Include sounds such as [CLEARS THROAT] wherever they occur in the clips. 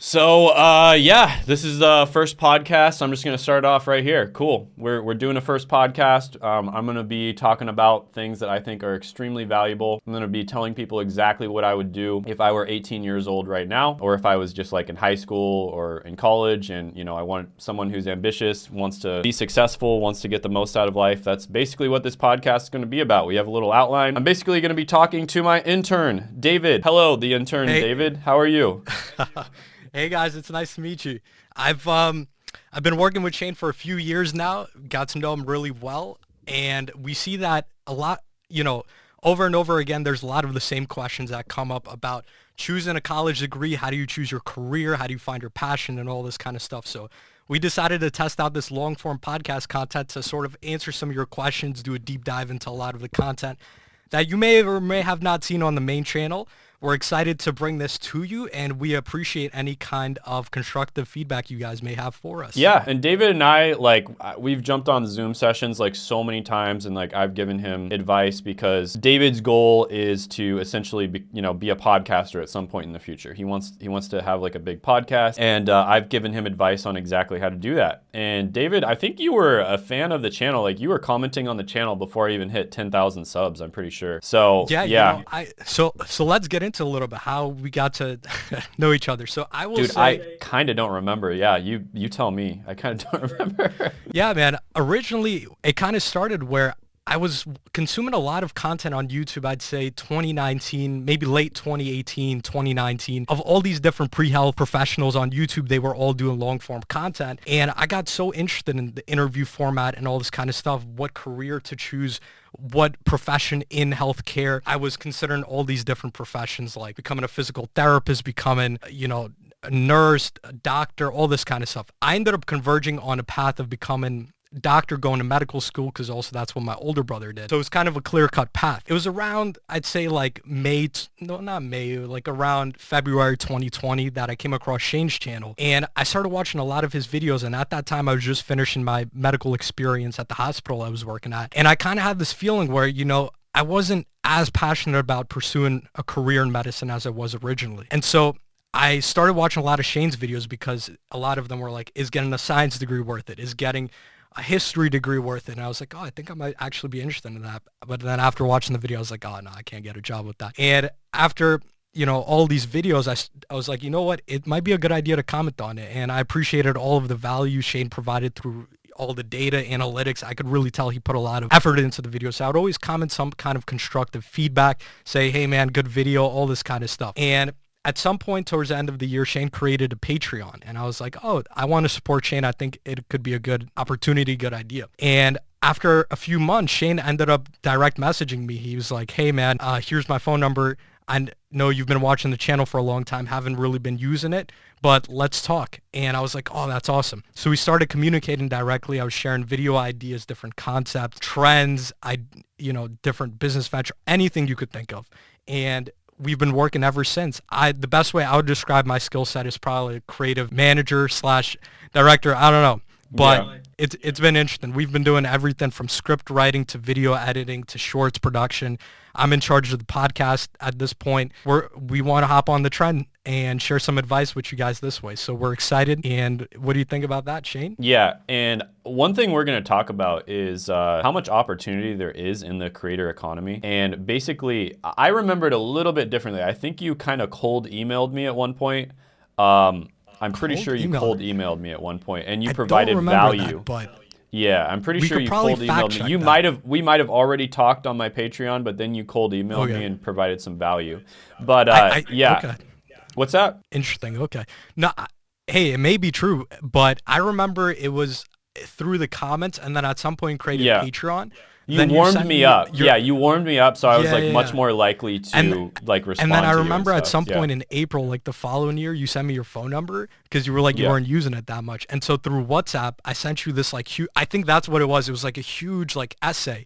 So, uh, yeah, this is the first podcast. I'm just going to start off right here. Cool. We're, we're doing a first podcast. Um, I'm going to be talking about things that I think are extremely valuable. I'm going to be telling people exactly what I would do if I were 18 years old right now, or if I was just like in high school or in college. And, you know, I want someone who's ambitious, wants to be successful, wants to get the most out of life. That's basically what this podcast is going to be about. We have a little outline. I'm basically going to be talking to my intern, David. Hello, the intern, Hey. David. How are you? [LAUGHS] Hey guys, it's nice to meet you. I've um I've been working with Shane for a few years now. Got to know him really well, and we see that a lot. You know, over and over again, there's a lot of the same questions that come up about choosing a college degree. How do you choose your career? How do you find your passion and all this kind of stuff? So we decided to test out this long form podcast content to sort of answer some of your questions, do a deep dive into a lot of the content that you may or may have not seen on the main channel. We're excited to bring this to you, and we appreciate any kind of constructive feedback you guys may have for us. Yeah, and David and I like we've jumped on Zoom sessions like so many times, and like I've given him advice because David's goal is to essentially be, you know be a podcaster at some point in the future. He wants he wants to have like a big podcast, and uh, I've given him advice on exactly how to do that. And David, I think you were a fan of the channel, like you were commenting on the channel before I even hit ten thousand subs. I'm pretty sure. So Yeah, yeah. You know, I so so let's get into a little bit how we got to [LAUGHS] know each other. So I will Dude, say, I kind of don't remember. Yeah, you you tell me. I kind of [LAUGHS] don't remember. yeah, man. Originally, it kind of started where I was consuming a lot of content on YouTube, I'd say 2019, maybe late 2018, 2019, of all these different pre-health professionals on YouTube. They were all doing long form content. And I got so interested in the interview format and all this kind of stuff, what career to choose, what profession in healthcare. I was considering all these different professions like becoming a physical therapist, becoming, you know, a nurse, a doctor, all this kind of stuff. I ended up converging on a path of becoming doctor going to medical school because also that's what my older brother did. So it was kind of a clear cut path. It was around, I'd say like May, no, not May, like around February 2020 that I came across Shane's channel. And I started watching a lot of his videos. And at that time, I was just finishing my medical experience at the hospital I was working at. And I kind of had this feeling where, you know, I wasn't as passionate about pursuing a career in medicine as I was originally. And so I started watching a lot of Shane's videos because a lot of them were like, is getting a science degree worth it? Is getting a history degree worth it? And I was like, oh, I think I might actually be interested in that. But then after watching the video, I was like, oh, no, I can't get a job with that. And after, you know, all these videos, I, I was like, you know what? It might be a good idea to comment on it. And I appreciated all of the value Shane provided through all the data analytics. I could really tell he put a lot of effort into the video. So I would always comment some kind of constructive feedback, say, hey man, good video, all this kind of stuff. And at some point towards the end of the year, Shane created a Patreon. And I was like, oh, I want to support Shane. I think it could be a good opportunity, good idea. And after a few months, Shane ended up direct messaging me. He was like, hey man, uh, here's my phone number. I know you've been watching the channel for a long time, haven't really been using it, but let's talk. And I was like, oh, that's awesome. So we started communicating directly. I was sharing video ideas, different concepts, trends, I, you know, different business venture, anything you could think of. And we've been working ever since. I the best way I would describe my skill set is probably a creative manager slash director. I don't know, but Yeah. It's it's been interesting. We've been doing everything from script writing to video editing to shorts production. I'm in charge of the podcast at this point. We're we want to hop on the trend and share some advice with you guys this way. So we're excited. And what do you think about that, Shane? Yeah, and one thing we're going to talk about is uh, how much opportunity there is in the creator economy. And basically, I remember it a little bit differently. I think you kind of cold emailed me at one point. Um, I'm pretty Cold sure you cold emailed me at one point, and you I provided don't remember value. that, but Yeah, I'm pretty sure you cold emailed me. You might have we might have already talked on my Patreon, but then you cold emailed Okay. me and provided some value. But uh, I, I, yeah, okay. what's that? Interesting. Okay. No, hey, it may be true, but I remember it was through the comments, and then at some point created Yeah. Patreon. You Then warmed sent me up. your- Yeah, you warmed me up, so I was Yeah, like yeah, much yeah. more likely to And- like respond. And then I remember at some point in April, like the following year, you sent me your phone number because you were like you weren't using it that much. And so through WhatsApp, I sent you this like huge. I think that's what it was. It was like a huge like essay,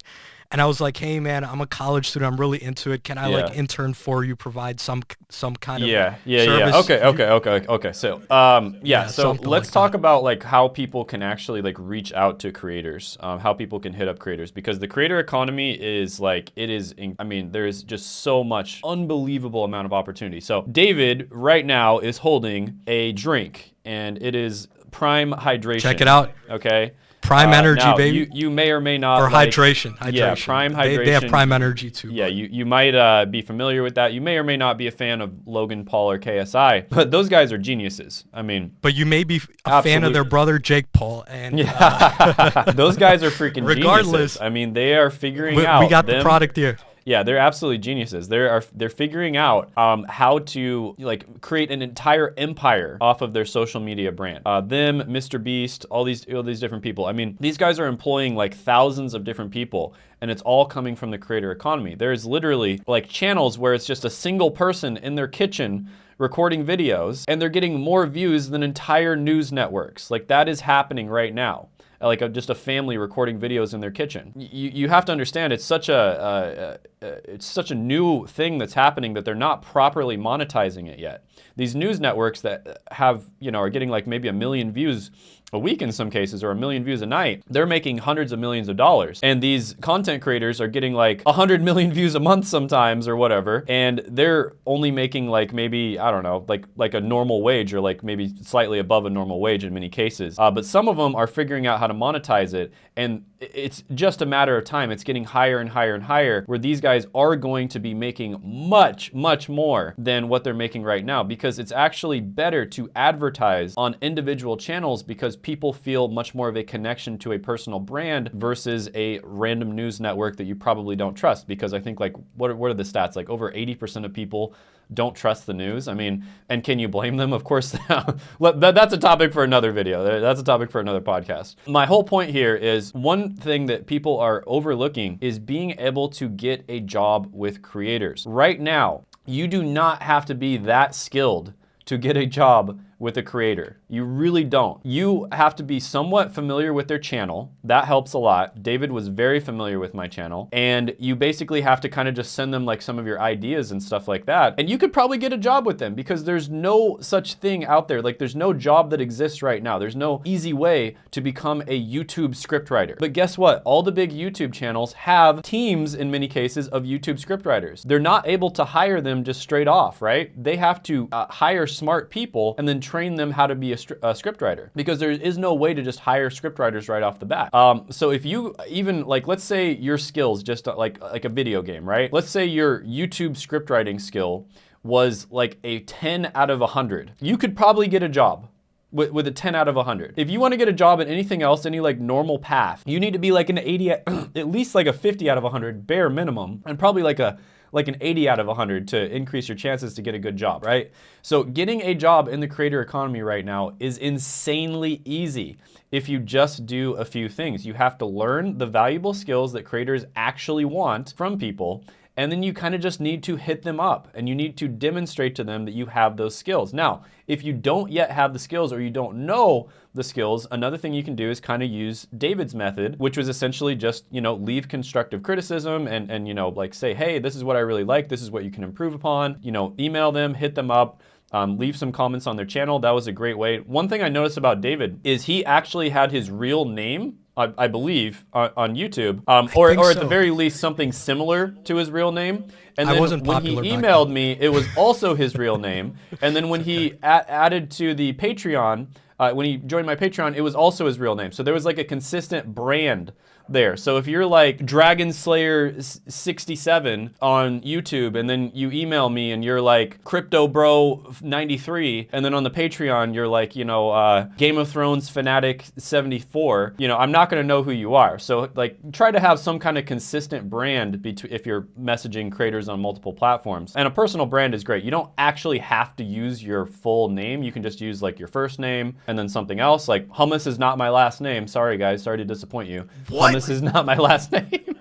and I was like, "Hey man, I'm a college student. I'm really into it. Can I like intern for you? Provide some some kind of Yeah, yeah, service?" yeah. Okay, okay, okay, okay. So, um, yeah. Yeah, so let's like talk that. about like how people can actually like reach out to creators, um, how people can hit up creators because the creator economy is like, it is, in, I mean, there is just so much unbelievable amount of opportunity. So David right now is holding a drink and it is prime hydration. Check it out. Okay. Prime Uh, energy, baby. You, you may or may not or like- hydration. Hydration. Yeah, prime They, they have prime energy too. Yeah, you, you might uh, be familiar with that. You may or may not be a fan of Logan Paul or KSI, but those guys are geniuses. I mean, But you may be a fan of their brother Jake Paul, and uh, yeah, [LAUGHS] those guys are freaking [LAUGHS] Regardless, geniuses. I mean, they are figuring we, out. we got them- the product here. Yeah, they're absolutely geniuses. They are they're figuring out um, how to like create an entire empire off of their social media brand. Uh, them, Mr. Beast, all these all these different people. I mean, these guys are employing like thousands of different people, and it's all coming from the creator economy. There's literally like channels where it's just a single person in their kitchen recording videos, and they're getting more views than entire news networks. Like that is happening right now like a, just a family recording videos in their kitchen. You, you have to understand it's such a uh, uh, uh, it's such a new thing that's happening that they're not properly monetizing it yet. These news networks that have you know are getting like maybe a million views a week in some cases or a million views a night, they're making hundreds of millions of dollars. And these content creators are getting like 100 million [LAUGHS] views a month sometimes or whatever, and they're only making like maybe I don't know, like like a normal wage or like maybe slightly above a normal wage in many cases. Uh, but some of them are figuring out how to monetize it, and it's just a matter of time. It's getting higher and higher and higher, where these guys are going to be making much much more than what they're making right now because it's actually better to advertise on individual channels because people feel much more of a connection to a personal brand versus a random news network that you probably don't trust. Because I think like what are, what are the stats? Like over 80% of people don't trust the news. I mean, and can you blame them? Of course, [LAUGHS] that's a topic for another video. That's a topic for another podcast. My whole point here is one thing that people are overlooking is being able to get a job with creators. Right now, you do not have to be that skilled to get a job with a creator. You really don't. You have to be somewhat familiar with their channel. That helps a lot. David was very familiar with my channel. And you basically have to kind of just send them like some of your ideas and stuff like that. And you could probably get a job with them because there's no such thing out there. Like there's no job that exists right now. There's no easy way to become a YouTube scriptwriter. But guess what? All the big YouTube channels have teams in many cases of YouTube scriptwriters. They're not able to hire them just straight off, right? They have to uh, hire smart people and then train them how to be a, a scriptwriter because there is no way to just hire scriptwriters right off the bat. Um, so if you even like, let's say your skills just uh, like like a video game, right? Let's say your YouTube scriptwriting skill was like a 10 out of 100. You could probably get a job with, with a 10 out of 100. If you want to get a job in anything else, any like normal path, you need to be like an 80, at [CLEARS THROAT] at least like a 50 out of 100 bare minimum, and probably like a like an 80 out of 100 to increase your chances to get a good job, right? So getting a job in the creator economy right now is insanely easy if you just do a few things. You have to learn the valuable skills that creators actually want from people and then you kind of just need to hit them up and you need to demonstrate to them that you have those skills. Now, if you don't yet have the skills or you don't know the skills, another thing you can do is kind of use David's method, which was essentially just, you know, leave constructive criticism and, and, you know, like say, hey, this is what I really like. This is what you can improve upon. You know, email them, hit them up. Um, leave some comments on their channel. That was a great way. One thing I noticed about David is he actually had his real name, I, I believe, on, on YouTube, um, or, or at the very least something similar to his real name. And I then wasn't when he emailed me, it was also his real name. And then when he a- added to the Patreon, uh, when he joined my Patreon, it was also his real name. So there was like a consistent brand there. So if you're like Dragon Slayer 67 on YouTube and then you email me and you're like Crypto Bro 93 and then on the Patreon you're like, you know, uh, Game of Thrones Fanatic 74, you know, I'm not going to know who you are. So like try to have some kind of consistent brand between if you're messaging creators on multiple platforms. And a personal brand is great. You don't actually have to use your full name. You can just use like your first name and then something else. Like hummus is not my last name. Sorry guys, sorry to disappoint you. What? Hummus is not my last [LAUGHS] name.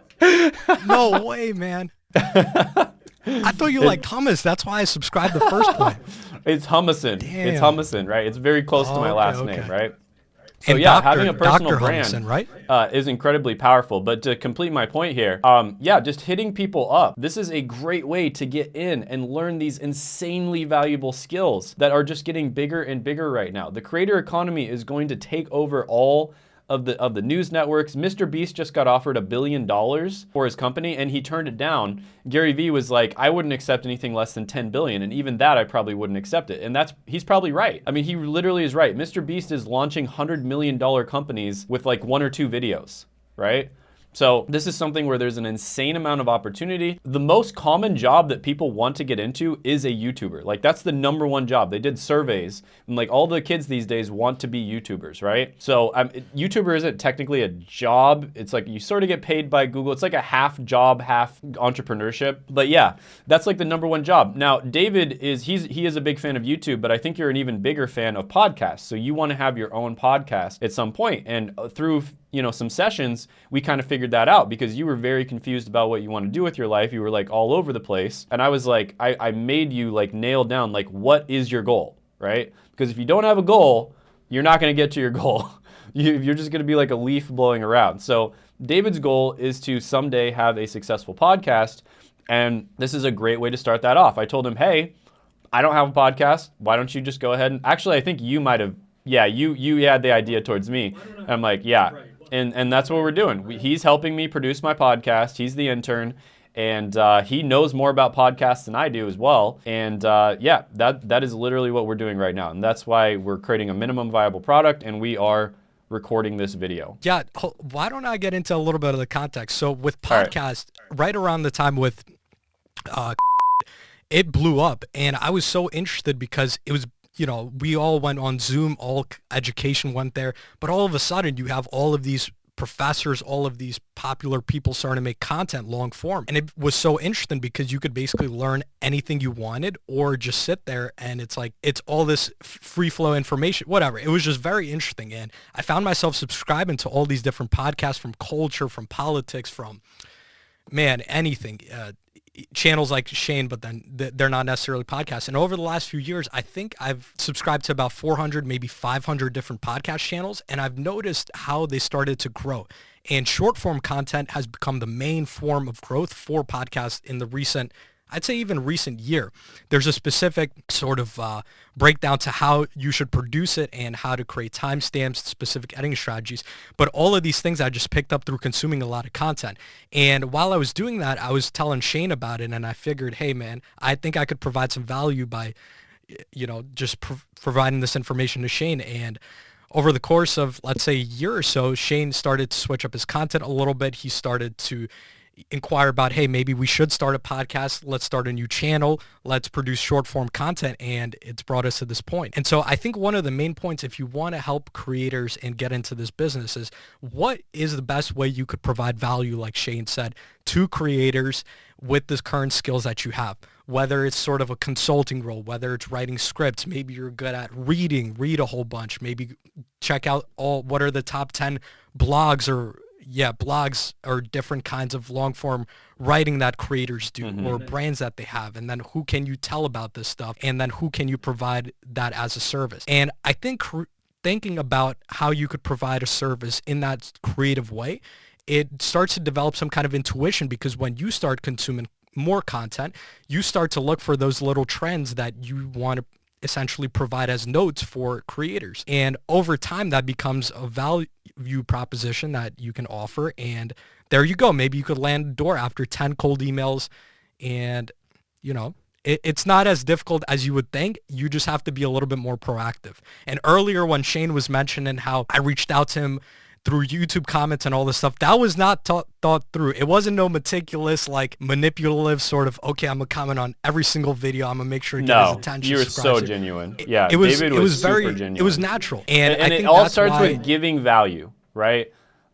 No way, man. [LAUGHS] I thought you liked hummus. That's why I subscribed the first point. [LAUGHS] it's Hummusin. It's Damn. Right? It's very close to Oh, my last okay. name, right? So And yeah, Dr. having a personal Dr. brand right? uh, is incredibly powerful. But to complete my point here, um, yeah, just hitting people up. This is a great way to get in and learn these insanely valuable skills that are just getting bigger and bigger right now. The creator economy is going to take over all of the of the news networks. Mr. Beast just got offered a billion dollars for his company and he turned it down. Gary Vee was like, I wouldn't accept anything less than 10 billion, and even that I probably wouldn't accept it. And that's he's probably right. I mean, he literally is right. Mr. Beast is launching hundred million dollar companies with like one or two videos, right? So this is something where there's an insane amount of opportunity. The most common job that people want to get into is a YouTuber. Like that's the number one job. They did surveys and like all the kids these days want to be YouTubers, right? So um, YouTuber isn't technically a job. It's like you sort of get paid by Google. It's like a half job, half entrepreneurship. But yeah, that's like the number one job. Now, David is, he's, he is a big fan of YouTube, but I think you're an even bigger fan of podcasts. So you want to have your own podcast at some point. And uh, through you know, some sessions, we kind of figured that out because you were very confused about what you want to do with your life. You were like all over the place. And I was like, I, I made you like nail down like what is your goal, right? Because if you don't have a goal, you're not going to get to your [LAUGHS] goal. you, you're just going to be like a leaf blowing around. So David's goal is to someday have a successful podcast. And this is a great way to start that off. I told him, hey, I don't have a podcast. Why don't you just go ahead and actually, I think you might have, yeah, you you had the idea towards me. I'm like, yeah, and and that's what we're doing. We, he's helping me produce my podcast. He's the intern, and uh, he knows more about podcasts than I do as well. And uh, yeah, that that is literally what we're doing right now, and that's why we're creating a minimum viable product, and we are recording this video. Yeah, why don't I get into a little bit of the context? So with podcast, right. right around the time with, uh, [LAUGHS] it blew up, and I was so interested because it was you know, we all went on Zoom, all education went there, but all of a sudden you have all of these professors, all of these popular people starting to make content long form. And it was so interesting because you could basically learn anything you wanted or just sit there and it's like, it's all this free flow information, whatever. It was just very interesting. And I found myself subscribing to all these different podcasts from culture, from politics, from man, anything. Uh, channels like Shane, but then they're not necessarily podcasts. And over the last few years, I think I've subscribed to about 400, maybe 500 different podcast channels, and I've noticed how they started to grow. And short form content has become the main form of growth for podcasts in the recent I'd say even recent year. There's a specific sort of uh, breakdown to how you should produce it and how to create timestamps, specific editing strategies. But all of these things I just picked up through consuming a lot of content. And while I was doing that, I was telling Shane about it and I figured, hey man, I think I could provide some value by, you know, just providing this information to Shane. And over the course of, let's say, a year or so, Shane started to switch up his content a little bit. He started to inquire about, hey, maybe we should start a podcast. Let's start a new channel. Let's produce short form content. And it's brought us to this point. And so I think one of the main points, if you want to help creators and get into this business is what is the best way you could provide value, like Shane said, to creators with the current skills that you have? Whether it's sort of a consulting role, whether it's writing scripts, maybe you're good at reading, read a whole bunch, maybe check out all, what are the top 10 blogs or yeah, blogs are different kinds of long form writing that creators do mm-hmm. or brands that they have. And then who can you tell about this stuff? And then who can you provide that as a service? And I think cr- thinking about how you could provide a service in that creative way, it starts to develop some kind of intuition because when you start consuming more content, you start to look for those little trends that you want to essentially provide as notes for creators. And over time, that becomes a value proposition that you can offer. And there you go. Maybe you could land a door after 10 cold emails and, you know, it, it's not as difficult as you would think. You just have to be a little bit more proactive. And earlier when Shane was mentioning how I reached out to him through YouTube comments and all this stuff. That was not thought, thought through. It wasn't no meticulous, like manipulative sort of, okay, I'm going to comment on every single video. I'm going to make sure to no, his attention. you were so genuine. It, yeah, it was, David it was, was very, genuine. it was natural. And, and, and it all starts with giving value, right?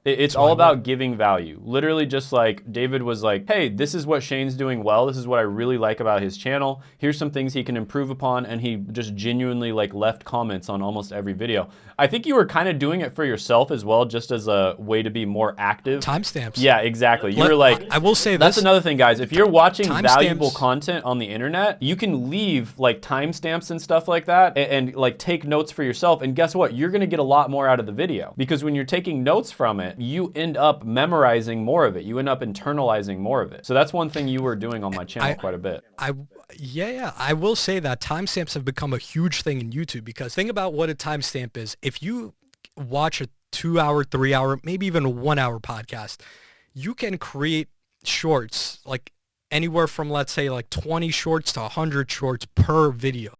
It's all about giving value. Literally just like David was like, hey, this is what Shane's doing well. This is what I really like about his channel. Here's some things he can improve upon. And he just genuinely like left comments on almost every video. I think you were kind of doing it for yourself as well, just as a way to be more active. Timestamps. Yeah, exactly. You were like, I will say that's another thing, guys. If you're watching valuable content on the internet, you can leave like timestamps and stuff like that and, and like take notes for yourself. And guess what? You're going to get a lot more out of the video because when you're taking notes from it, you end up memorizing more of it. You end up internalizing more of it. So that's one thing you were doing on my channel I, quite a bit. I yeah, yeah. I will say that timestamps have become a huge thing in YouTube because think about what a timestamp is. If you watch a two hour, three hour, maybe even a one hour podcast, you can create shorts like anywhere from let's say like 20 shorts to 100 shorts per video.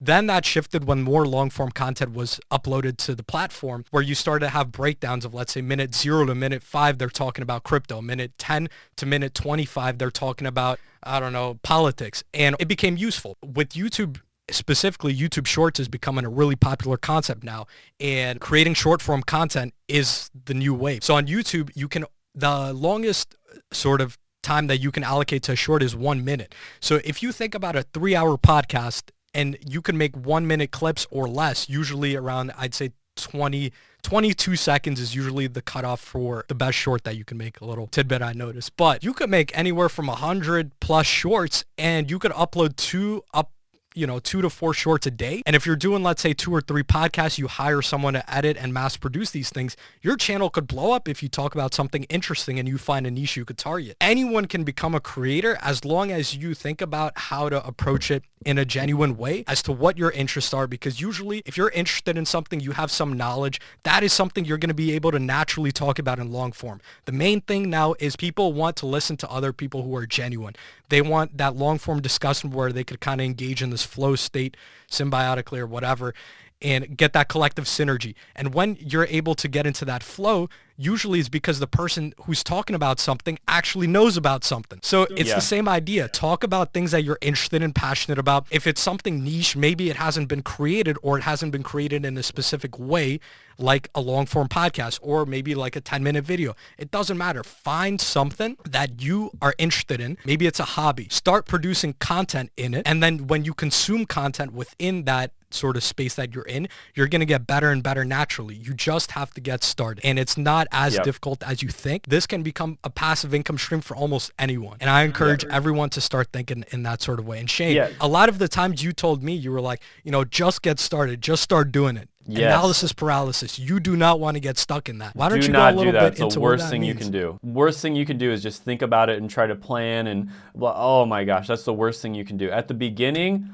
Then that shifted when more long form content was uploaded to the platform where you started to have breakdowns of let's say minute 0 to minute 5 they're talking about crypto, minute 10 to minute 25 they're talking about I don't know, politics and it became useful. With YouTube specifically YouTube Shorts is becoming a really popular concept now and creating short form content is the new wave. So on YouTube, you can the longest sort of time that you can allocate to a short is one minute. So if you think about a three hour podcast and you can make one minute clips or less, usually around, I'd say 20, 22 seconds is usually the cutoff for the best short that you can make a little tidbit I noticed. But you could make anywhere from 100 plus shorts and you could upload two up you know, two to four shorts a day. And if you're doing, let's say, two or three podcasts, you hire someone to edit and mass produce these things, your channel could blow up if you talk about something interesting and you find a niche you could target. Anyone can become a creator as long as you think about how to approach it in a genuine way as to what your interests are. Because usually if you're interested in something, you have some knowledge, that is something you're going to be able to naturally talk about in long form. The main thing now is people want to listen to other people who are genuine. They want that long form discussion where they could kind of engage in this flow state symbiotically or whatever and get that collective synergy. And when you're able to get into that flow, usually is because the person who's talking about something actually knows about something. So it's yeah. the same idea. Talk about things that you're interested and passionate about. If it's something niche, maybe it hasn't been created or it hasn't been created in a specific way, like a long form podcast or maybe like a 10 minute video. It doesn't matter. Find something that you are interested in. Maybe it's a hobby. Start producing content in it. And then when you consume content within that sort of space that you're in, you're going to get better and better naturally. You just have to get started. And it's not as yep. difficult as you think. This can become a passive income stream for almost anyone. And I encourage yeah. everyone to start thinking in that sort of way. And Shane, yeah. a lot of the times you told me, you were like, you know, just get started, just start doing it. Yes. Analysis paralysis. You do not want to get stuck in that. Why don't do you go a little bit into the worst thing means? you can do. Worst thing you can do is just think about it and try to plan and oh my gosh, that's the worst thing you can do. At the beginning,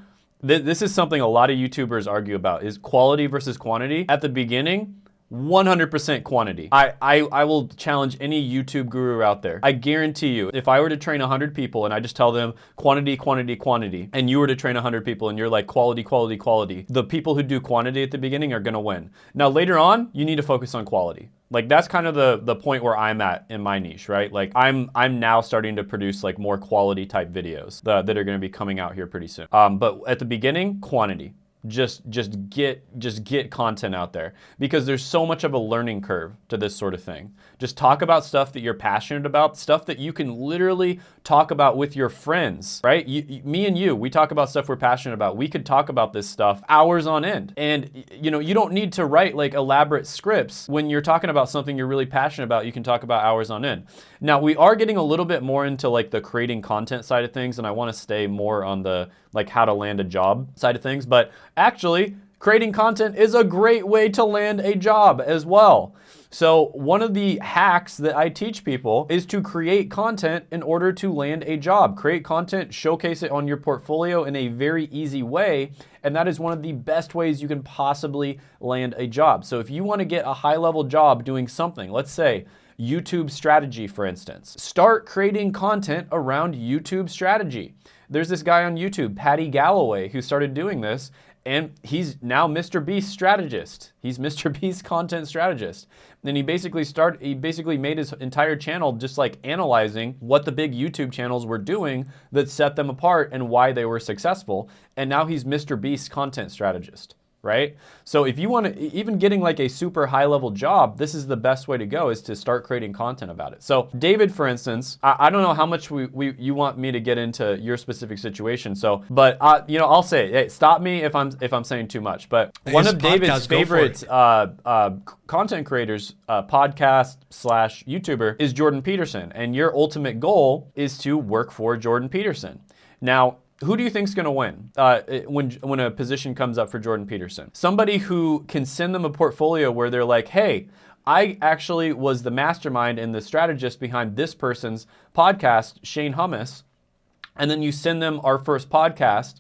th this is something a lot of YouTubers argue about is quality versus quantity. At the beginning, 100% quantity. I, I, I will challenge any YouTube guru out there. I guarantee you, if I were to train 100 people and I just tell them quantity, quantity, quantity, and you were to train 100 people and you're like quality, quality, quality, the people who do quantity at the beginning are gonna win. Now later on, you need to focus on quality. Like that's kind of the the point where I'm at in my niche, right? Like I'm I'm now starting to produce like more quality type videos that, that are gonna be coming out here pretty soon. Um, but at the beginning, quantity just just get just get content out there because there's so much of a learning curve to this sort of thing. Just talk about stuff that you're passionate about, stuff that you can literally talk about with your friends, right? You, me and you, we talk about stuff we're passionate about. We could talk about this stuff hours on end. And you know, you don't need to write like elaborate scripts when you're talking about something you're really passionate about. You can talk about hours on end. Now, we are getting a little bit more into like the creating content side of things and I want to stay more on the like how to land a job side of things, but actually creating content is a great way to land a job as well. So one of the hacks that I teach people is to create content in order to land a job. Create content, showcase it on your portfolio in a very easy way, and that is one of the best ways you can possibly land a job. So if you want to get a high level job doing something, let's say YouTube strategy, for instance, start creating content around YouTube strategy. There's this guy on YouTube, Paddy Galloway, who started doing this, and he's now Mr. Beast strategist. He's Mr. [LAUGHS] Beast content strategist. And he basically start he basically made his entire channel just like analyzing what the big YouTube channels were doing that set them apart and why they were successful. And now he's Mr. Beast content strategist right? So if you want to, even getting like a super high level job, this is the best way to go is to start creating content about it. So David, for instance, I, I don't know how much we, we, you want me to get into your specific situation. So, but uh, you know, I'll say, hey, stop me if I'm, if I'm saying too much, but His one of David's favorite uh, uh, content creators, uh, podcast slash YouTuber is Jordan Peterson. And your ultimate goal is to work for Jordan Peterson. Now, who do you think is going to win uh, when, when a position comes up for Jordan Peterson? Somebody who can send them a portfolio where they're like, hey, I actually was the mastermind and the strategist behind this person's podcast, Shane Hummus, and then you send them our first podcast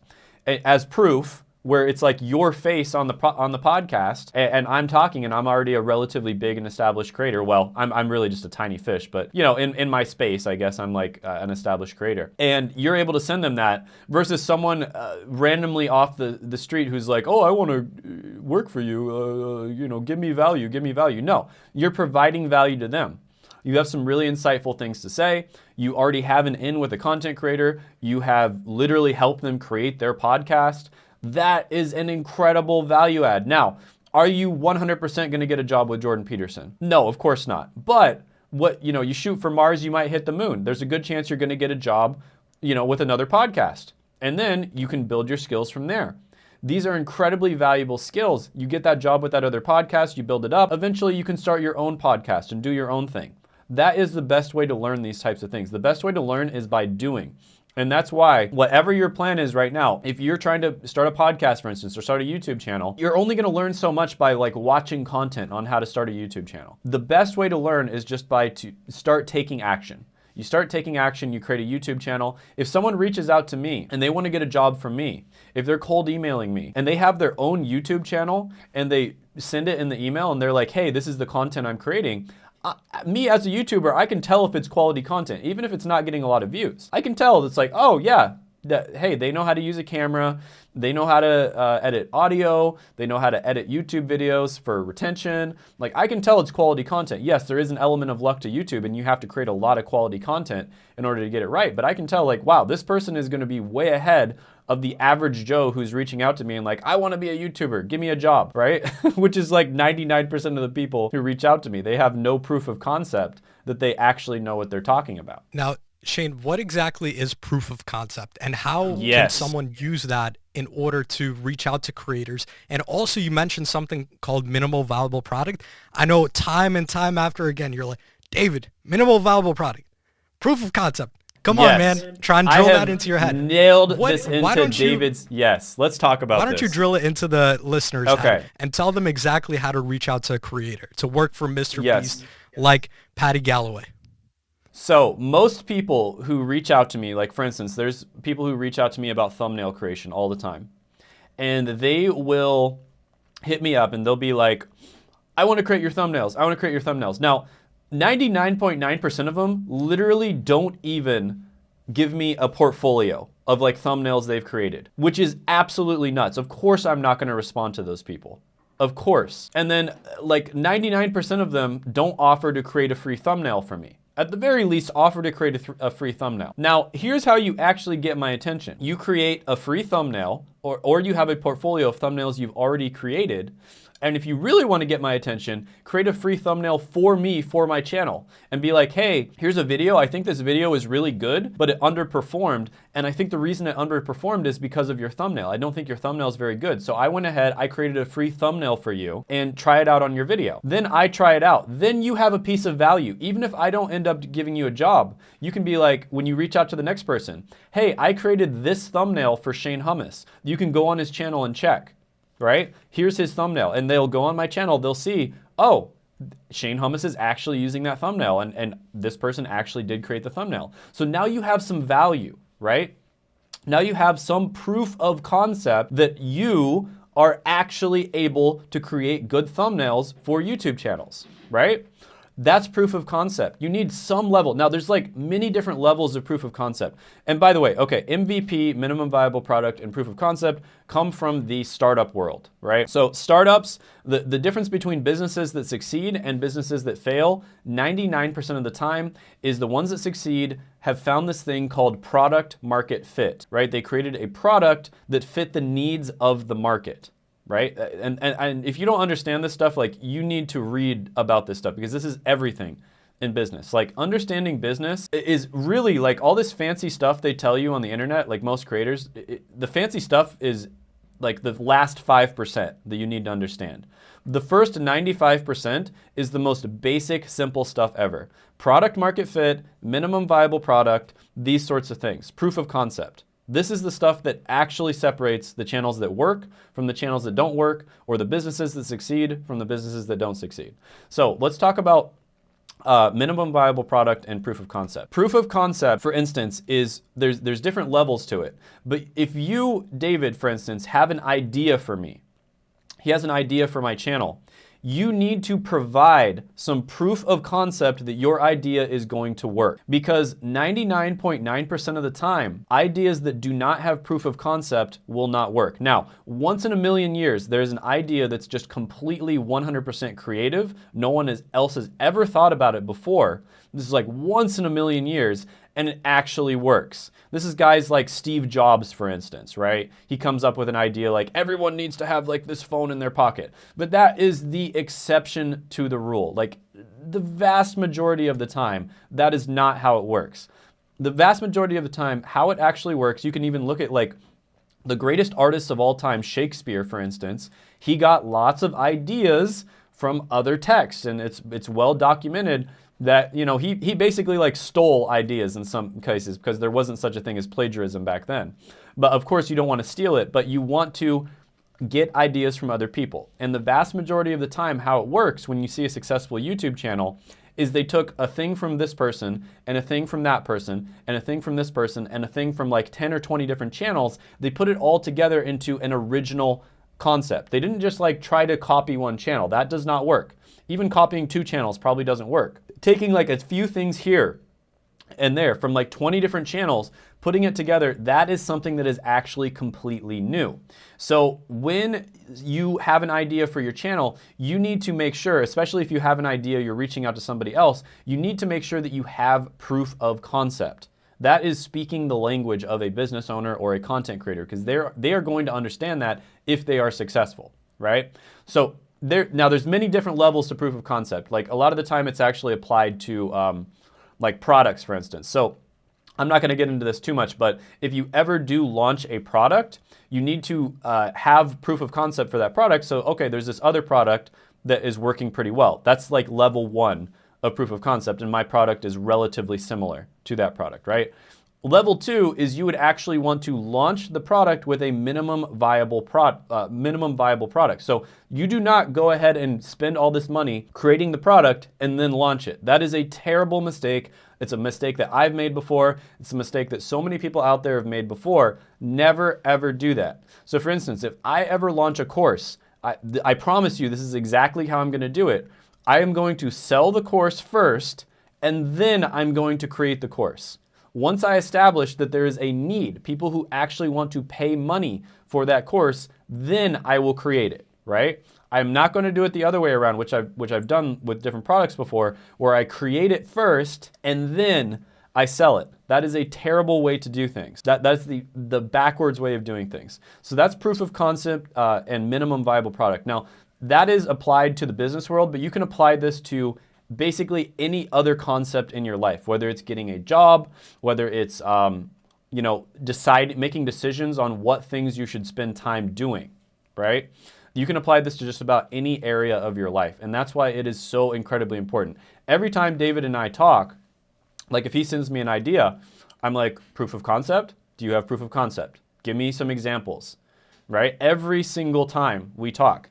as proof where it's like your face on the on the podcast and, and, I'm talking and I'm already a relatively big and established creator. Well, I'm, I'm really just a tiny fish, but you know, in, in my space, I guess I'm like uh, an established creator. And you're able to send them that versus someone uh, randomly off the, the street who's like, oh, I want to work for you, uh, you know, give me value, give me value. No, you're providing value to them. You have some really insightful things to say. You already have an in with a content creator. You have literally helped them create their podcast. That is an incredible value add. Now, are you 100% going to get a job with Jordan Peterson? No, of course not. But what, you know, you shoot for Mars, you might hit the moon. There's a good chance you're going to get a job, you know, with another podcast. And then you can build your skills from there. These are incredibly valuable skills. You get that job with that other podcast, you build it up. Eventually, you can start your own podcast and do your own thing. That is the best way to learn these types of things. The best way to learn is by doing. And that's why, whatever your plan is right now, if you're trying to start a podcast, for instance, or start a YouTube channel, you're only gonna learn so much by like watching content on how to start a YouTube channel. The best way to learn is just by to start taking action. You start taking action, you create a YouTube channel. If someone reaches out to me and they wanna get a job from me, if they're cold emailing me and they have their own YouTube channel and they send it in the email and they're like, hey, this is the content I'm creating, uh, me as a YouTuber, I can tell if it's quality content, even if it's not getting a lot of views. I can tell it's like, oh yeah, that, hey, they know how to use a camera, they know how to uh, edit audio, they know how to edit YouTube videos for retention. Like I can tell it's quality content. Yes, there is an element of luck to YouTube and you have to create a lot of quality content in order to get it right. But I can tell like, wow, this person is gonna be way ahead of the average Joe who's reaching out to me and like, I want to be a YouTuber, give me a job, right? [LAUGHS] Which is like 99% of the people who reach out to me. They have no proof of concept that they actually know what they're talking about. Now, Shane, what exactly is proof of concept and how yes. can someone use that in order to reach out to creators? And also you mentioned something called minimal viable product. I know time and time after again, you're like, David, minimal viable product, proof of concept. Come yes. on, man. Try and drill that into your head. Nailed what, this into David's. You, yes, let's talk about Why don't this. you drill it into the listeners' okay. head and tell them exactly how to reach out to a creator, to work for Mr. Yes. Beast like Paddy Galloway? So most people who reach out to me, like for instance, there's people who reach out to me about thumbnail creation all the time. And they will hit me up and they'll be like, I want to create your thumbnails. I want to create your thumbnails. Now, 99.9% of them literally don't even give me a portfolio of like thumbnails they've created, which is absolutely nuts. Of course, I'm not going to respond to those people. Of course. And then like 99% of them don't offer to create a free thumbnail for me. At the very least, offer to create a, a, free thumbnail. Now, here's how you actually get my attention. You create a free thumbnail or, or you have a portfolio of thumbnails you've already created and if you really want to get my attention, create a free thumbnail for me for my channel and be like, hey, here's a video. I think this video is really good, but it underperformed. And I think the reason it underperformed is because of your thumbnail. I don't think your thumbnail is very good. So I went ahead, I created a free thumbnail for you and try it out on your video. Then I try it out. Then you have a piece of value. Even if I don't end up giving you a job, you can be like, when you reach out to the next person, hey, I created this thumbnail for Shane Hummus. You can go on his channel and check right? Here's his thumbnail. And they'll go on my channel, they'll see, oh, Shane Hummus is actually using that thumbnail and, and this person actually did create the thumbnail. So now you have some value, right? Now you have some proof of concept that you are actually able to create good thumbnails for YouTube channels, right? That's proof of concept. You need some level. Now there's like many different levels of proof of concept. And by the way, okay, MVP, minimum viable product, and proof of concept come from the startup world, right? So startups, the, the difference between businesses that succeed and businesses that fail, 99% of the time is the ones that succeed have found this thing called product market fit, right? They created a product that fit the needs of the market right? Uh, and, and, and if you don't understand this stuff, like you need to read about this stuff because this is everything in business. Like understanding business is really like all this fancy stuff they tell you on the internet, like most creators, it, the fancy stuff is like the last 5% that you need to understand. The first 95% is the most basic, simple stuff ever. Product market fit, minimum viable product, these sorts of things. Proof of concept. This is the stuff that actually separates the channels that work from the channels that don't work or the businesses that succeed from the businesses that don't succeed. So let's talk about uh, minimum viable product and proof of concept. Proof of concept, for instance, is there's there's different levels to it. But if you, David, for instance, have an idea for me, he has an idea for my channel you need to provide some proof of concept that your idea is going to work. Because 99.9% of the time, ideas that do not have proof of concept will not work. Now, once in a million years, there's an idea that's just completely 100% creative. No one else has ever thought about it before. This is like once in a million years and it actually works. This is guys like Steve Jobs, for instance, right? He comes up with an idea like everyone needs to have like this phone in their pocket. But that is the exception to the rule. Like the vast majority of the time, that is not how it works. The vast majority of the time, how it actually works, you can even look at like the greatest artists of all time, Shakespeare, for instance, he got lots of ideas from other texts, and it's it's well documented that you know he he basically like stole ideas in some cases because there wasn't such a thing as plagiarism back then. But of course you don't want to steal it, but you want to get ideas from other people. And the vast majority of the time how it works when you see a successful YouTube channel is they took a thing from this person and a thing from that person and a thing from this person and a thing from like 10 or 20 different channels. They put it all together into an original concept. They didn't just like try to copy one channel. That does not work. Even copying two channels probably doesn't work taking like a few things here and there from like 20 different channels, putting it together, that is something that is actually completely new. So when you have an idea for your channel, you need to make sure, especially if you have an idea, you're reaching out to somebody else, you need to make sure that you have proof of concept. That is speaking the language of a business owner or a content creator because they're they are going to understand that if they are successful, right? So there now there's many different levels to proof of concept. Like a lot of the time it's actually applied to um, like products, for instance. So I'm not going to get into this too much, but if you ever do launch a product, you need to uh, have proof of concept for that product. So, okay, there's this other product that is working pretty well. That's like level one of proof of concept, and my product is relatively similar to that product, right? Level two is you would actually want to launch the product with a minimum viable pro uh, minimum viable product. So you do not go ahead and spend all this money creating the product and then launch it. That is a terrible mistake. It's a mistake that I've made before. It's a mistake that so many people out there have made before. Never ever do that. So for instance, if I ever launch a course, I, I promise you this is exactly how I'm going to do it. I am going to sell the course first and then I'm going to create the course. Once I establish that there is a need, people who actually want to pay money for that course, then I will create it, right? I'm not going to do it the other way around, which I've, which I've done with different products before, where I create it first and then I sell it. That is a terrible way to do things. That, that's the, the backwards way of doing things. So that's proof of concept uh, and minimum viable product. Now, that is applied to the business world, but you can apply this to basically any other concept in your life, whether it's getting a job, whether it's um, you know decide making decisions on what things you should spend time doing, right? You can apply this to just about any area of your life, and that's why it is so incredibly important. Every time David and I talk, like if he sends me an idea, I'm like, proof of concept? Do you have proof of concept? Give me some examples, right? Every single time we talk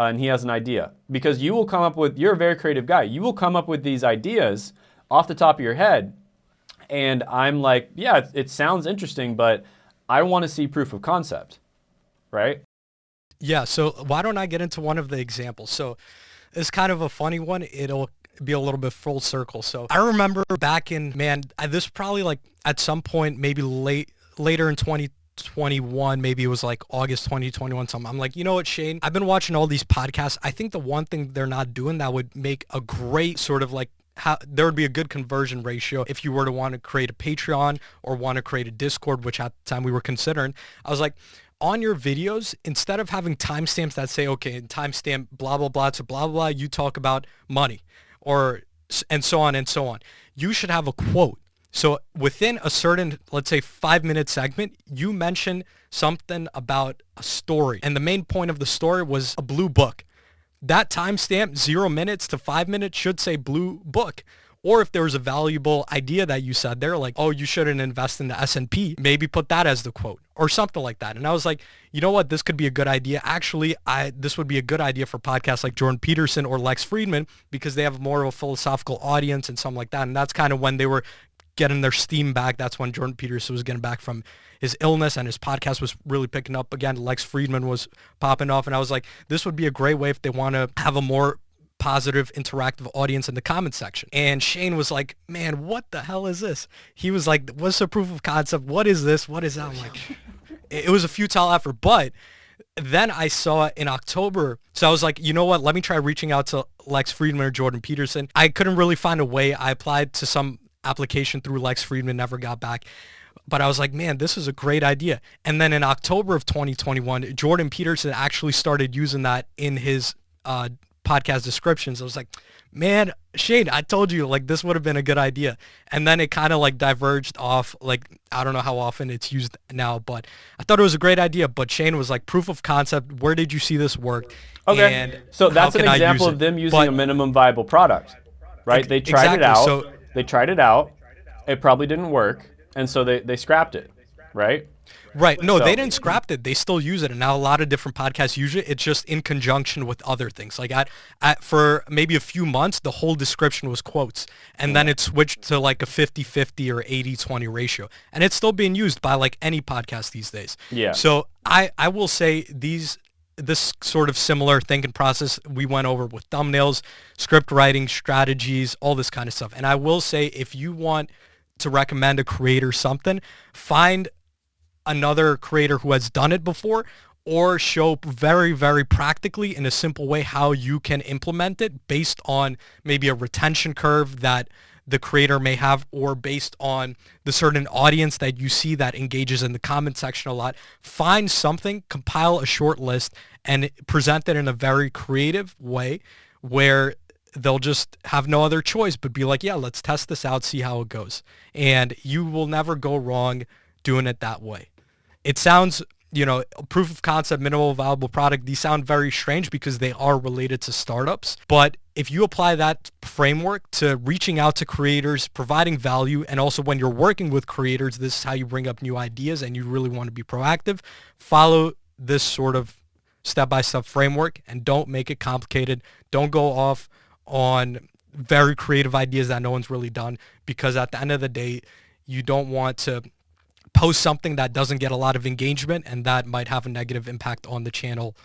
uh, and he has an idea. Because you will come up with, you're a very creative guy. You will come up with these ideas off the top of your head. And I'm like, yeah, it, it sounds interesting, but I want to see proof of concept, right? Yeah, so why don't I get into one of the examples? So it's kind of a funny one. It'll be a little bit full circle. So I remember back in, man, this probably like at some point, maybe late, later in 20, 21, maybe it was like August 2021 something. I'm like, you know what, Shane? I've been watching all these podcasts. I think the one thing they're not doing that would make a great sort of like how there would be a good conversion ratio if you were to want to create a Patreon or want to create a Discord, which at the time we were considering. I was like, on your videos, instead of having timestamps that say, okay, timestamp blah blah blah to blah blah blah, you talk about money or and so on and so on. You should have a quote so within a certain, let's say five minute segment, you mention something about a story. And the main point of the story was a blue book. That timestamp, zero minutes to five minutes, should say blue book. Or if there was a valuable idea that you said there, like, oh, you shouldn't invest in the S&P, maybe put that as the quote or something like that. And I was like, you know what, this could be a good idea. Actually, I this would be a good idea for podcasts like Jordan Peterson or Lex Fridman because they have more of a philosophical audience and something like that. And that's kind of when they were getting their steam back. That's when Jordan Peterson was getting back from his illness and his podcast was really picking up again. Lex Fridman was popping off. And I was like, this would be a great way if they want to have a more positive interactive audience in the comment section. And Shane was like, man, what the hell is this? He was like, what's the proof of concept? What is this? What is that? I'm like, [LAUGHS] it was a futile effort, but then I saw in October. So I was like, you know what? Let me try reaching out to Lex Fridman or Jordan Peterson. I couldn't really find a way. I applied to some application through Lex Fridman, never got back. But I was like, man, this is a great idea. And then in October of 2021, Jordan Peterson actually started using that in his uh, podcast descriptions. I was like, man, Shane, I told you like this would have been a good idea. And then it kind of like diverged off. Like, I don't know how often it's used now, but I thought it was a great idea. But Shane was like, proof of concept. Where did you see this work? Okay. And so that's an example of them using but, a minimum viable product, right? They tried exactly. it out. So, they tried it out. It probably didn't work. And so they, they scrapped it, right? Right. No, so, they didn't scrap it. They still use it, and now a lot of different podcasts use it. It's just in conjunction with other things. Like at, at for maybe a few months, the whole description was quotes, and then it switched to like a 50-50 or 80-20 ratio, and it's still being used by like any podcast these days. Yeah. So I I will say these this sort of similar thinking process we went over with thumbnails, script writing, strategies, all this kind of stuff. And I will say if you want to recommend a creator something, find another creator who has done it before or show very, very practically in a simple way how you can implement it based on maybe a retention curve that the creator may have or based on the certain audience that you see that engages in the comment section a lot. Find something, compile a short list, and present it in a very creative way where they'll just have no other choice but be like, yeah, let's test this out, see how it goes. And you will never go wrong doing it that way. It sounds, you know, proof of concept, minimal viable product, these sound very strange because they are related to startups. But if you apply that framework to reaching out to creators, providing value, and also when you're working with creators, this is how you bring up new ideas and you really want to be proactive, follow this sort of step-by-step framework and don't make it complicated. Don't go off on very creative ideas that no one's really done because at the end of the day, you don't want to post something that doesn't get a lot of engagement and that might have a negative impact on the channel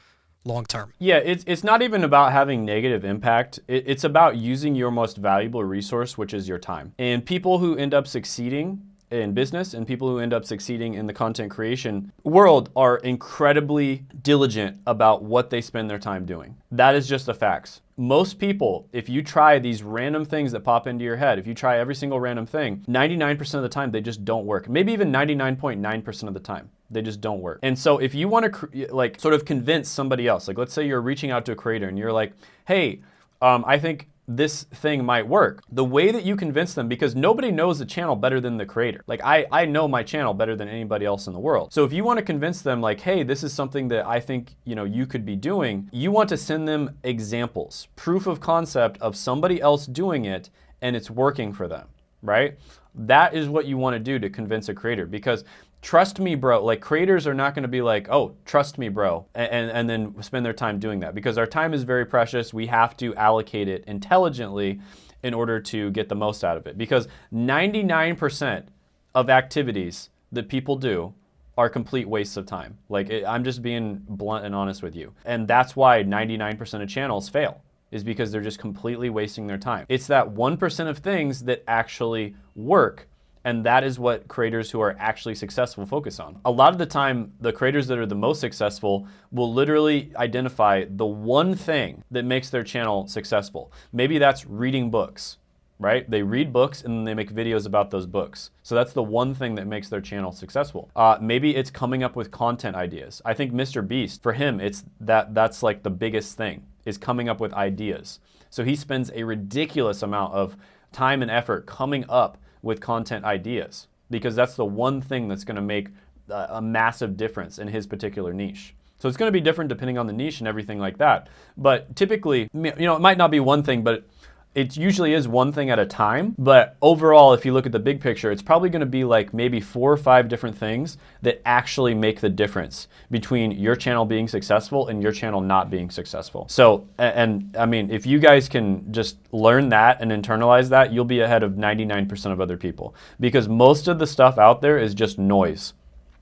long term. Yeah, it's, it's not even about having negative impact. It, it's about using your most valuable resource, which is your time. And people who end up succeeding in business and people who end up succeeding in the content creation world are incredibly diligent about what they spend their time doing. That is just the facts. Most people, if you try these random things that pop into your head, if you try every single random thing, 99% of the time they just don't work. Maybe even 99.9% of the time they just don't work. And so if you want to like sort of convince somebody else, like let's say you're reaching out to a creator and you're like, hey, um, I think this thing might work. The way that you convince them, because nobody knows the channel better than the creator. Like I, I know my channel better than anybody else in the world. So if you want to convince them like, hey, this is something that I think, you know, you could be doing, you want to send them examples, proof of concept of somebody else doing it and it's working for them, right? That is what you want to do to convince a creator because trust me, bro. Like creators are not going to be like, oh, trust me, bro, and, and then spend their time doing that because our time is very precious. We have to allocate it intelligently in order to get the most out of it because 99% of activities that people do are complete wastes of time. Like it, I'm just being blunt and honest with you. And that's why 99% of channels fail is because they're just completely wasting their time. It's that 1% of things that actually work and that is what creators who are actually successful focus on. A lot of the time, the creators that are the most successful will literally identify the one thing that makes their channel successful. Maybe that's reading books, right? They read books and then they make videos about those books. So that's the one thing that makes their channel successful. Uh, maybe it's coming up with content ideas. I think Mr. Beast, for him, it's that that's like the biggest thing is coming up with ideas. So he spends a ridiculous amount of time and effort coming up with content ideas because that's the one thing that's going to make a massive difference in his particular niche. So it's going to be different depending on the niche and everything like that. But typically, you know, it might not be one thing, but it usually is one thing at a time, but overall, if you look at the big picture, it's probably gonna be like maybe four or five different things that actually make the difference between your channel being successful and your channel not being successful. So, and, I mean, if you guys can just learn that and internalize that, you'll be ahead of 99% of other people because most of the stuff out there is just noise.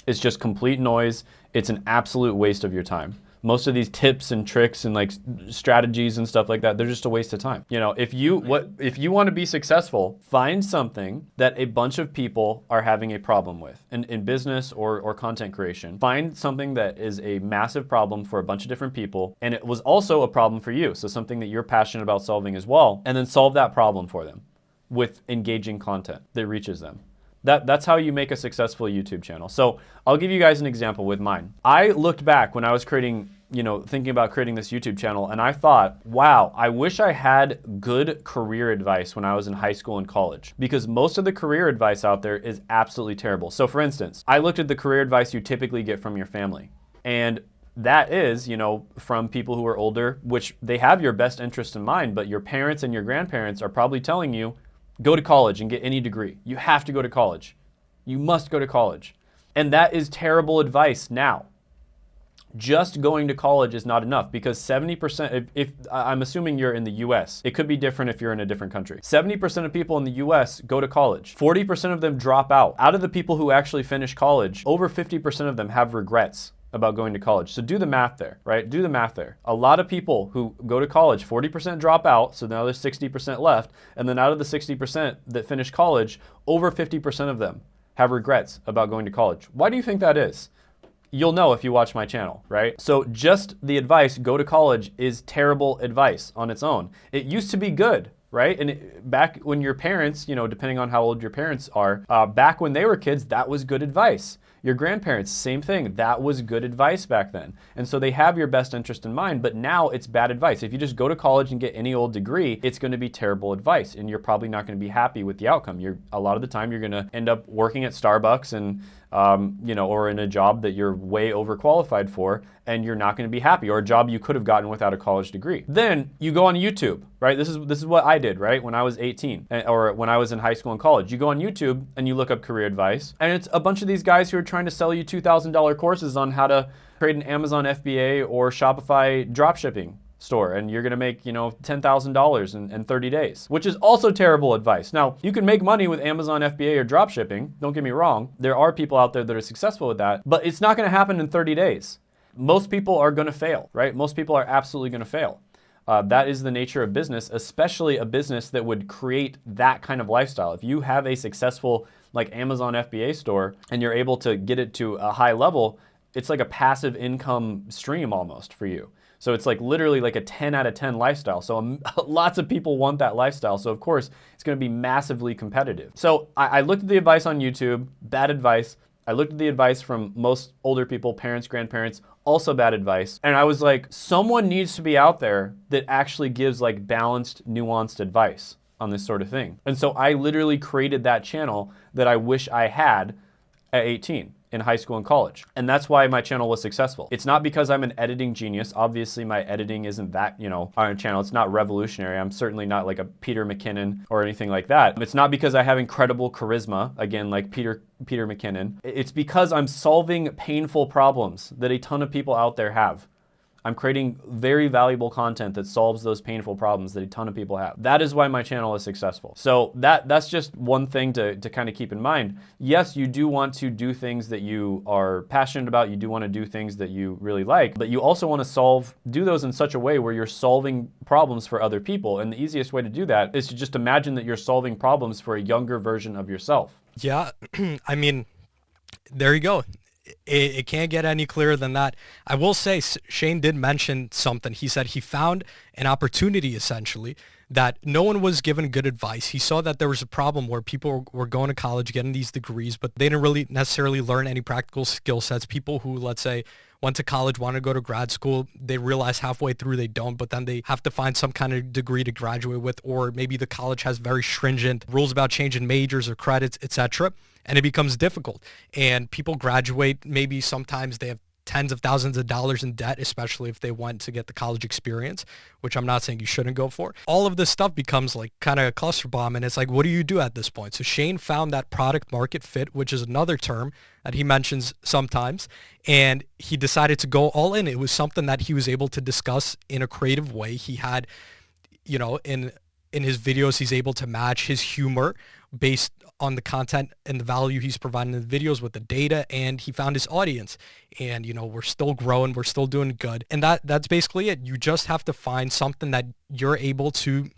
It's just complete noise. It's an absolute waste of your time most of these tips and tricks and like strategies and stuff like that, they're just a waste of time. You know, if you what if you want to be successful, find something that a bunch of people are having a problem with in, in business or, or content creation. Find something that is a massive problem for a bunch of different people and it was also a problem for you. So something that you're passionate about solving as well, and then solve that problem for them with engaging content that reaches them. That, that's how you make a successful YouTube channel. So I'll give you guys an example with mine. I looked back when I was creating, you know, thinking about creating this YouTube channel and I thought, wow, I wish I had good career advice when I was in high school and college because most of the career advice out there is absolutely terrible. So for instance, I looked at the career advice you typically get from your family and that is, you know, from people who are older, which they have your best interest in mind, but your parents and your grandparents are probably telling you, Go to college and get any degree. You have to go to college. You must go to college. And that is terrible advice now. Just going to college is not enough because 70%, if, if, I'm assuming you're in the US, it could be different if you're in a different country. 70% of people in the US go to college. 40% of them drop out. Out of the people who actually finish college, over 50% of them have regrets about going to college. So do the math there, right? Do the math there. A lot of people who go to college, 40% drop out, so now there's 60% left, and then out of the 60% that finish college, over 50% of them have regrets about going to college. Why do you think that is? You'll know if you watch my channel, right? So just the advice, go to college, is terrible advice on its own. It used to be good, right? And it, back when your parents, you know, depending on how old your parents are, uh, back when they were kids, that was good advice. Your grandparents, same thing. That was good advice back then. And so they have your best interest in mind, but now it's bad advice. If you just go to college and get any old degree, it's going to be terrible advice and you're probably not going to be happy with the outcome. You're a lot of the time you're going to end up working at Starbucks and um, you know, or in a job that you're way overqualified for and you're not going to be happy or a job you could have gotten without a college degree. Then you go on YouTube, right? This is this is what I did, right? When I was 18 eh, or when I was in high school and college. You go on YouTube and you look up career advice and it's a bunch of these guys who are trying to sell you $2,000 courses on how to create an Amazon FBA or Shopify dropshipping store and you're gonna make, you know, $10,000 in, in 30 days, which is also terrible advice. Now, you can make money with Amazon FBA or drop shipping, don't get me wrong. There are people out there that are successful with that, but it's not gonna happen in 30 days. Most people are gonna fail, right? Most people are absolutely gonna fail. Uh, that is the nature of business, especially a business that would create that kind of lifestyle. If you have a successful like Amazon FBA store and you're able to get it to a high level, it's like a passive income stream almost for you. So it's like literally like a 10 out of 10 lifestyle. So um, [LAUGHS] lots of people want that lifestyle. So of course, it's gonna be massively competitive. So I, I looked at the advice on YouTube, bad advice. I looked at the advice from most older people, parents, grandparents, also bad advice. And I was like, someone needs to be out there that actually gives like balanced, nuanced advice on this sort of thing. And so I literally created that channel that I wish I had at 18 in high school and college. And that's why my channel was successful. It's not because I'm an editing genius. Obviously my editing isn't that, you know, on a channel. It's not revolutionary. I'm certainly not like a Peter McKinnon or anything like that. It's not because I have incredible charisma, again, like Peter Peter McKinnon. It's because I'm solving painful problems that a ton of people out there have. I'm creating very valuable content that solves those painful problems that a ton of people have. That is why my channel is successful. So that that's just one thing to, to kind of keep in mind. Yes, you do want to do things that you are passionate about. You do want to do things that you really like, but you also want to solve, do those in such a way where you're solving problems for other people. And the easiest way to do that is to just imagine that you're solving problems for a younger version of yourself. Yeah, [CLEARS THROAT] I mean, there you go it, it, can't get any clearer than that. I will say Shane did mention something. He said he found an opportunity essentially that no one was given good advice. He saw that there was a problem where people were going to college getting these degrees, but they didn't really necessarily learn any practical skill sets. People who, let's say, went to college, wanted to go to grad school, they realize halfway through they don't, but then they have to find some kind of degree to graduate with, or maybe the college has very stringent rules about changing majors or credits, etc and it becomes difficult. And people graduate, maybe sometimes they have tens of thousands of dollars in debt, especially if they want to get the college experience, which I'm not saying you shouldn't go for. All of this stuff becomes like kind of a cluster bomb. And it's like, what do you do at this point? So Shane found that product market fit, which is another term that he mentions sometimes. And he decided to go all in. It was something that he was able to discuss in a creative way. He had, you know, in in his videos, he's able to match his humor based on the content and the value he's providing in the videos with the data and he found his audience and you know we're still growing we're still doing good and that that's basically it you just have to find something that you're able to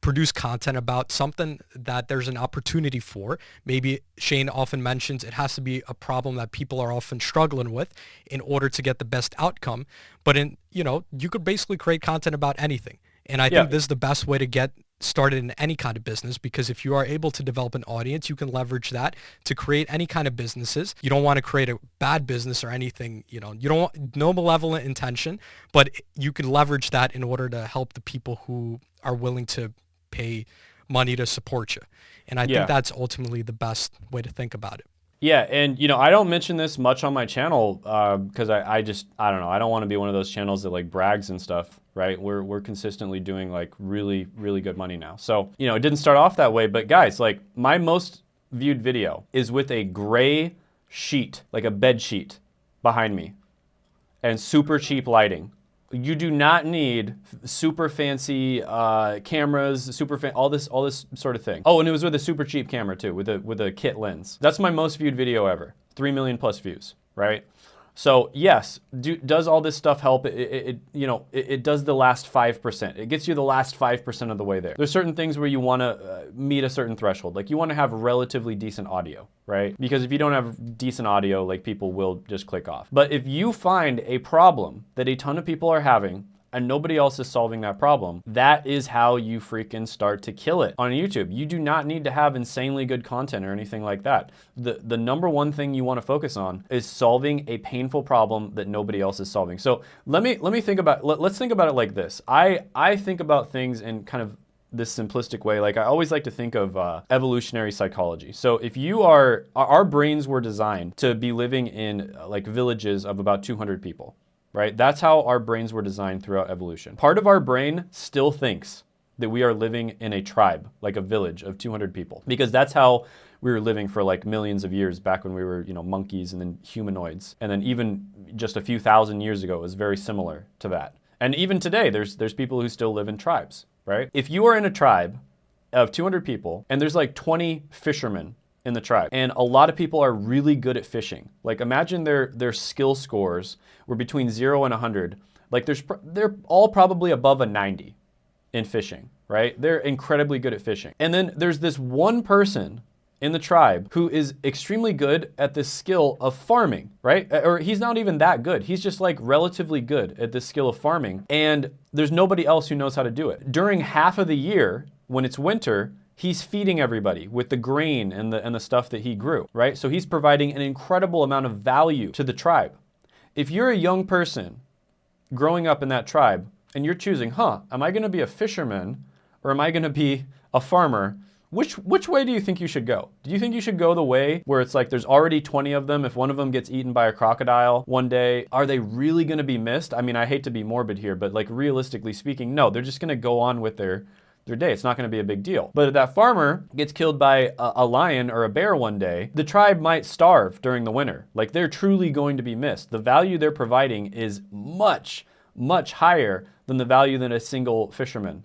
produce content about something that there's an opportunity for. Maybe Shane often mentions it has to be a problem that people are often struggling with in order to get the best outcome. But in, you know, you could basically create content about anything. And I yeah. think this is the best way to get started in any kind of business because if you are able to develop an audience, you can leverage that to create any kind of businesses. You don't want to create a bad business or anything, you know, you don't want no malevolent intention, but you can leverage that in order to help the people who are willing to pay money to support you. And I yeah. think that's ultimately the best way to think about it. Yeah, and you know, I don't mention this much on my channel because uh, I, I just I don't know. I don't want to be one of those channels that like brags and stuff, right? We're we're consistently doing like really really good money now. So you know, it didn't start off that way, but guys, like my most viewed video is with a gray sheet, like a bed sheet, behind me, and super cheap lighting you do not need super fancy uh, cameras, super fan, all this, all this sort of thing. Oh, and it was with a super cheap camera too, with a with a kit lens. That's my most viewed video ever, three million plus views, right? So yes, do, does all this stuff help? It, it, it you know, it, it, does the last 5%. It gets you the last 5% of the way there. There's certain things where you want to uh, meet a certain threshold. Like you want to have relatively decent audio, right? Because if you don't have decent audio, like people will just click off. But if you find a problem that a ton of people are having and nobody else is solving that problem. That is how you freaking start to kill it on YouTube. You do not need to have insanely good content or anything like that. The, the number one thing you want to focus on is solving a painful problem that nobody else is solving. So let me, let me think about, let, let's think about it like this. I, I think about things in kind of this simplistic way. Like I always like to think of uh, evolutionary psychology. So if you are, our brains were designed to be living in uh, like villages of about 200 people right? That's how our brains were designed throughout evolution. Part of our brain still thinks that we are living in a tribe, like a village of 200 people, because that's how we were living for like millions of years back when we were, you know, monkeys and then humanoids. And then even just a few thousand years ago, was very similar to that. And even today, there's, there's people who still live in tribes, right? If you are in a tribe of 200 people and there's like 20 fishermen in the tribe. And a lot of people are really good at fishing. Like imagine their, their skill scores were between zero and 100. Like there's, they're all probably above a 90 in fishing, right? They're incredibly good at fishing. And then there's this one person in the tribe who is extremely good at this skill of farming, right? Or he's not even that good. He's just like relatively good at this skill of farming. And there's nobody else who knows how to do it. During half of the year, when it's winter, he's feeding everybody with the grain and the, and the stuff that he grew, right? So he's providing an incredible amount of value to the tribe. If you're a young person growing up in that tribe and you're choosing, huh, am I gonna be a fisherman or am I gonna be a farmer? Which, which way do you think you should go? Do you think you should go the way where it's like there's already 20 of them? If one of them gets eaten by a crocodile one day, are they really gonna be missed? I mean, I hate to be morbid here, but like realistically speaking, no, they're just gonna go on with their their day. It's not going to be a big deal. But if that farmer gets killed by a, a, lion or a bear one day, the tribe might starve during the winter. Like they're truly going to be missed. The value they're providing is much, much higher than the value that a single fisherman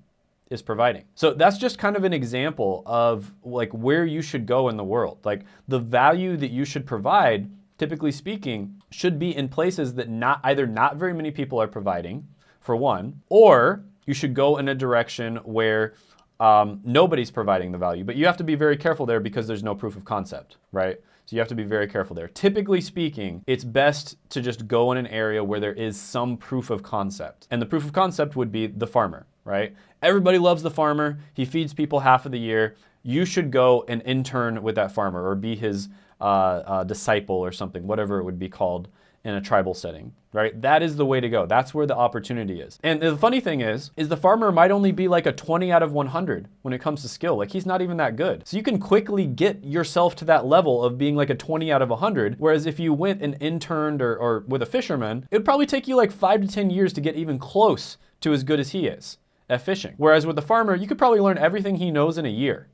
is providing. So that's just kind of an example of like where you should go in the world. Like the value that you should provide, typically speaking, should be in places that not either not very many people are providing, for one, or you should go in a direction where um, nobody's providing the value. But you have to be very careful there because there's no proof of concept, right? So you have to be very careful there. Typically speaking, it's best to just go in an area where there is some proof of concept. And the proof of concept would be the farmer, right? Everybody loves the farmer. He feeds people half of the year. You should go and intern with that farmer or be his uh, uh, disciple or something, whatever it would be called in a tribal setting, right? That is the way to go. That's where the opportunity is. And the funny thing is, is the farmer might only be like a 20 out of 100 when it comes to skill. Like he's not even that good. So you can quickly get yourself to that level of being like a 20 out of 100. Whereas if you went and interned or, or with a fisherman, it'd probably take you like five to 10 years to get even close to as good as he is at fishing. Whereas with the farmer, you could probably learn everything he knows in a year,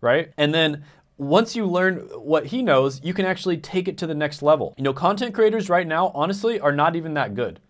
right? And then once you learn what he knows, you can actually take it to the next level. You know, content creators right now, honestly, are not even that good.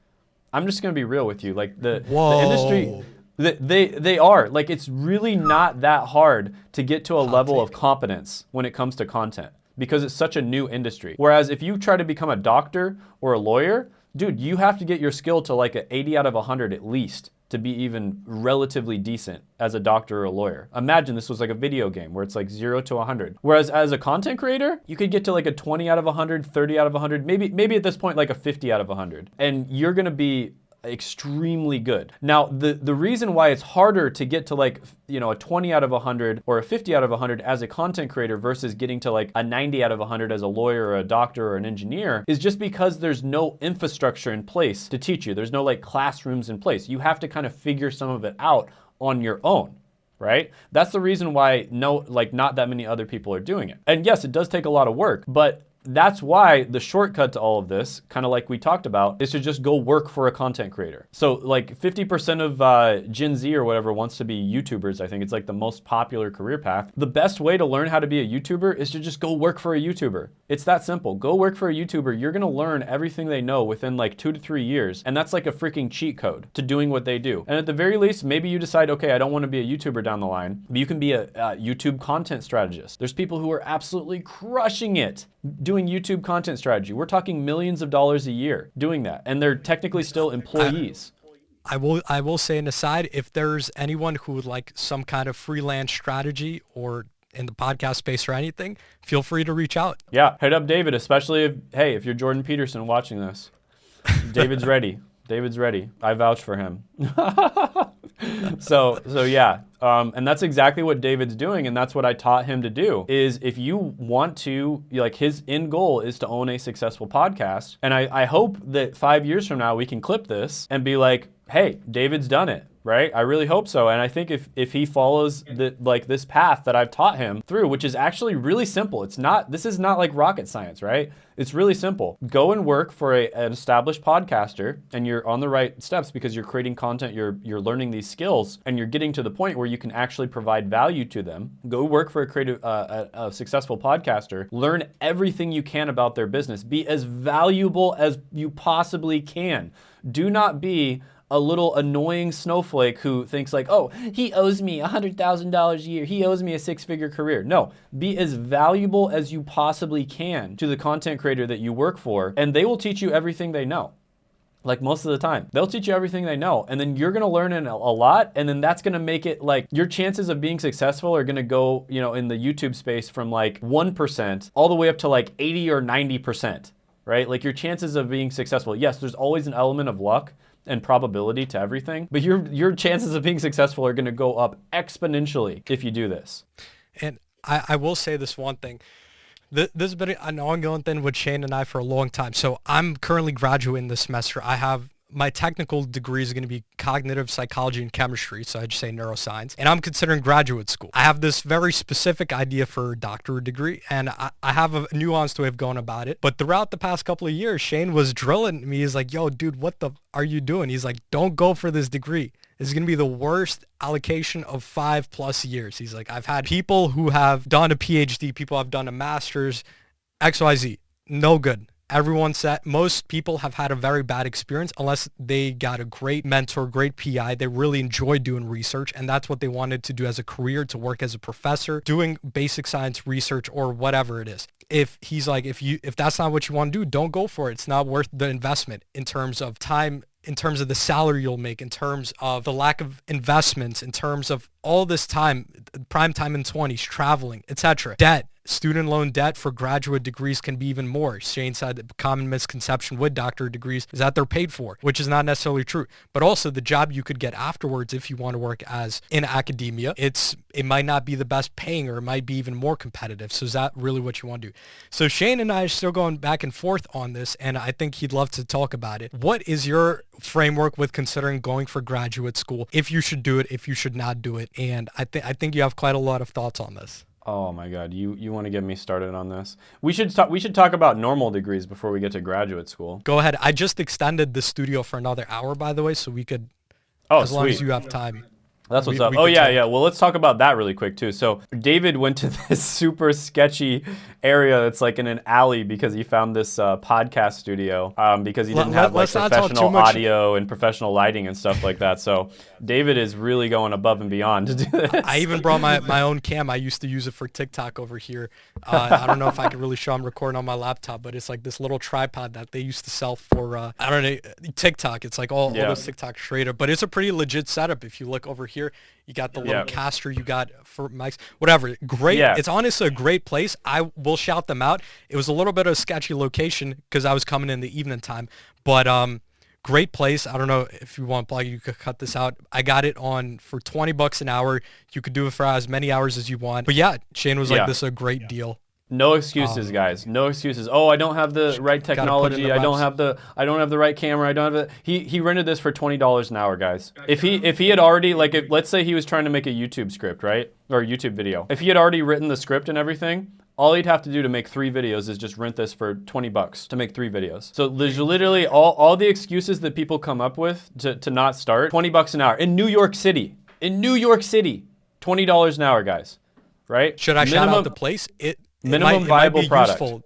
I'm just gonna be real with you. Like the, the industry, they, they, they are. Like it's really not that hard to get to a level of competence when it comes to content because it's such a new industry. Whereas if you try to become a doctor or a lawyer, dude, you have to get your skill to like an 80 out of 100 at least to be even relatively decent as a doctor or a lawyer. Imagine this was like a video game where it's like zero to 100. Whereas as a content creator, you could get to like a 20 out of 100, 30 out of 100, maybe, maybe at this point like a 50 out of 100. And you're gonna be extremely good. Now, the, the reason why it's harder to get to like, you know, a 20 out of 100 or a 50 out of 100 as a content creator versus getting to like a 90 out of 100 as a lawyer or a doctor or an engineer is just because there's no infrastructure in place to teach you. There's no like classrooms in place. You have to kind of figure some of it out on your own right? That's the reason why no, like not that many other people are doing it. And yes, it does take a lot of work, but that's why the shortcut to all of this, kind of like we talked about, is to just go work for a content creator. So like 50% of uh, Gen Z or whatever wants to be YouTubers. I think it's like the most popular career path. The best way to learn how to be a YouTuber is to just go work for a YouTuber. It's that simple. Go work for a YouTuber. You're gonna learn everything they know within like two to three years. And that's like a freaking cheat code to doing what they do. And at the very least, maybe you decide, okay, I don't wanna be a YouTuber down the line, but you can be a, a YouTube content strategist. There's people who are absolutely crushing it doing YouTube content strategy. We're talking millions of dollars a year doing that, and they're technically still employees. I will I will say an aside, if there's anyone who would like some kind of freelance strategy or in the podcast space or anything, feel free to reach out. Yeah, hit up David, especially if hey, if you're Jordan Peterson watching this. [LAUGHS] David's ready. David's ready. I vouch for him. [LAUGHS] so so yeah, um, and that's exactly what David's doing, and that's what I taught him to do. Is if you want to, like his end goal is to own a successful podcast, and I, I hope that five years from now we can clip this and be like, hey, David's done it right? I really hope so. And I think if, if he follows the, like this path that I've taught him through, which is actually really simple. It's not, this is not like rocket science, right? It's really simple. Go and work for a, an established podcaster and you're on the right steps because you're creating content, you're, you're learning these skills and you're getting to the point where you can actually provide value to them. Go work for a creative, uh, a, a successful podcaster, learn everything you can about their business, be as valuable as you possibly can. Do not be a little annoying snowflake who thinks like, oh, he owes me $100,000 a year. He owes me a six-figure career. No, be as valuable as you possibly can to the content creator that you work for, and they will teach you everything they know. Like most of the time, they'll teach you everything they know, and then you're gonna learn a lot, and then that's gonna make it like your chances of being successful are gonna go, you know, in the YouTube space from like 1% all the way up to like 80 or 90%, right? Like your chances of being successful. Yes, there's always an element of luck, and probability to everything, but your your chances of being successful are going to go up exponentially if you do this. And I, I will say this one thing. This has been an ongoing thing with Shane and I for a long time. So I'm currently graduating this semester. I have my technical degree is going to be cognitive psychology and chemistry, so I just say neuroscience, and I'm considering graduate school. I have this very specific idea for a doctorate degree, and I, I have a nuanced way of going about it. But throughout the past couple of years, Shane was drilling me. He's like, yo, dude, what the are you doing? He's like, don't go for this degree. This is going to be the worst allocation of five plus years. He's like, I've had people who have done a PhD, people have done a master's, XYZ, no good everyone said most people have had a very bad experience unless they got a great mentor, great PI. They really enjoyed doing research and that's what they wanted to do as a career, to work as a professor, doing basic science research or whatever it is. If he's like, if you, if that's not what you want to do, don't go for it. It's not worth the investment in terms of time in terms of the salary you'll make, in terms of the lack of investments, in terms of all this time, prime time in 20s, traveling, etc. Debt, student loan debt for graduate degrees can be even more. Shane said the common misconception with doctorate degrees is that they're paid for, which is not necessarily true. But also the job you could get afterwards if you want to work as in academia, it's it might not be the best paying or it might be even more competitive. So is that really what you want to do? So Shane and I are still going back and forth on this and I think he'd love to talk about it. What is your framework with considering going for graduate school? If you should do it, if you should not do it. And I think I think you have quite a lot of thoughts on this. Oh my God, you you want to get me started on this? We should talk. We should talk about normal degrees before we get to graduate school. Go ahead. I just extended the studio for another hour, by the way, so we could, Oh, as sweet. long as you have time. That's what's we- up. we oh yeah, talk. yeah. Well, let's talk about that really quick too. So David went to [LAUGHS] this super sketchy area that's like in an alley because he found this uh, podcast studio um, because he didn't let- have like let's not talk too professional audio and professional lighting and stuff like that. So David is really going above and beyond to do this. I even brought my, [LAUGHS] my own cam. I used to use it for TikTok over here. Uh, I don't know if I could really show I'm recording on my laptop, but it's like this little tripod that they used to sell for, uh, I don't know, TikTok. It's like all, Yeah. all those TikTok straight but it's a pretty legit setup. If you look over here, you got the little Yeah. caster, you got for mics, whatever. Great. Yeah. It's honestly a great place. I will shout them out. It was a little bit of a sketchy location because I was coming in the evening time, but um, great place. I don't know if you want plug, you could cut this out. I got it on for 20 bucks an hour. You could do it for as many hours as you want. But yeah, Shane was Yeah. like, this is a great deal. No excuses, guys. No excuses. Oh, I don't have the right Um, put in technology. the I don't have the I don't have the right camera. I don't have the he he rented this for twenty dollars an hour, guys. If he if he had already like if let's say he was trying to make a YouTube script, right? Or a YouTube video. If he had already written the script and everything, all he'd have to do to make three videos is just rent this for 20 bucks to make three videos. So there's literally all, all the excuses that people come up with to, to not start, 20 bucks an hour in New York City. In New York City, $20 an hour, guys. Right? Should I shout Minimum- out the place? It it minimum might, it might viable be product. Useful.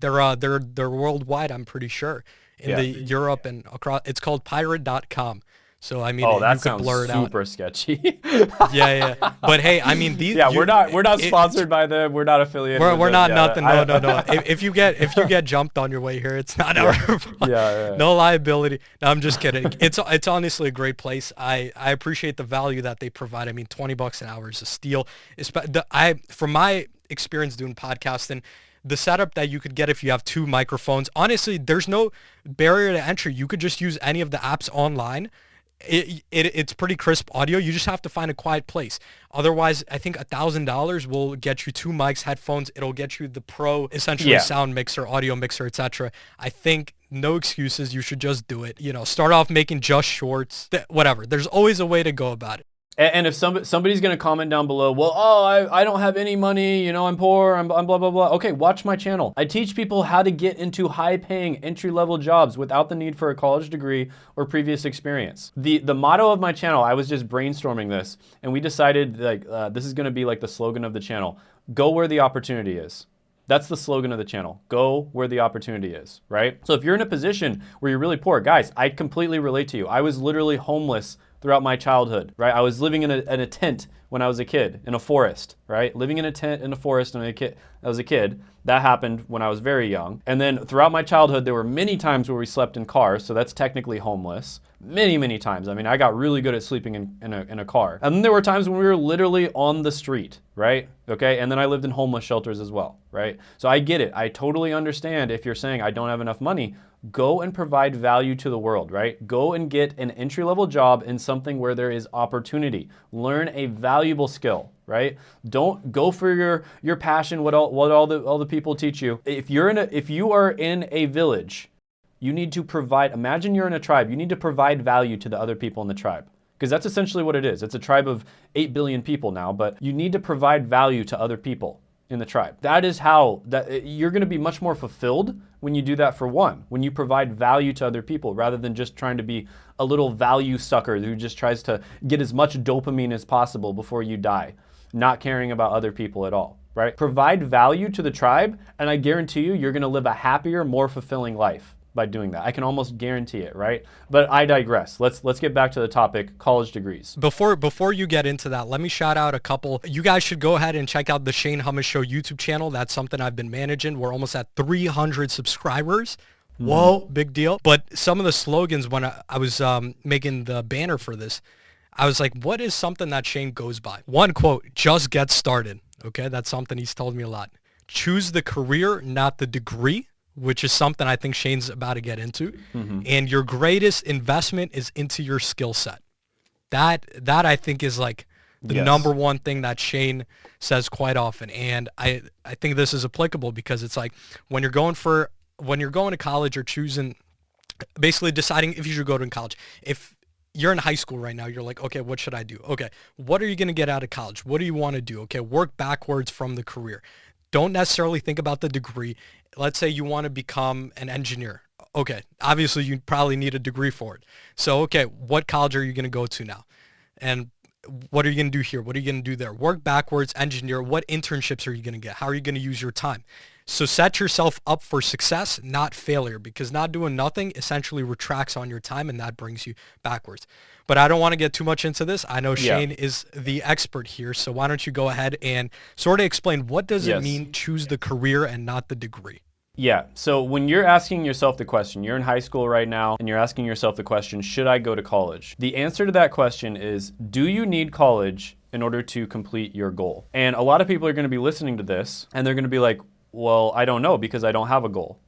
They're uh they're they're worldwide. I'm pretty sure in Yeah. the Europe and across. It's called Pirate.com. So I mean, Oh, that sounds blur it out. super sketchy. [LAUGHS] Yeah, yeah. But hey, I mean, these. [LAUGHS] yeah, you- we're not we're not it- sponsored by them. We're not affiliated. We're, we're not Yeah, nothing. I- No, no, no. [LAUGHS] if, if you get if you get jumped on your way here, it's not our fault. Yeah, yeah. No liability. No, I'm just kidding. It's it's honestly a great place. I I appreciate the value that they provide. I mean, 20 bucks an hour is a steal. The- I from my experience doing podcasting, the setup that you could get if you have two microphones. Honestly, there's no barrier to entry. You could just use any of the apps online. It, it, it's pretty crisp audio. You just have to find a quiet place. Otherwise, I think a thousand dollars will get you two mics, headphones. It'll get you the pro, essentially Yeah. sound mixer, audio mixer, etc. I think no excuses. You should just do it. You know, start off making just shorts, th- whatever. There's always a way to go about it. And, if some, somebody's going to comment down below, well, oh, I, I don't have any money, you know, I'm poor, I'm, I'm blah, blah, blah. Okay, watch my channel. I teach people how to get into high paying entry level jobs without the need for a college degree or previous experience. The, the motto of my channel, I was just brainstorming this and we decided like uh, this is going to be like the slogan of the channel go where the opportunity is. That's the slogan of the channel. Go where the opportunity is, right? So if you're in a position where you're really poor, guys, I completely relate to you. I was literally homeless throughout my childhood, right? I was living in a, in a tent when I was a kid, in a forest, right? Living in a tent in a forest when I, was a kid. That happened when I was very young. And then throughout my childhood, there were many times where we slept in cars, so that's technically homeless. Many, many times. I mean, I got really good at sleeping in, in, a, in a car. And then there were times when we were literally on the street, right? Okay, and then I lived in homeless shelters as well, right? So I get it. I totally understand if you're saying I don't have enough money, go and provide value to the world, right? Go and get an entry level job in something where there is opportunity. Learn a valuable skill, right? Don't go for your your passion what all what all the all the people teach you. If you're in a if you are in a village, you need to provide imagine you're in a tribe, you need to provide value to the other people in the tribe. Because that's essentially what it is. It's a tribe of 8 billion people now, but you need to provide value to other people in the tribe. That is how that you're going to be much more fulfilled when you do that for one. When you provide value to other people rather than just trying to be a little value sucker who just tries to get as much dopamine as possible before you die, not caring about other people at all, right? Provide value to the tribe and I guarantee you you're going to live a happier, more fulfilling life by doing that. I can almost guarantee it, right? But I digress. Let's let's get back to the topic, college degrees. Before before you get into that, let me shout out a couple. You guys should go ahead and check out the Shane Hummus Show YouTube channel. That's something I've been managing. We're almost at 300 subscribers. Whoa, big deal. But some of the slogans when I, I was um, making the banner for this, I was like, what is something that Shane goes by? One quote, just get started. Okay, that's something he's told me a lot. choose the career, not the degree, which is something I think Shane's about to get into. Mm-hmm. And your greatest investment is into your skill set. That that I think is like the yes. number one thing that Shane says quite often. And I I think this is applicable because it's like when you're going for when you're going to college or choosing basically deciding if you should go to college. If you're in high school right now, you're like, okay, what should I do? Okay, what are you going to get out of college? What do you want to do? Okay, work backwards from the career. Don't necessarily think about the degree. Let's say you want to become an engineer. Okay, obviously you probably need a degree for it. So, okay, what college are you going to go to now? And what are you going to do here? What are you going to do there? Work backwards, engineer. What internships are you going to get? How are you going to use your time? So set yourself up for success, not failure, because not doing nothing essentially retracts on your time and that brings you backwards. But I don't want to get too much into this. I know Shane yeah. is the expert here. So why don't you go ahead and sort of explain what does yes. it mean choose the career and not the degree? Yeah. So when you're asking yourself the question, you're in high school right now and you're asking yourself the question, should I go to college? The answer to that question is, do you need college in order to complete your goal? And a lot of people are going to be listening to this and they're going to be like, well, I don't know because I don't have a goal.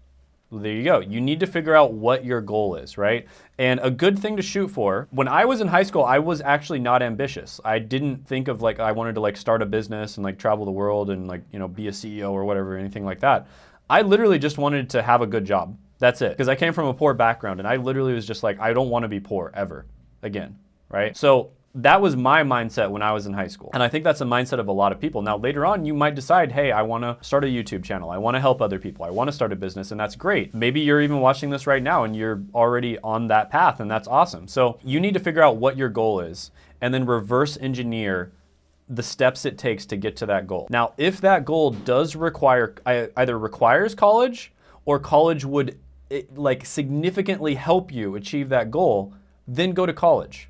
Well, there you go. You need to figure out what your goal is, right? And a good thing to shoot for. When I was in high school, I was actually not ambitious. I didn't think of like I wanted to like start a business and like travel the world and like, you know, be a CEO or whatever, anything like that. I literally just wanted to have a good job. That's it. Because I came from a poor background and I literally was just like, I don't want to be poor ever again, right? So that was my mindset when I was in high school. And I think that's the mindset of a lot of people. Now, later on, you might decide, hey, I want to start a YouTube channel. I want to help other people. I want to start a business, and that's great. Maybe you're even watching this right now and you're already on that path, and that's awesome. So you need to figure out what your goal is and then reverse engineer the steps it takes to get to that goal. Now, if that goal does require, either requires college or college would like significantly help you achieve that goal, then go to college.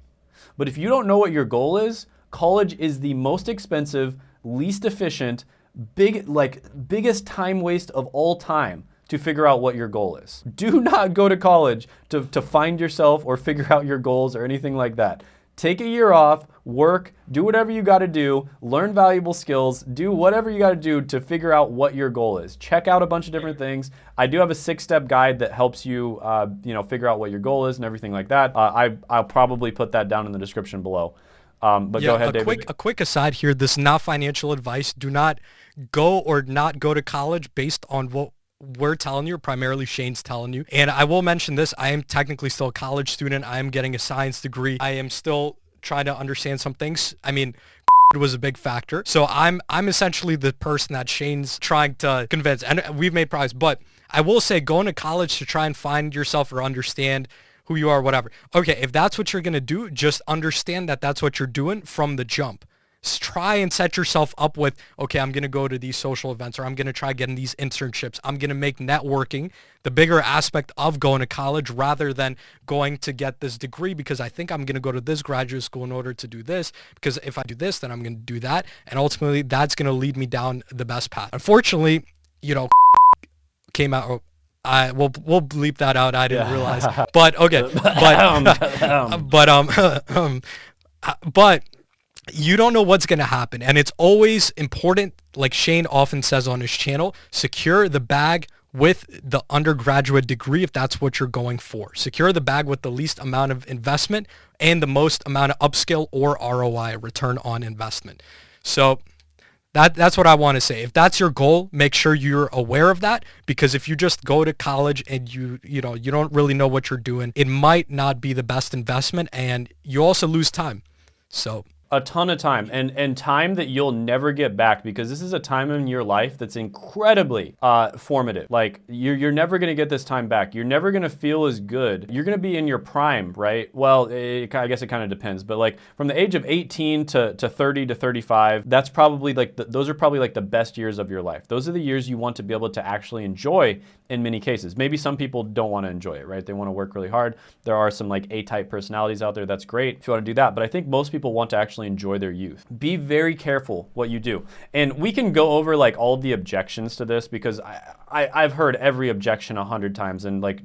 But if you don't know what your goal is, college is the most expensive, least efficient, big like biggest time waste of all time to figure out what your goal is. Do not go to college to, to find yourself or figure out your goals or anything like that. Take a year off, work, do whatever you got to do, learn valuable skills, do whatever you got to do to figure out what your goal is. Check out a bunch of different things. I do have a six-step guide that helps you, uh, you know, figure out what your goal is and everything like that. Uh, I, I'll probably put that down in the description below. Um, but yeah, go ahead, a David. Quick, a quick aside here. This is not financial advice. Do not go or not go to college based on what we're telling you, primarily Shane's telling you. And I will mention this, I am technically still a college student. I am getting a science degree. I am still trying to understand some things. I mean, it [LAUGHS] was a big factor. So I'm I'm essentially the person that Shane's trying to convince. And we've made progress, but I will say going to college to try and find yourself or understand who you are, whatever. Okay, if that's what you're going to do, just understand that that's what you're doing from the jump try and set yourself up with, okay, I'm going to go to these social events or I'm going to try getting these internships. I'm going to make networking the bigger aspect of going to college rather than going to get this degree because I think I'm going to go to this graduate school in order to do this because if I do this, then I'm going to do that. And ultimately that's going to lead me down the best path. Unfortunately, you know, [LAUGHS] came out I we'll we'll bleep that out. I didn't yeah. realize. But okay. [LAUGHS] But [LAUGHS] but um, um but you don't know what's going to happen. And it's always important, like Shane often says on his channel, secure the bag with the undergraduate degree if that's what you're going for. Secure the bag with the least amount of investment and the most amount of upskill or ROI, return on investment. So that, that's what I want to say. If that's your goal, make sure you're aware of that because if you just go to college and you you know you don't really know what you're doing, it might not be the best investment and you also lose time. So a ton of time and and time that you'll never get back because this is a time in your life that's incredibly uh, formative. Like you're, you're never to get this time back. You're never to feel as good. You're to be in your prime right? Well it, i guess it kind of depends but like from the age of 18 to, to 30 to 35 that's probably like the, those are probably like the best years of your life. Those are the years you want to be able to actually enjoy in many cases maybe some people don't want to enjoy it right they want to work really hard there are some like a-type personalities out there that's great if you want to do that but i think most people want to actually enjoy their youth. Be very careful what you do. And we can go over like all the objections to this because I, I, have heard every objection a hundred times and like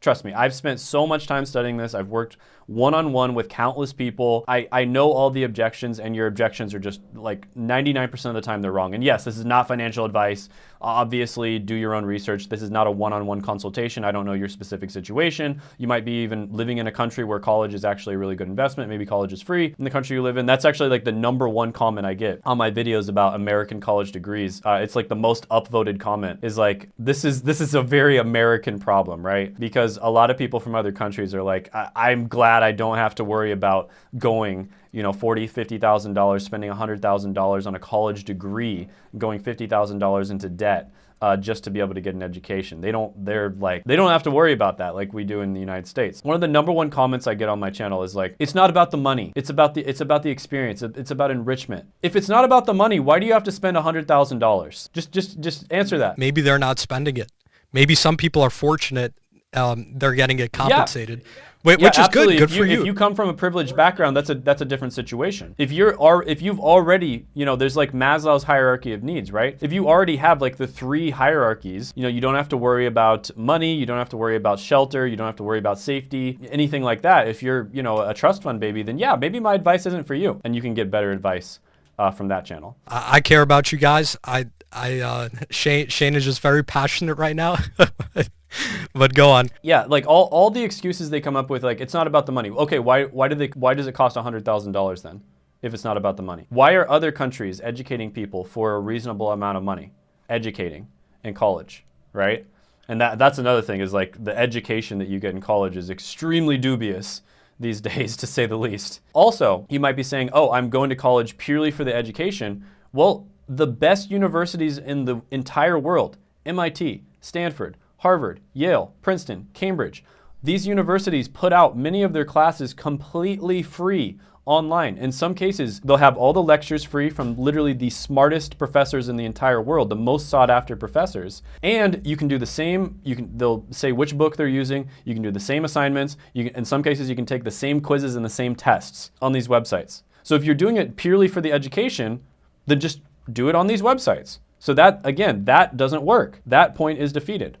Trust me, I've spent so much time studying this. I've worked one-on-one with countless people. I, I know all the objections and your objections are just like 99% of the time they're wrong. And yes, this is not financial advice. Obviously, do your own research. This is not a one-on-one consultation. I don't know your specific situation. You might be even living in a country where college is actually a really good investment. Maybe college is free in the country you live in. That's actually like the number one comment I get on my videos about American college degrees. Uh, it's like the most upvoted comment is like, this is this is a very American problem, right? Because a lot of people from other countries are like, I- am glad I don't have to worry about going you know, forty, fifty thousand dollars, spending hundred thousand dollars on a college degree, going fifty thousand dollars into debt. Uh, just to be able to get an education. They don't, they're like, they don't have to worry about that like we do in the United States. One of the number one comments I get on my channel is like, it's not about the money. It's about the, it's about the experience. It's about enrichment. If it's not about the money, why do you have to spend $100,000? Just, just, just answer that. Maybe they're not spending it. Maybe some people are fortunate. Um, they're getting it compensated. Yeah Wait, yeah, which is absolutely. good. Good if you, for you. If you come from a privileged background, that's a that's a different situation. If you're are if you've already, you know, there's like Maslow's hierarchy of needs, right? If you already have like the three hierarchies, you know, you don't have to worry about money, you don't have to worry about shelter, you don't have to worry about safety, anything like that. If you're, you know, a trust fund baby, then yeah, maybe my advice isn't for you, and you can get better advice uh, from that channel. I, I care about you guys. I I uh, Shane Shane is just very passionate right now. [LAUGHS] [LAUGHS] but go on. Yeah, like all, all the excuses they come up with, like it's not about the money. Okay, why why do they why does it cost hundred thousand dollars then, if it's not about the money? Why are other countries educating people for a reasonable amount of money, educating in college, right? And that that's another thing is like the education that you get in college is extremely dubious these [LAUGHS] days, to say the least. Also, you might be saying, oh, I'm going to college purely for the education. Well, the best universities in the entire world, MIT, Stanford, Harvard, Yale, Princeton, Cambridge. These universities put out many of their classes completely free online. In some cases, they'll have all the lectures free from literally the smartest professors in the entire world, the most sought after professors. And you can do the same, you can they'll say which book they're using, you can do the same assignments, you can, in some cases you can take the same quizzes and the same tests on these websites. So if you're doing it purely for the education, then just do it on these websites. So that again, that doesn't work. That point is defeated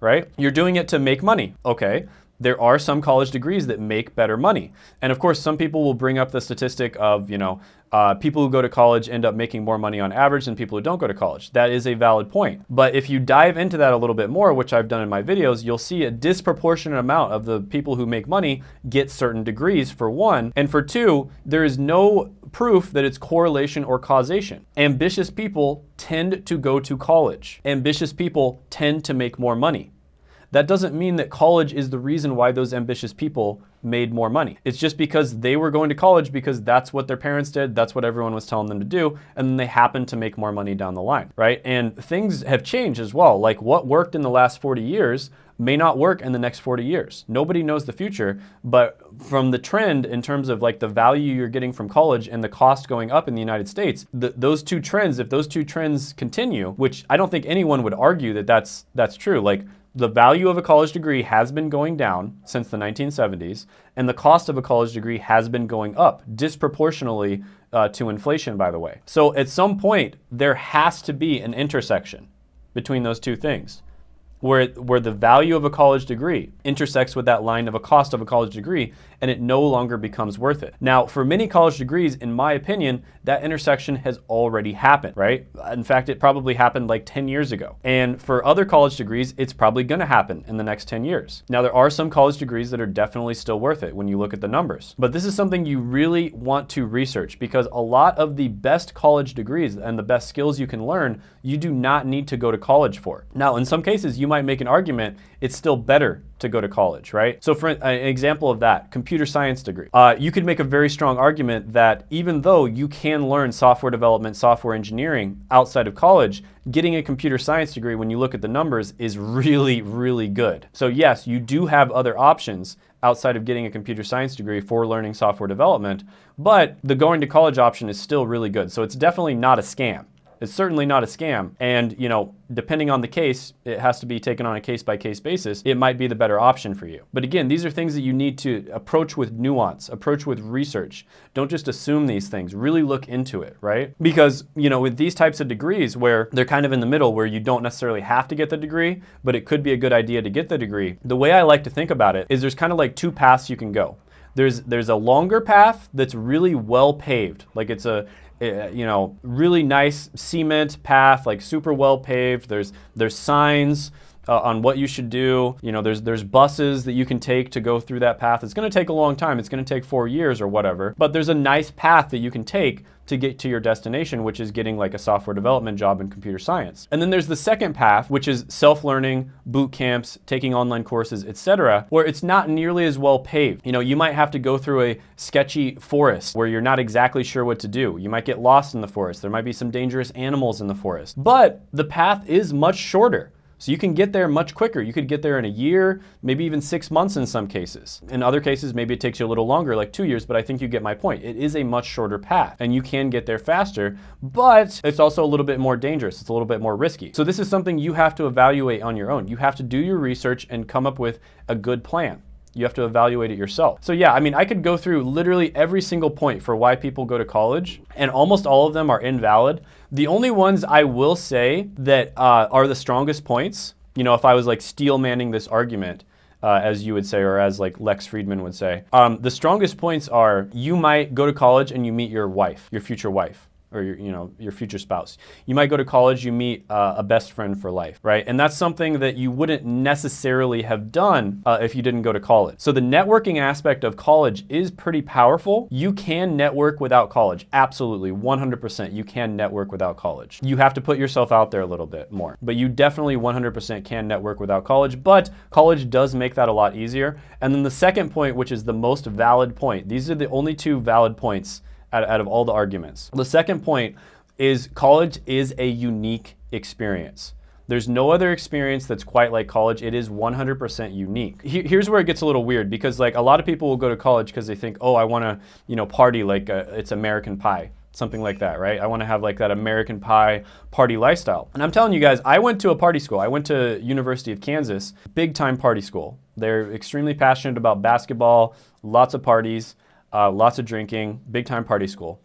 right? You're doing it to make money. Okay, there are some college degrees that make better money. And of course, some people will bring up the statistic of, you know, uh, people who go to college end up making more money on average than people who don't go to college. That is a valid point. But if you dive into that a little bit more, which I've done in my videos, you'll see a disproportionate amount of the people who make money get certain degrees, for one. And for two, there is no proof that it's correlation or causation. Ambitious people tend to go to college. Ambitious people tend to make more money. That doesn't mean that college is the reason why those ambitious people made more money. It's just because they were going to college because that's what their parents did, that's what everyone was telling them to do, and then they happened to make more money down the line, right? And things have changed as well. Like what worked in the last 40 years may not work in the next 40 years. Nobody knows the future, but from the trend in terms of like the value you're getting from college and the cost going up in the United States, the, those two trends, if those two trends continue, which I don't think anyone would argue that that's that's true. Like the value of a college degree has been going down since the 1970s, and the cost of a college degree has been going up disproportionately uh, to inflation, by the way. So at some point, there has to be an intersection between those two things where, where the value of a college degree intersects with that line of a cost of a college degree and it no longer becomes worth it. Now, for many college degrees, in my opinion, that intersection has already happened, right? In fact, it probably happened like 10 years ago. And for other college degrees, it's probably gonna happen in the next 10 years. Now, there are some college degrees that are definitely still worth it when you look at the numbers. But this is something you really want to research because a lot of the best college degrees and the best skills you can learn, you do not need to go to college for. Now, in some cases, you might make an argument it's still better to go to college, right? So for an example of that, computer science degree. Uh, you could make a very strong argument that even though you can learn software development, software engineering outside of college, getting a computer science degree when you look at the numbers is really, really good. So yes, you do have other options outside of getting a computer science degree for learning software development, but the going to college option is still really good. So it's definitely not a scam. It's certainly not a scam. And, you know, depending on the case, it has to be taken on a case by case basis. It might be the better option for you. But again, these are things that you need to approach with nuance, approach with research. Don't just assume these things, really look into it, right? Because, you know, with these types of degrees where they're kind of in the middle where you don't necessarily have to get the degree, but it could be a good idea to get the degree. The way I like to think about it is there's kind of like two paths you can go. There's there's a longer path that's really well paved. Like it's a uh, you know, really nice cement path, like super well paved. There's there's signs uh, on what you should do. You know, there's there's buses that you can take to go through that path. It's going to take a long time. It's going to take four years or whatever. But there's a nice path that you can take to get to your destination, which is getting like a software development job in computer science. And then there's the second path, which is self-learning, boot camps, taking online courses, etc., where it's not nearly as well paved. You know, you might have to go through a sketchy forest where you're not exactly sure what to do. You might get lost in the forest. There might be some dangerous animals in the forest. But the path is much shorter. So you can get there much quicker. You could get there in a year, maybe even six months in some cases. In other cases, maybe it takes you a little longer, like two years, but I think you get my point. It is a much shorter path and you can get there faster, but it's also a little bit more dangerous. It's a little bit more risky. So this is something you have to evaluate on your own. You have to do your research and come up with a good plan. You have to evaluate it yourself. So yeah, I mean, I could go through literally every single point for why people go to college, and almost all of them are invalid. The only ones I will say that uh, are the strongest points, you know, if I was like steel manning this argument, uh, as you would say, or as like Lex Fridman would say, um, the strongest points are you might go to college and you meet your wife, your future wife or your, you know, your future spouse. You might go to college, you meet uh, a best friend for life, right? And that's something that you wouldn't necessarily have done uh, if you didn't go to college. So the networking aspect of college is pretty powerful. You can network without college. Absolutely, 100% you can network without college. You have to put yourself out there a little bit more, but you definitely 100% can network without college, but college does make that a lot easier. And then the second point, which is the most valid point, these are the only two valid points out, out of all the arguments. The second point is college is a unique experience. There's no other experience that's quite like college. It is 100% unique. Here's where it gets a little weird because like a lot of people will go to college because they think, oh, I want to, you know, party like a, it's American Pie, something like that, right? I want to have like that American Pie party lifestyle. And I'm telling you guys, I went to a party school. I went to University of Kansas, big time party school. They're extremely passionate about basketball, lots of parties uh, lots of drinking, big time party school.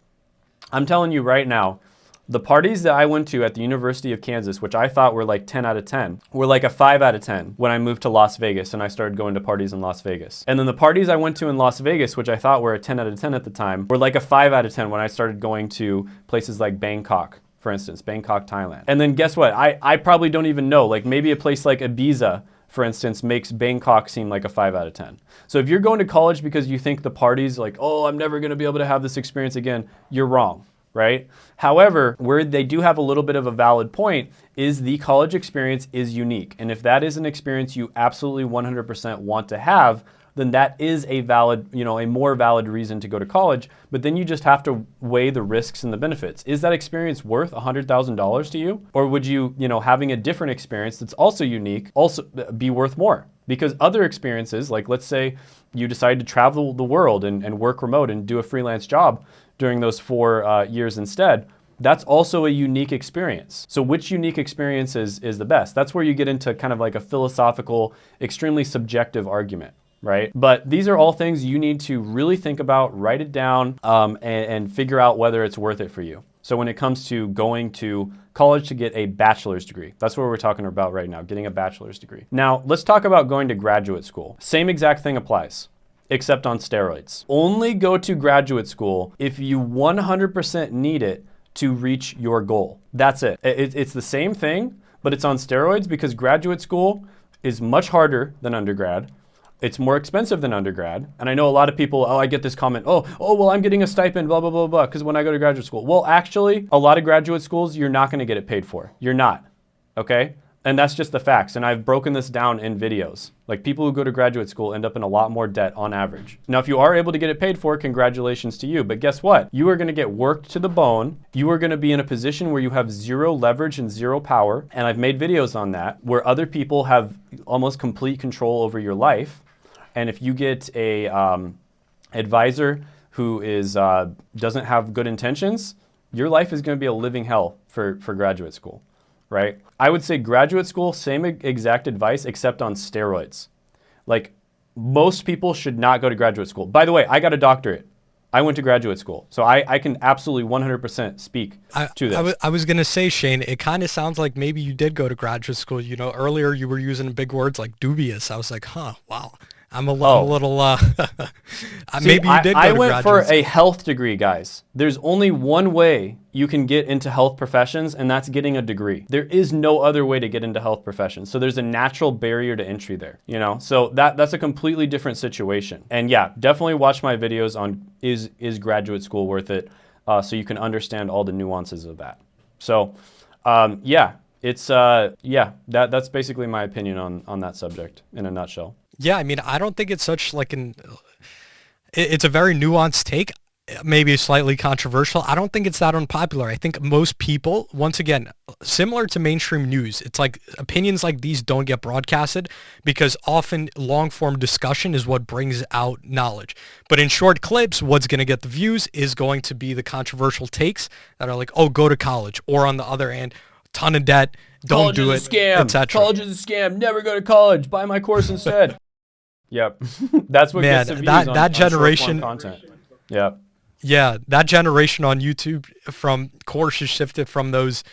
I'm telling you right now, the parties that I went to at the University of Kansas, which I thought were like 10 out of 10, were like a 5 out of 10 when I moved to Las Vegas and I started going to parties in Las Vegas. And then the parties I went to in Las Vegas, which I thought were a 10 out of 10 at the time, were like a 5 out of 10 when I started going to places like Bangkok, for instance, Bangkok, Thailand. And then guess what? I, I probably don't even know, like maybe a place like Ibiza for instance, makes Bangkok seem like a 5 out of 10. So if you're going to college because you think the party's like, oh, I'm never going to be able to have this experience again, you're wrong, right? However, where they do have a little bit of a valid point is the college experience is unique. And if that is an experience you absolutely 100% want to have, then that is a valid, you know, a more valid reason to go to college. But then you just have to weigh the risks and the benefits. Is that experience worth $100,000 to you? Or would you, you know, having a different experience that's also unique also be worth more? Because other experiences, like let's say you decide to travel the world and, and work remote and do a freelance job during those four uh, years instead, that's also a unique experience. So which unique experience is, is the best? That's where you get into kind of like a philosophical, extremely subjective argument right? But these are all things you need to really think about, write it down, um, and, and figure out whether it's worth it for you. So when it comes to going to college to get a bachelor's degree, that's what we're talking about right now, getting a bachelor's degree. Now, let's talk about going to graduate school. Same exact thing applies except on steroids. Only go to graduate school if you 100% need it to reach your goal. That's it. It's the same thing, but it's on steroids because graduate school is much harder than undergrad. It's more expensive than undergrad. And I know a lot of people, oh, I get this comment, oh, oh, well, I'm getting a stipend, blah, blah, blah, blah, because when I go to graduate school. Well, actually, a lot of graduate schools, you're not going to get it paid for. You're not, okay? And that's just the facts. And I've broken this down in videos. Like people who go to graduate school end up in a lot more debt on average. Now, if you are able to get it paid for, congratulations to you. But guess what? You are going to get worked to the bone. You are going to be in a position where you have zero leverage and zero power. And I've made videos on that where other people have almost complete control over your life. And if you get a um, advisor who is uh, doesn't have good intentions, your life is going to be a living hell for, for graduate school, right? I would say graduate school, same exact advice, except on steroids. Like most people should not go to graduate school. By the way, I got a doctorate. I went to graduate school, so I, I can absolutely 100% speak I, to this. I, w- I was going to say, Shane, it kind of sounds like maybe you did go to graduate school. You know, earlier you were using big words like dubious. I was like, huh, wow. I'm a, li- a little. [LAUGHS] Uh, See, maybe you I, did. I to went for a health degree, guys. There's only one way you can get into health professions, and that's getting a degree. There is no other way to get into health professions. So there's a natural barrier to entry there, you know? So that that's a completely different situation. And yeah, definitely watch my videos on is is graduate school worth it, uh, so you can understand all the nuances of that. So um, yeah, it's uh, yeah, that that's basically my opinion on on that subject in a nutshell. Yeah, I mean, I don't think it's such like an. It's a very nuanced take, maybe slightly controversial. I don't think it's that unpopular. I think most people, once again, similar to mainstream news, it's like opinions like these don't get broadcasted because often long form discussion is what brings out knowledge. But in short clips, what's going to get the views is going to be the controversial takes that are like, oh, go to college, or on the other hand, ton of debt, don't college do is it, a scam. etc. College is a scam. Never go to college. Buy my course instead. Yep, that's what Man, gets the that- on, that on generation- content. Yep. Yeah, that generation on YouTube from courses shifted from those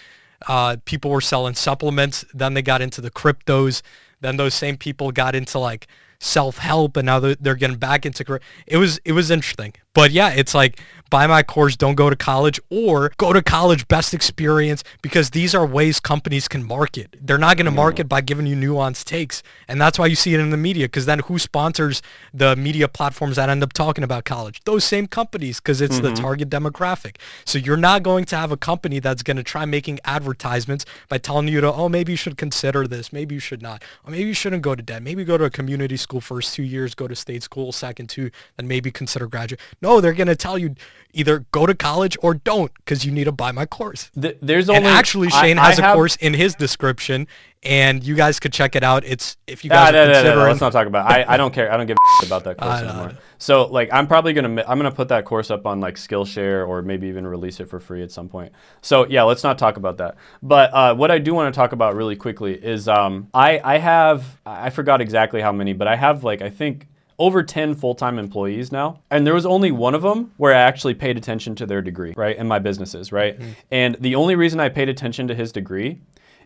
uh, people were selling supplements, then they got into the cryptos, then those same people got into like self-help and now they're, they're getting back into. It was it was interesting. But yeah, it's like buy my course, don't go to college or go to college best experience because these are ways companies can market. They're not going to mm. market by giving you nuanced takes. And that's why you see it in the media because then who sponsors the media platforms that end up talking about college? Those same companies because it's the mm-hmm. target demographic. So you're not going to have a company that's going to try making advertisements by telling you to, oh, maybe you should consider this. Maybe you should not. Or maybe you shouldn't go to debt. Maybe go to a community school first two years, go to state school second two, then maybe consider graduate. No, they're going to tell you either go to college or don't because you need to buy my course. Th- there's And only actually, Shane I has a have- course in his description, and you guys could check it out. It's if you guys no, are no, considering. let's not talk about. It. I, I don't care. I don't give a about that [LAUGHS] course anymore. So like, I'm probably gonna I'm gonna put that course up on like Skillshare or maybe even release it for free at some point. So yeah, let's not talk about that. But uh, what I do want to talk about really quickly is um, I I have I forgot exactly how many, but I have like I think over 10 full-time employees now and there was only one of them where i actually paid attention to their degree right in my businesses right? Mm-hmm. And the only reason i paid attention to his degree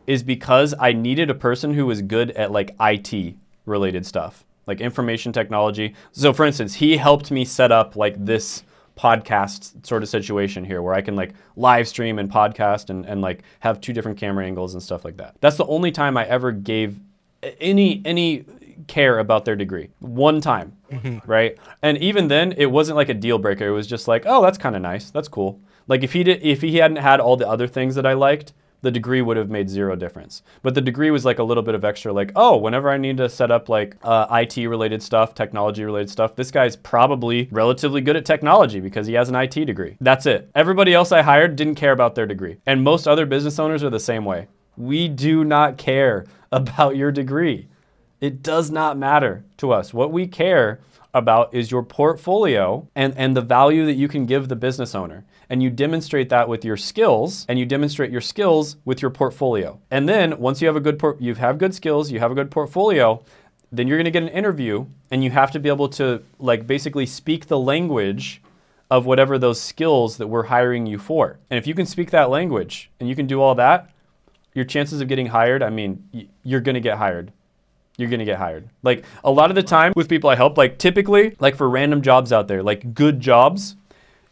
is because i needed a person who was good at like it related stuff like information technology. So for instance he helped me set up like this podcast sort of situation here where i can like live stream and podcast and, and like have two different camera angles and stuff like that. That's the only time i ever gave any any care about their degree. One time right? And even then it wasn't like a deal breaker. It was just like oh that's kind of nice. That's cool. Like if he did if he hadn't had all the other things that i liked the degree would have made zero difference. But the degree was like a little bit of extra like oh whenever i need to set up like uh, it related stuff technology related stuff this guy's probably relatively good at technology because he has an it degree. That's it. Everybody else i hired didn't care about their degree. And most other business owners are the same way. We do not care [LAUGHS] about your degree it does not matter to us. What we care about is your portfolio and, and the value that you can give the business owner. And you demonstrate that with your skills and you demonstrate your skills with your portfolio. And then once you have a good you have good skills, you have a good portfolio, then you're going to get an interview and you have to be able to like basically speak the language of whatever those skills that we're hiring you for. And if you can speak that language and you can do all that, your chances of getting hired, I mean, you're going to get hired you're gonna get hired. Like a lot of the time with people I help, like typically, like for random jobs out there, like good jobs,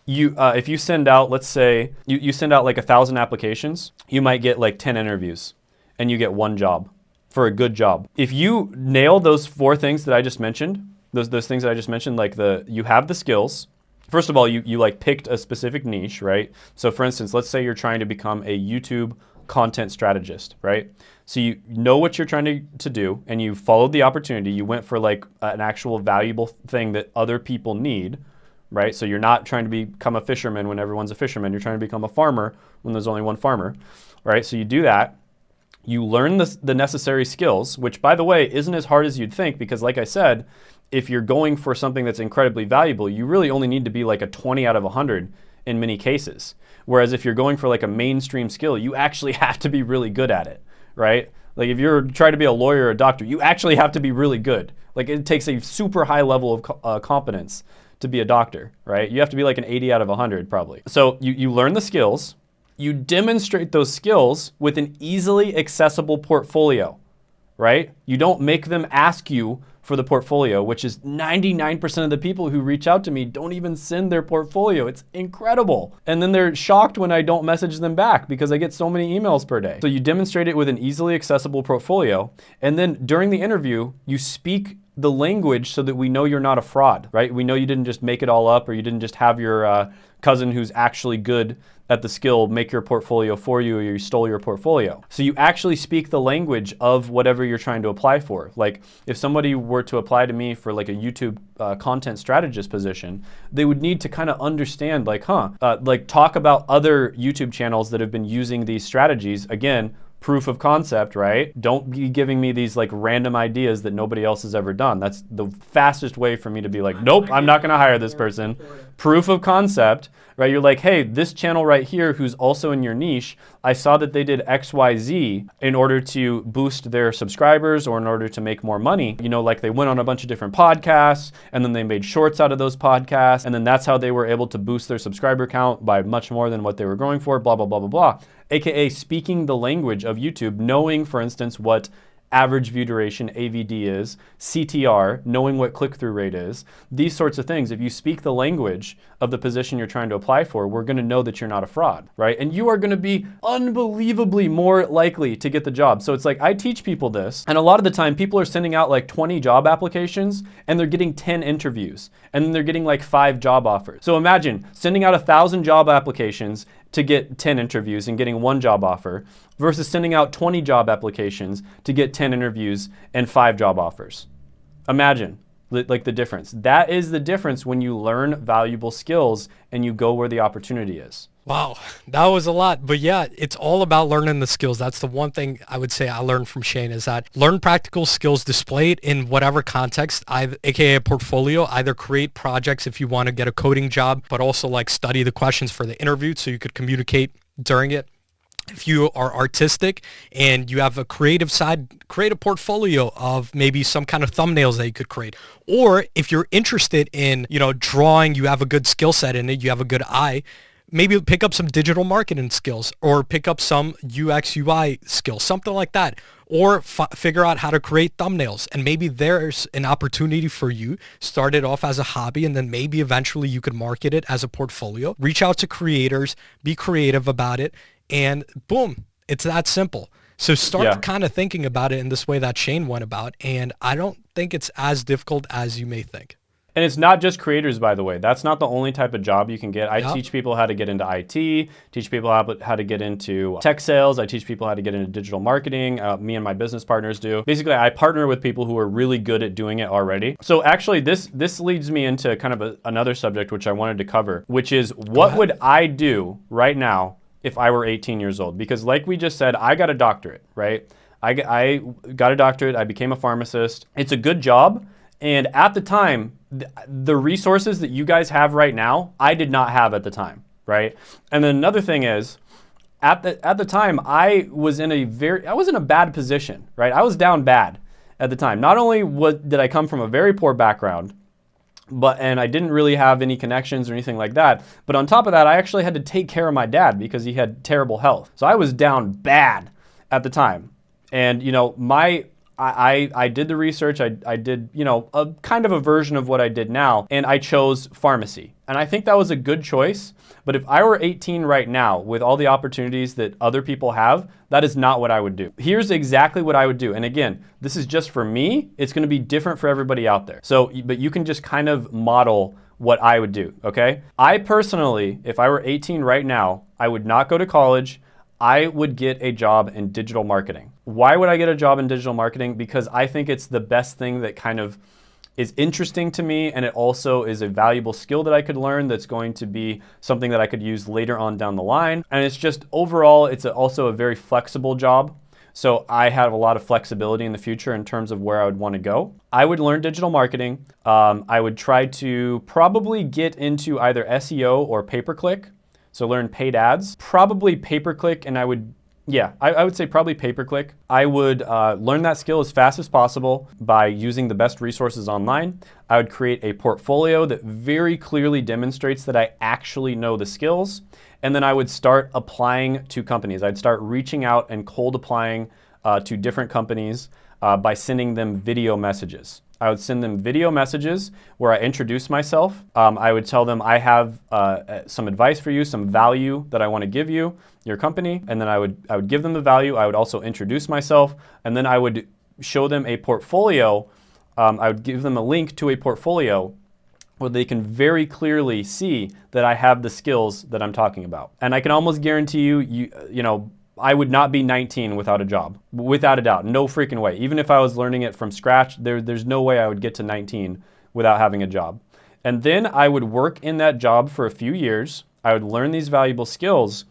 you uh, if you send out, let's say you, you send out like a thousand applications, you might get like ten interviews, and you get one job for a good job. If you nail those four things that I just mentioned, those those things that I just mentioned, like the you have the skills. First of all, you you like picked a specific niche, right? So for instance, let's say you're trying to become a YouTube content strategist, right? So you know what you're trying to, to do and you followed the opportunity. You went for like an actual valuable thing that other people need, right? So you're not trying to become a fisherman when everyone's a fisherman. You're trying to become a farmer when there's only one farmer, right? So you do that. You learn the, the necessary skills, which by the way, isn't as hard as you'd think because like I said, if you're going for something that's incredibly valuable, you really only need to be like a 20 out of 100 in many cases. Whereas if you're going for like a mainstream skill, you actually [LAUGHS] have to be really good at it, right? Like if you're trying to be a lawyer or a doctor, you actually have to be really good. Like it takes a super high level of uh, competence to be a doctor, right? You have to be like an 80 out of 100 probably. So you, you learn the skills, you demonstrate those skills with an easily accessible portfolio. right? You don't make them ask you for the portfolio, which is 99% of the people who reach out to me don't even send their portfolio. It's incredible. And then they're shocked when I don't message them back because I get so many emails per day. So you demonstrate it with an easily accessible portfolio. And then during the interview, you speak the language so that we know you're not a fraud, right? We know you didn't just make it all up or you didn't just have your uh, cousin who's actually good at the skill make your portfolio for you or you stole your portfolio. So you actually speak the language of whatever you're trying to apply for. Like if somebody were to apply to me for like a YouTube uh, content strategist position, they would need to kind of understand like, huh, uh, like talk about other YouTube channels that have been using these strategies. Again, proof of concept, right? Don't be giving me these like random ideas that nobody else has ever done. That's the fastest way for me to be like, nope, I'm not gonna hire this person. Proof of concept, right? You're like, hey, this channel right here who's also in your niche, I saw that they did XYZ in order to boost their subscribers or in order to make more money. You know, like they went on a bunch of different podcasts and then they made shorts out of those podcasts. And then that's how they were able to boost their subscriber count by much more than what they were going for, blah, blah, blah, blah, blah. AKA speaking the language of YouTube, knowing, for instance, what average view duration, AVD is, CTR, knowing what click-through rate is, these sorts of things. If you speak the language of the position you're trying to apply for, we're gonna know that you're not a fraud, right? And you are gonna be unbelievably more likely to get the job. So it's like, I teach people this, and a lot of the time people are sending out like 20 job applications and they're getting 10 interviews, and then they're getting like five job offers. So imagine sending out a thousand job applications to get 10 interviews and getting one job offer versus sending out 20 job applications to get 10 interviews and five job offers. Imagine like the difference. That is the difference when you learn valuable skills and you go where the opportunity is. Wow, that was a lot. But yeah, it's all about learning the skills. That's the one thing I would say I learned from Shane is that learn practical skills, display it in whatever context, either, aka portfolio, either create projects if you want to get a coding job, but also like study the questions for the interview so you could communicate during it if you are artistic and you have a creative side, create a portfolio of maybe some kind of thumbnails that you could create. Or if you're interested in, you know, drawing, you have a good skill set in it, you have a good eye, maybe pick up some digital marketing skills or pick up some UX UI skills, something like that. Or figure out how to create thumbnails. And maybe there's an opportunity for you. Start it off as a hobby and then maybe eventually you could market it as a portfolio. Reach out to creators, be creative about it and boom, it's that simple. So start yeah. kind of thinking about it in this way that Shane went about. And I don't think it's as difficult as you may think. And it's not just creators, by the way. That's not the only type of job you can get. I yep. teach people how to get into IT, teach people how, how to get into tech sales. I teach people how to get into digital marketing. Uh, me and my business partners do. Basically, I partner with people who are really good at doing it already. So actually, this this leads me into kind of a, another subject which I wanted to cover, which is what would I do right now if I were 18 years old. Because like we just said, I got a doctorate, right? I, I got a doctorate, I became a pharmacist. It's a good job. And at the time, the, resources that you guys have right now, I did not have at the time, right? And then another thing is, at the, at the time, I was in a very, I was in a bad position, right? I was down bad at the time. Not only did I come from a very poor background, but and I didn't really have any connections or anything like that. But on top of that, I actually had to take care of my dad because he had terrible health. So I was down bad at the time. And you know, my I, I, did the research, I, I did, you know, a kind of a version of what I did now, and I chose pharmacy. And I think that was a good choice. But if I were 18 right now with all the opportunities that other people have, that is not what I would do. Here's exactly what I would do. And again, this is just for me. It's gonna be different for everybody out there. So, but you can just kind of model what I would do, okay? I personally, if I were 18 right now, I would not go to college. I would get a job in digital marketing. Why would I get a job in digital marketing? Because I think it's the best thing that kind of is interesting to me and it also is a valuable skill that I could learn that's going to be something that I could use later on down the line. And it's just overall, it's also a very flexible job. So I have a lot of flexibility in the future in terms of where I would want to go. I would learn digital marketing. Um, I would try to probably get into either SEO or pay-per-click. So learn paid ads, probably pay-per-click, and I would yeah, I, I, would say probably pay-per-click. I would uh, learn that skill as fast as possible by using the best resources online. I would create a portfolio that very clearly demonstrates that I actually know the skills. And then I would start applying to companies. I'd start reaching out and cold applying uh, to different companies. uh, by sending them video messages. I would send them video messages where I introduce myself. Um, I would tell them I have uh, uh some advice for you, some value that I want to give you, your company, and then I would I would give them the value. I would also introduce myself, and then I would show them a portfolio. Um, I would give them a link to a portfolio where they can very clearly see that I have the skills that I'm talking about. And I can almost guarantee you, you, you know, I would not be 19 without a job, without a doubt, no freaking way. Even if I was learning it from scratch, there, there's no way I would get to 19 without having a job. And then I would work in that job for a few years. I would learn these valuable skills.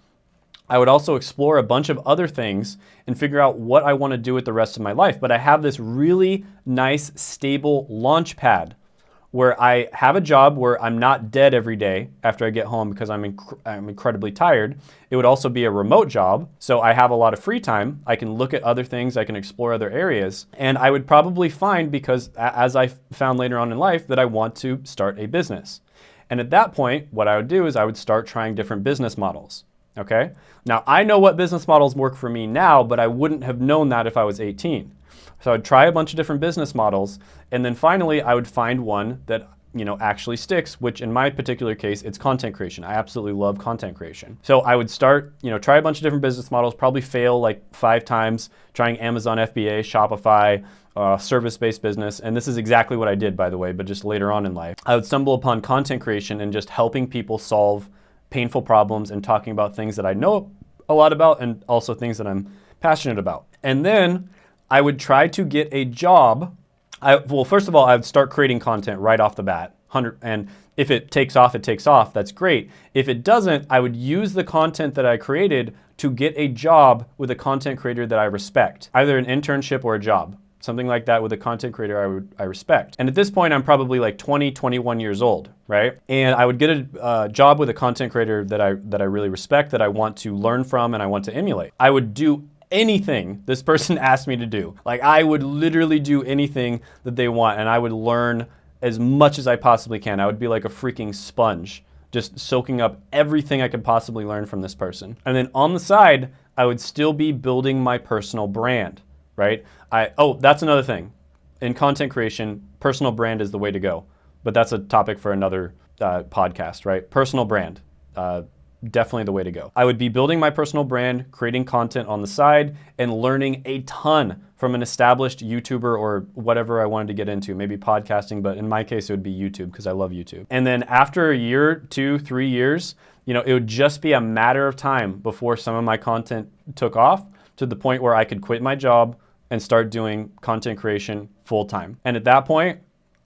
I would also explore a bunch of other things and figure out what I want to do with the rest of my life. But I have this really nice, stable launch pad where I have a job where I'm not dead every day after I get home because I'm, inc I'm incredibly tired. It would also be a remote job, so I have a lot of free time. I can look at other things, I can explore other areas, and I would probably find, because as I found later on in life, that I want to start a business. And at that point, what I would do is I would start trying different business models. Okay? Now, I know what business models work for me now, but I wouldn't have known that if I was 18. So I'd try a bunch of different business models, and then finally I would find one that you know actually sticks which in my particular case it's content creation. I absolutely love content creation. So i would start you know try a bunch of different business models probably fail like five times trying amazon fba shopify uh, service-based business and this is exactly what i did by the way but just later on in life. I would stumble upon content creation and just helping people solve painful problems and talking about things that i know a lot about and also things that i'm passionate about. And then I would try to get a job. I, well, first of all, I would start creating content right off the bat. and if it takes off, it takes off. That's great. If it doesn't, I would use the content that I created to get a job with a content creator that I respect, either an internship or a job. Something like that with a content creator I, would, I respect. And at this point, I'm probably like 20, 21 years old, right? And I would get a uh, job with a content creator that I, that I really respect, that I want to learn from and I want to emulate. I would do anything this person [LAUGHS] asked me to do. Like I would literally do anything that they want and I would learn as much as I possibly can. I would be like a freaking sponge, just soaking up everything I could possibly learn from this person. And then on the side, I would still be building my personal brand, right? I Oh, that's another thing. In content creation, personal brand is the way to go. But that's a topic for another uh, podcast, right? Personal brand. Uh, definitely the way to go. I would be building my personal brand, creating content on the side, and learning a ton from an established YouTuber or whatever I wanted to get into, maybe podcasting, but in my case, it would be YouTube because I love YouTube. And then after a year, two, three years, you know, it would just be a matter of time before some of my content took off to the point where I could quit my job and start doing content creation full time. And at that point,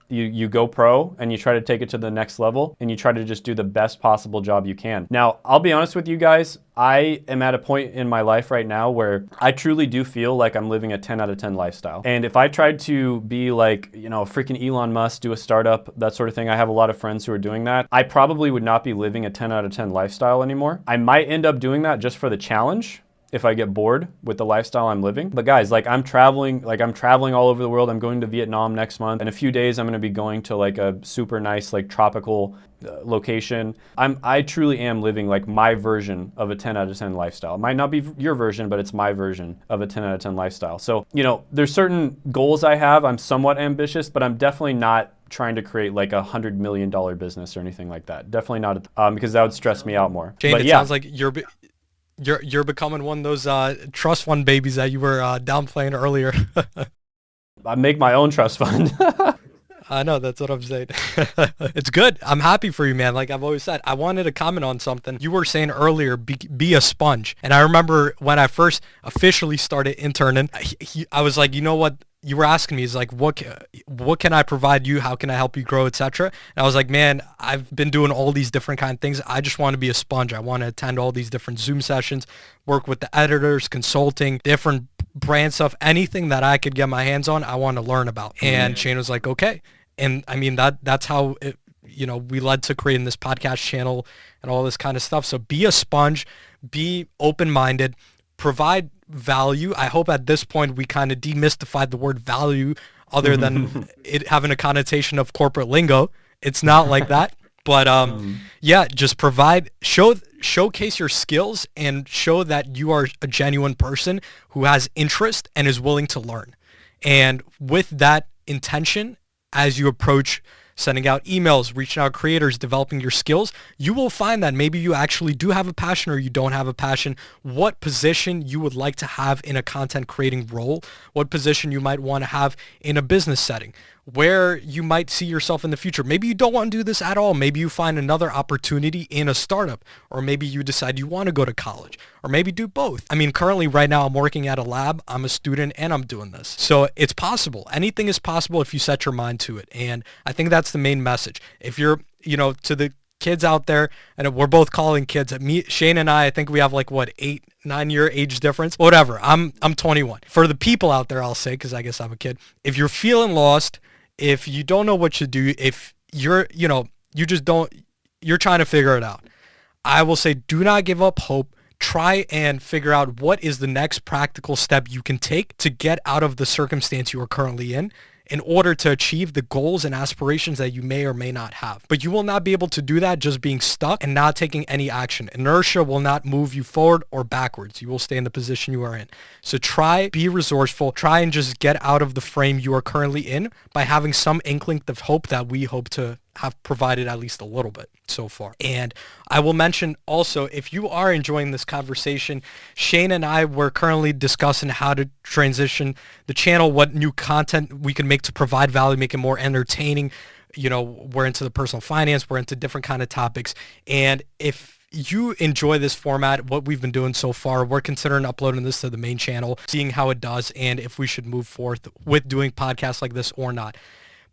you, you go pro and you try to take it to the next level and you try to just do the best possible job you can. Now, I'll be honest with you guys, I am at a point in my life right now where I truly do feel like I'm living a 10 out of 10 lifestyle. And if I tried to be like, you know, freaking Elon Musk, do a startup, that sort of thing, I have a lot of friends who are doing that. I probably would not be living a 10 out of 10 lifestyle anymore. I might end up doing that just for the challenge, if I get bored with the lifestyle I'm living. But guys, like I'm traveling, like I'm traveling all over the world. I'm going to Vietnam next month. In a few days, I'm going to be going to like a super nice, like tropical uh, location. I'm, I truly am living like my version of a 10 out of 10 lifestyle. It might not be your version, but it's my version of a 10 out of 10 lifestyle. So, you know, there's certain goals I have. I'm somewhat ambitious, but I'm definitely not trying to create like a hundred million dollar business or anything like that. Definitely not, um, because that would stress me out more. Shane, but it yeah. sounds like you're you're you're becoming one of those uh, trust fund babies that you were uh, downplaying earlier. [LAUGHS] I make my own trust fund. [LAUGHS] I know that's what I'm saying. [LAUGHS] it's good. I'm happy for you, man. Like I've always said, I wanted to comment on something you were saying earlier. Be, be a sponge, and I remember when I first officially started interning, he, I was like, you know what? You were asking me is like what what can I provide you? How can I help you grow, etc. And I was like, man, I've been doing all these different kind of things. I just want to be a sponge. I want to attend all these different Zoom sessions, work with the editors, consulting, different brand stuff, anything that I could get my hands on. I want to learn about. And mm-hmm. Shane was like, okay. And I mean that that's how it, you know we led to creating this podcast channel and all this kind of stuff. So be a sponge, be open minded, provide value. I hope at this point we kind of demystified the word value other than [LAUGHS] it having a connotation of corporate lingo. It's not like that. But um, um, [LAUGHS] yeah, just provide show showcase your skills and show that you are a genuine person who has interest and is willing to learn. And with that intention, as you approach sending out emails, reaching out creators, developing your skills, you will find that maybe you actually do have a passion or you don't have a passion, what position you would like to have in a content creating role, what position you might want to have in a business setting, where you might see yourself in the future. Maybe you don't want to do this at all. Maybe you find another opportunity in a startup, or maybe you decide you want to go to college, or maybe do both. I mean, currently right now I'm working at a lab, I'm a student, and I'm doing this. So it's possible. Anything is possible if you set your mind to it. And I think that's the main message. If you're, you know, to the kids out there, and we're both calling kids. Me, Shane and I, I think we have like what eight, nine year age difference. Whatever. I'm I'm 21. For the people out there, I'll say because I guess I'm a kid. If you're feeling lost, if you don't know what to do, if you're, you know, you just don't, you're trying to figure it out. I will say do not give up hope. Try and figure out what is the next practical step you can take to get out of the circumstance you are currently in in order to achieve the goals and aspirations that you may or may not have. But you will not be able to do that just being stuck and not taking any action. Inertia will not move you forward or backwards. You will stay in the position you are in. So try, be resourceful, try and just get out of the frame you are currently in by having some inkling of hope that we hope to have provided at least a little bit so far. And I will mention also, if you are enjoying this conversation, Shane and I were currently discussing how to transition the channel, what new content we can make to provide value, make it more entertaining. You know, we're into the personal finance, we're into different kind of topics. And if you enjoy this format, what we've been doing so far, we're considering uploading this to the main channel, seeing how it does, and if we should move forth with doing podcasts like this or not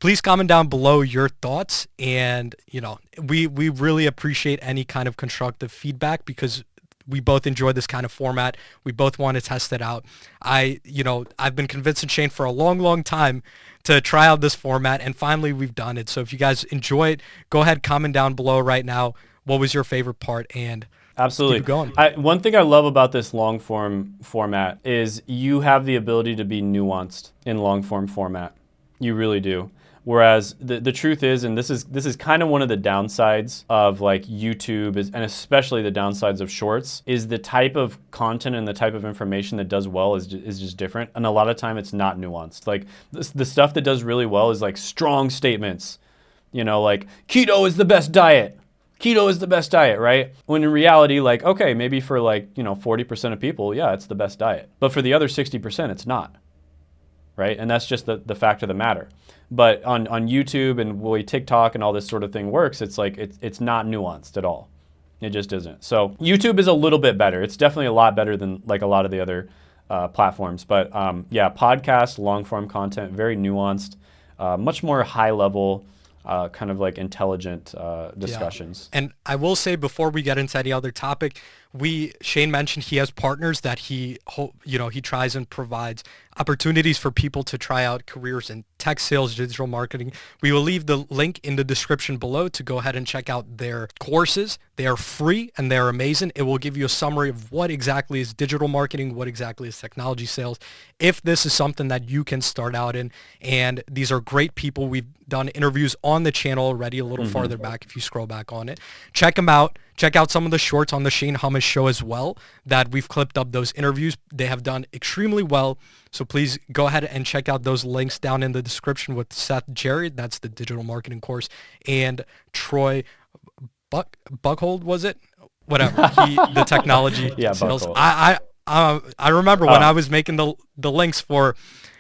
please comment down below your thoughts and you know we we really appreciate any kind of constructive feedback because we both enjoy this kind of format. We both want to test it out. I, you know, I've been convincing Shane for a long, long time to try out this format, and finally we've done it. So if you guys enjoy it, go ahead, comment down below right now. What was your favorite part? And Absolutely. going. I, one thing I love about this long form format is you have the ability to be nuanced in long form format. You really do. Whereas the, the truth is, and this is this is kind of one of the downsides of like YouTube, is, and especially the downsides of shorts, is the type of content and the type of information that does well is, is just different. And a lot of time it's not nuanced. Like the, the stuff that does really well is like strong statements. You know, like keto is the best diet. Keto is the best diet, right? When in reality, like, okay, maybe for like, you know, 40% of people, yeah, it's the best diet. But for the other 60%, it's not right? And that's just the, the fact of the matter. But on, on YouTube and way TikTok and all this sort of thing works, it's like it's, it's not nuanced at all. It just isn't. So YouTube is a little bit better. It's definitely a lot better than like a lot of the other uh, platforms. But um, yeah, podcast, long form content, very nuanced, uh, much more high level, uh, kind of like intelligent uh, discussions. Yeah. And I will say before we get into any other topic, we Shane mentioned he has partners that he you know he tries and provides opportunities for people to try out careers in tech sales, digital marketing. We will leave the link in the description below to go ahead and check out their courses. They are free and they're amazing. It will give you a summary of what exactly is digital marketing, what exactly is technology sales, if this is something that you can start out in. And these are great people. We've done interviews on the channel already a little mm-hmm. farther back if you scroll back on it. Check them out. Check out some of the shorts on the Shane Hummus show as well that we've clipped up those interviews. They have done extremely well. So please go ahead and check out those links down in the description with Seth Jerry. That's the digital marketing course. And Troy Buck Buckhold, was it? Whatever. [LAUGHS] He, the technology yeah, sales. I, I, uh, I remember when oh. I was making the, the links for,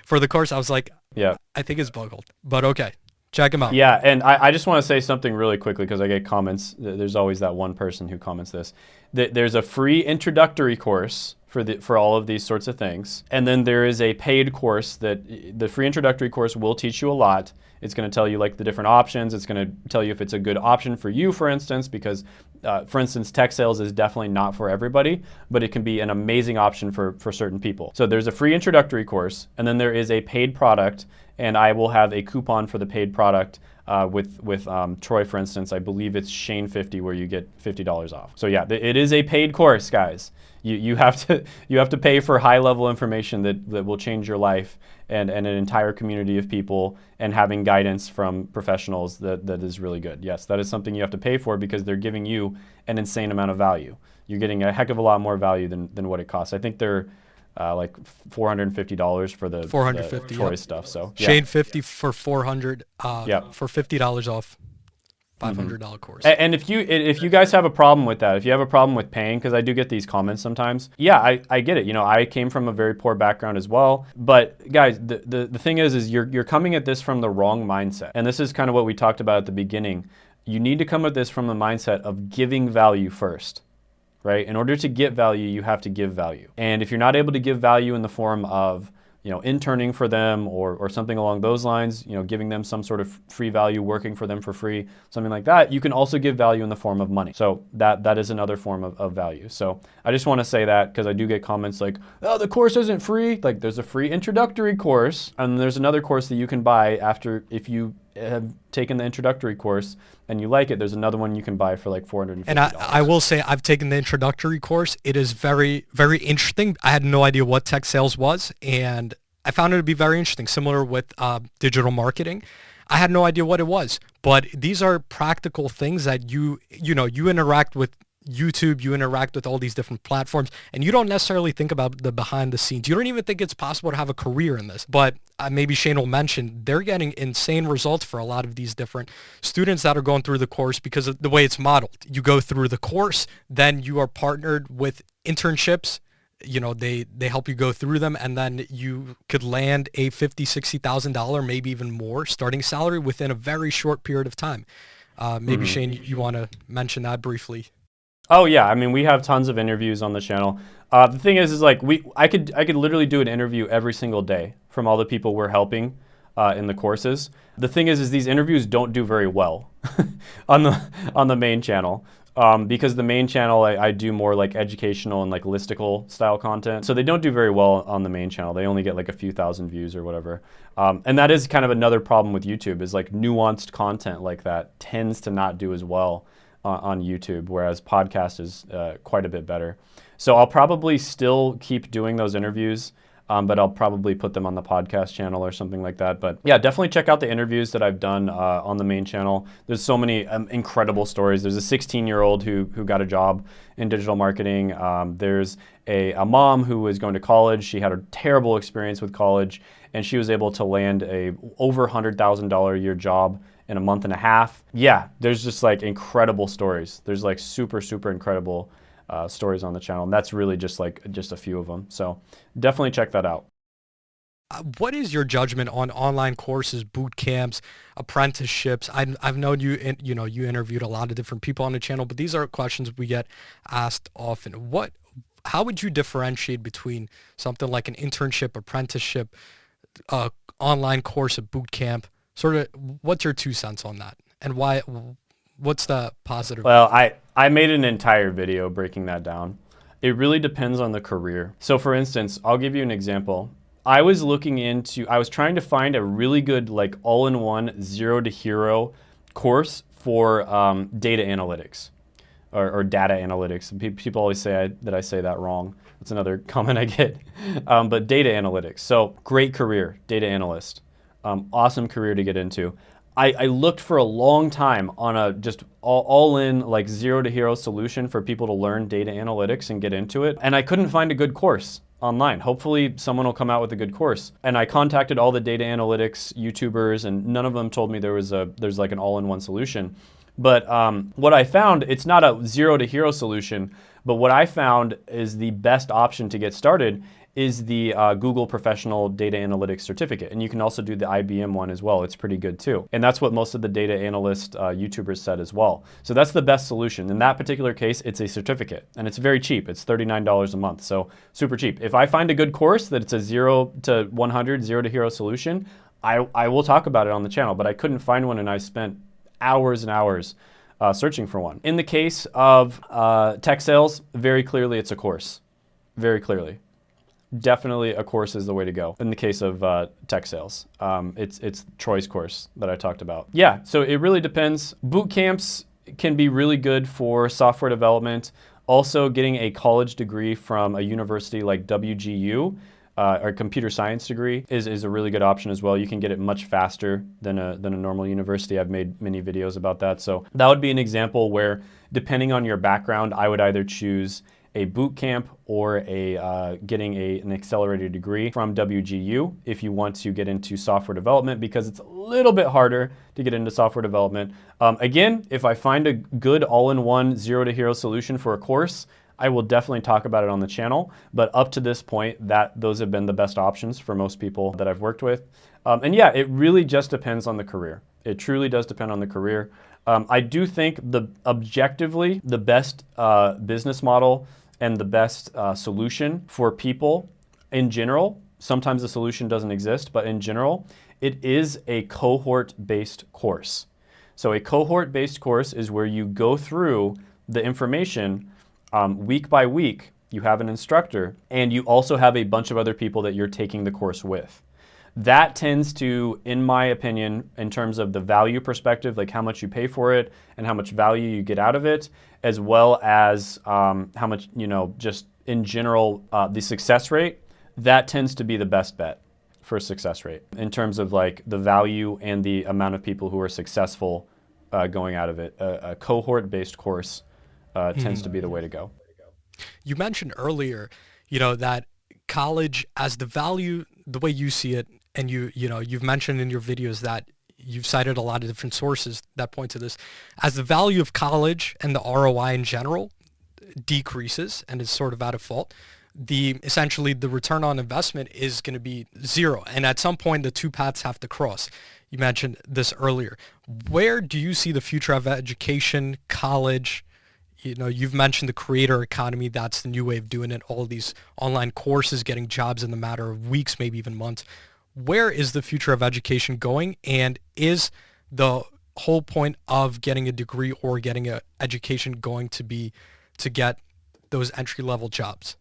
for the course, I was like, yeah, I think it's Buckhold, but okay. Check him out. Yeah, and I, I just want to say something really quickly because I get comments. There's always that one person who comments this. There's a free introductory course for the for all of these sorts of things, and then there is a paid course that the free introductory course will teach you a lot. It's going to tell you like the different options. It's going to tell you if it's a good option for you, for instance, because uh, for instance, tech sales is definitely not for everybody, but it can be an amazing option for, for certain people. So there's a free introductory course, and then there is a paid product and I will have a coupon for the paid product uh, with with um, Troy, for instance. I believe it's Shane 50, where you get $50 off. So yeah, it is a paid course, guys. You, you have to [LAUGHS] you have to pay for high level information that, that will change your life and, and an entire community of people and having guidance from professionals that, that is really good. Yes, that is something you have to pay for because they're giving you an insane amount of value. You're getting a heck of a lot more value than, than what it costs. I think they're uh, like $450 for the, the 450, Troy yep. stuff. So yeah. Shane 50 for 400 uh Yeah. for $50 off $500 course. A- And if you if you guys have a problem with that, if you have a problem with paying, because I do get these comments sometimes, yeah, I, I get it. You know, I came from a very poor background as well. But guys, the, the, the thing is, is you're you're coming at this from the wrong mindset. And this is kind of what we talked about at the beginning. You need to come at this from the mindset of giving value first. Right? In order to get value, you have to give value. And if you're not able to give value in the form of you know, interning for them or, or something along those lines, you know, giving them some sort of free value, working for them for free, something like that, you can also give value in the form of money. So that that is another form of, of value. So I just want to say that because I do get comments like, oh, the course isn't free. Like there's a free introductory course and there's another course that you can buy after if you have taken the introductory course and you like it, there's another one you can buy for like $450. And I, I will say I've taken the introductory course. It is very, very interesting. I had no idea what tech sales was, and I found it to be very interesting, similar with uh, digital marketing. I had no idea what it was, but these are practical things that you, you know, you interact with YouTube, you interact with all these different platforms, and you don't necessarily think about the behind the scenes. You don't even think it's possible to have a career in this. But uh, maybe Shane will mention they're getting insane results for a lot of these different students that are going through the course because of the way it's modeled. You go through the course, then you are partnered with internships you know they they help you go through them and then you could land a 50 60 thousand dollar maybe even more starting salary within a very short period of time uh, maybe shane you want to mention that briefly Oh yeah, I mean we have tons of interviews on the channel. Uh, the thing is, is like we, I could, I could literally do an interview every single day from all the people we're helping uh, in the courses. The thing is, is these interviews don't do very well [LAUGHS] on the on the main channel. Um, because the main channel I, I do more like educational and like listicle style content, so they don't do very well on the main channel. They only get like a few thousand views or whatever, um, and that is kind of another problem with YouTube. Is like nuanced content like that tends to not do as well uh, on YouTube, whereas podcast is uh, quite a bit better. So I'll probably still keep doing those interviews, um, but I'll probably put them on the podcast channel or something like that. But yeah, definitely check out the interviews that I've done uh, on the main channel. There's so many um, incredible stories. There's a 16 year old who, who got a job in digital marketing. Um, there's a, a mom who was going to college. She had a terrible experience with college and she was able to land a over $100,000 a year job in a month and a half. Yeah, there's just like incredible stories. There's like super, super incredible uh, stories on the channel. And that's really just like just a few of them. So definitely check that out. uh, what is your judgment on online courses boot camps apprenticeships I, i've known you in, you know you interviewed a lot of different people on the channel but these are questions we get asked often what how would you differentiate between something like an internship apprenticeship uh, online course a boot camp sort of what's your two cents on that and why what's the positive Well, I, I made an entire video breaking that down. It really depends on the career. So for instance, I'll give you an example. I was looking into, I was trying to find a really good like all-in-one zero to hero course for um, data analytics or, or data analytics. People always say I, that I say that wrong. That's another [LAUGHS] comment I get. Um, but data analytics. So great career, data analyst. Um, awesome career to get into. I, I looked for a long time on a just all, all in like zero to hero solution for people to learn data analytics and get into it. And I couldn't find a good course online. Hopefully someone will come out with a good course. And I contacted all the data analytics YouTubers and none of them told me there was a there's like an all-in-one solution. But um, what I found, it's not a zero to hero solution, but what I found is the best option to get started is the uh, Google Professional Data Analytics Certificate. And you can also do the IBM one as well. It's pretty good too. And that's what most of the data analyst uh, YouTubers said as well. So that's the best solution. In that particular case, it's a certificate and it's very cheap. It's $39 a month. So super cheap. If I find a good course that it's a zero to 100, zero to hero solution, I, I will talk about it on the channel, but I couldn't find one and I spent hours and hours uh, searching for one. In the case of uh, tech sales, very clearly it's a course. Very clearly definitely a course is the way to go in the case of uh, tech sales. Um, it's, it's Troy's course that I talked about. Yeah, so it really depends. Boot camps can be really good for software development. Also, getting a college degree from a university like WGU uh, or computer science degree is, is a really good option as well. You can get it much faster than a, than a normal university. I've made many videos about that. So that would be an example where depending on your background, I would either choose a boot camp or a uh, getting a, an accelerated degree from WGU if you want to get into software development because it's a little bit harder to get into software development. Um, again, if I find a good all-in-one zero to hero solution for a course, I will definitely talk about it on the channel. But up to this point, that those have been the best options for most people that I've worked with. Um, and yeah, it really just depends on the career. It truly does depend on the career. Um, I do think the objectively the best uh, business model and the best uh, solution for people in general. Sometimes the solution doesn't exist, but in general, it is a cohort-based course. So a cohort-based course is where you go through the information um, week by week. You have an instructor, and you also have a bunch of other people that you're taking the course with. That tends to, in my opinion, in terms of the value perspective, like how much you pay for it and how much value you get out of it, as well as um, how much, you know, just in general, uh, the success rate, that tends to be the best bet for success rate in terms of like the value and the amount of people who are successful uh, going out of it. A, a cohort-based course uh, tends mm. to be the way to go. You mentioned earlier, you know, that college as the value, the way you see it, and you you know you've mentioned in your videos that you've cited a lot of different sources that point to this. As the value of college and the ROI in general decreases and is sort of out of fault the essentially the return on investment is going to be zero. And at some point the two paths have to cross. You mentioned this earlier. Where do you see the future of education college? You know you've mentioned the creator economy. That's the new way of doing it. All these online courses getting jobs in the matter of weeks maybe even months where is the future of education going? And is the whole point of getting a degree or getting an education going to be to get those entry level jobs?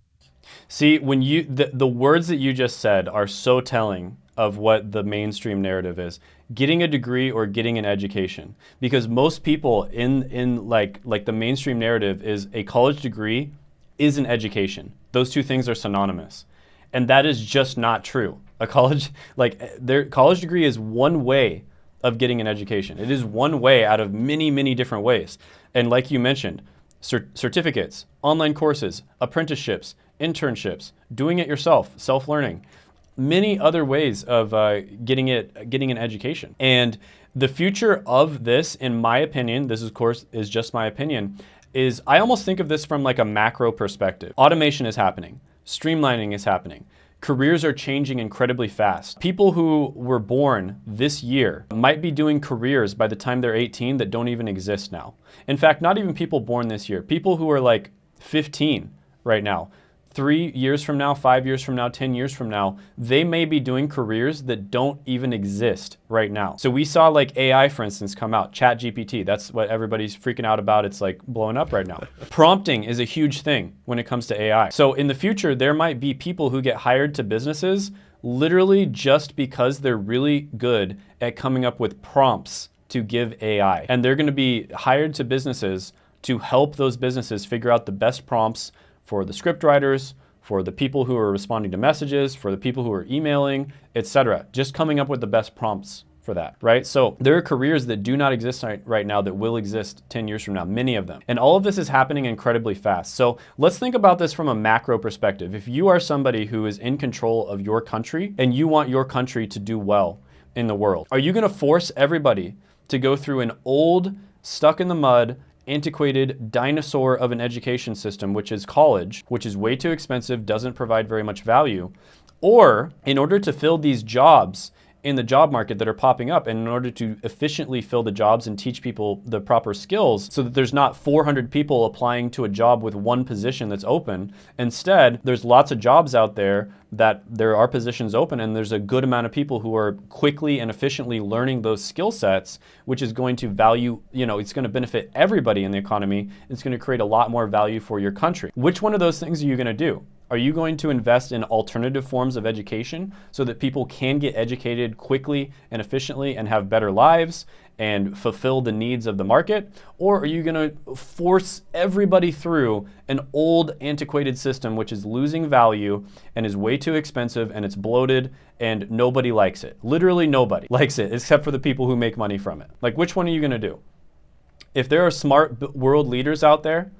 See when you the, the words that you just said are so telling of what the mainstream narrative is getting a degree or getting an education. Because most people in in like like the mainstream narrative is a college degree is an education. Those two things are synonymous. And that is just not true a college, [LAUGHS] like their college degree is one way of getting an education. It is one way out of many, many different ways. And like you mentioned, certificates, online courses, apprenticeships, internships, doing it yourself, self-learning, many other ways of uh, getting it, getting an education. And the future of this, in my opinion, this of course is just my opinion, is I almost think of this from like a macro perspective. Automation is happening, streamlining is happening. Careers are changing incredibly fast. People who were born this year might be doing careers by the time they're 18 that don't even exist now. In fact, not even people born this year. People who are like 15 right now three years from now, five years from now, 10 years from now, they may be doing careers that don't even exist right now. So we saw like AI, for instance, come out, Chat GPT. That's what everybody's freaking out about. It's like blowing up right now. [LAUGHS] Prompting is a huge thing when it comes to AI. So in the future, there might be people who get hired to businesses literally just because they're really good at coming up with prompts to give AI. And they're gonna be hired to businesses to help those businesses figure out the best prompts for the script writers, for the people who are responding to messages, for the people who are emailing, etc. Just coming up with the best prompts for that, right? So there are careers that do not exist right now that will exist 10 years from now, many of them. And all of this is happening incredibly fast. So let's think about this from a macro perspective. If you are somebody who is in control of your country and you want your country to do well in the world, are you gonna force everybody to go through an old, stuck in the mud, antiquated dinosaur of an education system, which is college, which is way too expensive, doesn't provide very much value, or in order to fill these jobs in the job market that are popping up and in order to efficiently fill the jobs and teach people the proper skills so that there's not 400 people applying to a job with one position that's open. Instead, there's lots of jobs out there that there are positions open and there's a good amount of people who are quickly and efficiently learning those skill sets, which is going to value, you know, it's going to benefit everybody in the economy. It's going to create a lot more value for your country. Which one of those things are you going to do? Are you going to invest in alternative forms of education so that people can get educated quickly and efficiently and have better lives and fulfill the needs of the market? Or are you going to force everybody through an old antiquated system which is losing value and is way too expensive and it's bloated and nobody likes it? Literally nobody [LAUGHS] likes it except for the people who make money from it. Like which one are you going to do? If there are smart world leaders out there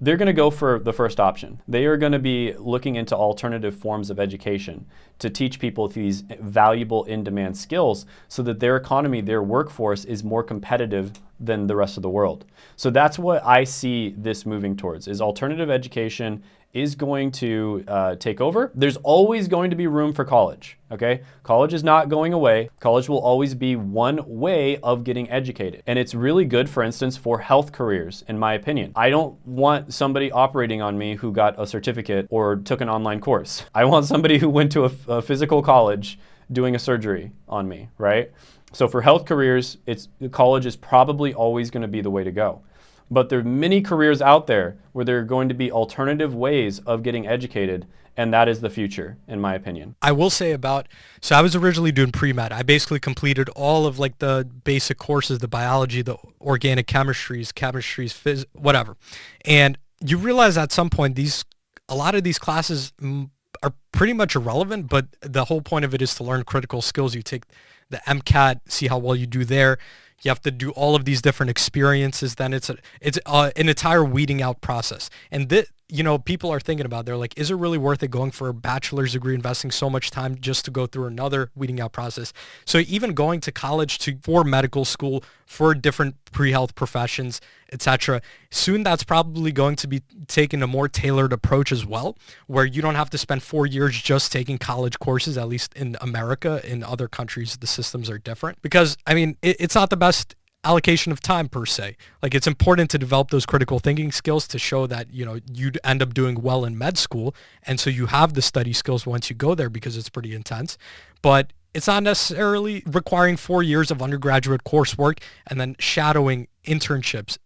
they're going to go for the first option. They are going to be looking into alternative forms of education to teach people these valuable in-demand skills so that their economy, their workforce is more competitive than the rest of the world. So that's what I see this moving towards is alternative education is going to uh, take over. There's always going to be room for college, okay? College is not going away. College will always be one way of getting educated. And it's really good, for instance, for health careers, in my opinion. I don't want somebody operating on me who got a certificate or took an online course. I want somebody who went to a, a physical college doing a surgery on me, right? So for health careers, it's college is probably always going to be the way to go. But there are many careers out there where there are going to be alternative ways of getting educated, and that is the future, in my opinion. I will say about, so I was originally doing pre-med. I basically completed all of like the basic courses, the biology, the organic chemistries, chemistries, phys, whatever. And you realize at some point these, a lot of these classes mm, are pretty much irrelevant, but the whole point of it is to learn critical skills. You take the MCAT, see how well you do there you have to do all of these different experiences then it's a, it's a, an entire weeding out process. And this you know people are thinking about they're like is it really worth it going for a bachelor's degree investing so much time just to go through another weeding out process? So even going to college to for medical school for different pre-health professions etc soon that's probably going to be taking a more tailored approach as well where you don't have to spend four years just taking college courses at least in america in other countries the systems are different. Because i mean it, it's not the best allocation of time per se. Like it's important to develop those critical thinking skills to show that, you know, you'd end up doing well in med school. And so you have the study skills once you go there because it's pretty intense. But it's not necessarily requiring four years of undergraduate coursework and then shadowing internships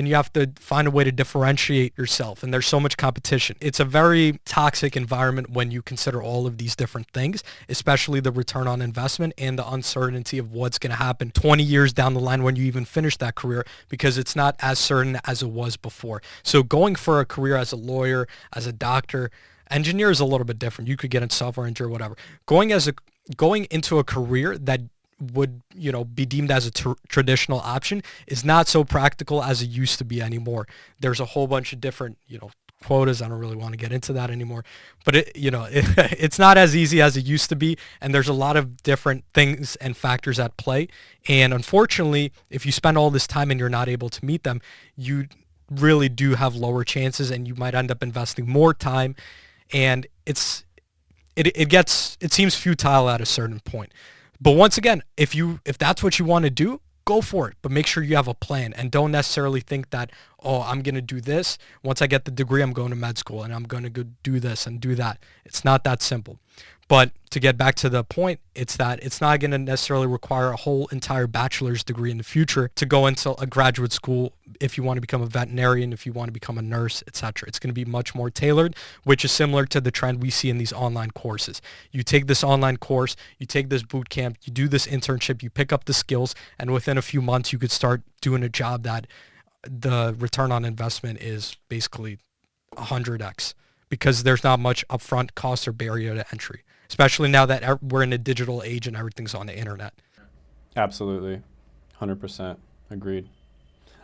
then you have to find a way to differentiate yourself. And there's so much competition. It's a very toxic environment when you consider all of these different things, especially the return on investment and the uncertainty of what's going to happen 20 years down the line when you even finish that career because it's not as certain as it was before. So going for a career as a lawyer, as a doctor, engineer is a little bit different. You could get in software engineer, whatever. Going as a going into a career that would you know be deemed as a tr- traditional option is not so practical as it used to be anymore. There's a whole bunch of different you know quotas. I don't really want to get into that anymore. But it you know it, [LAUGHS] it's not as easy as it used to be and there's a lot of different things and factors at play. And unfortunately if you spend all this time and you're not able to meet them you really do have lower chances and you might end up investing more time. And it's it, it gets it seems futile at a certain point but once again, if you if that's what you want to do, go for it. But make sure you have a plan and don't necessarily think that, oh, I'm going to do this. Once I get the degree, I'm going to med school and I'm going to go do this and do that. It's not that simple. But to get back to the point, it's that it's not going to necessarily require a whole entire bachelor's degree in the future to go into a graduate school if you want to become a veterinarian, if you want to become a nurse, etc. It's going to be much more tailored, which is similar to the trend we see in these online courses. You take this online course, you take this boot camp, you do this internship, you pick up the skills, and within a few months you could start doing a job that the return on investment is basically 100x because there's not much upfront cost or barrier to entry especially now that we're in a digital age and everything's on the internet. Absolutely, hundred percent agreed.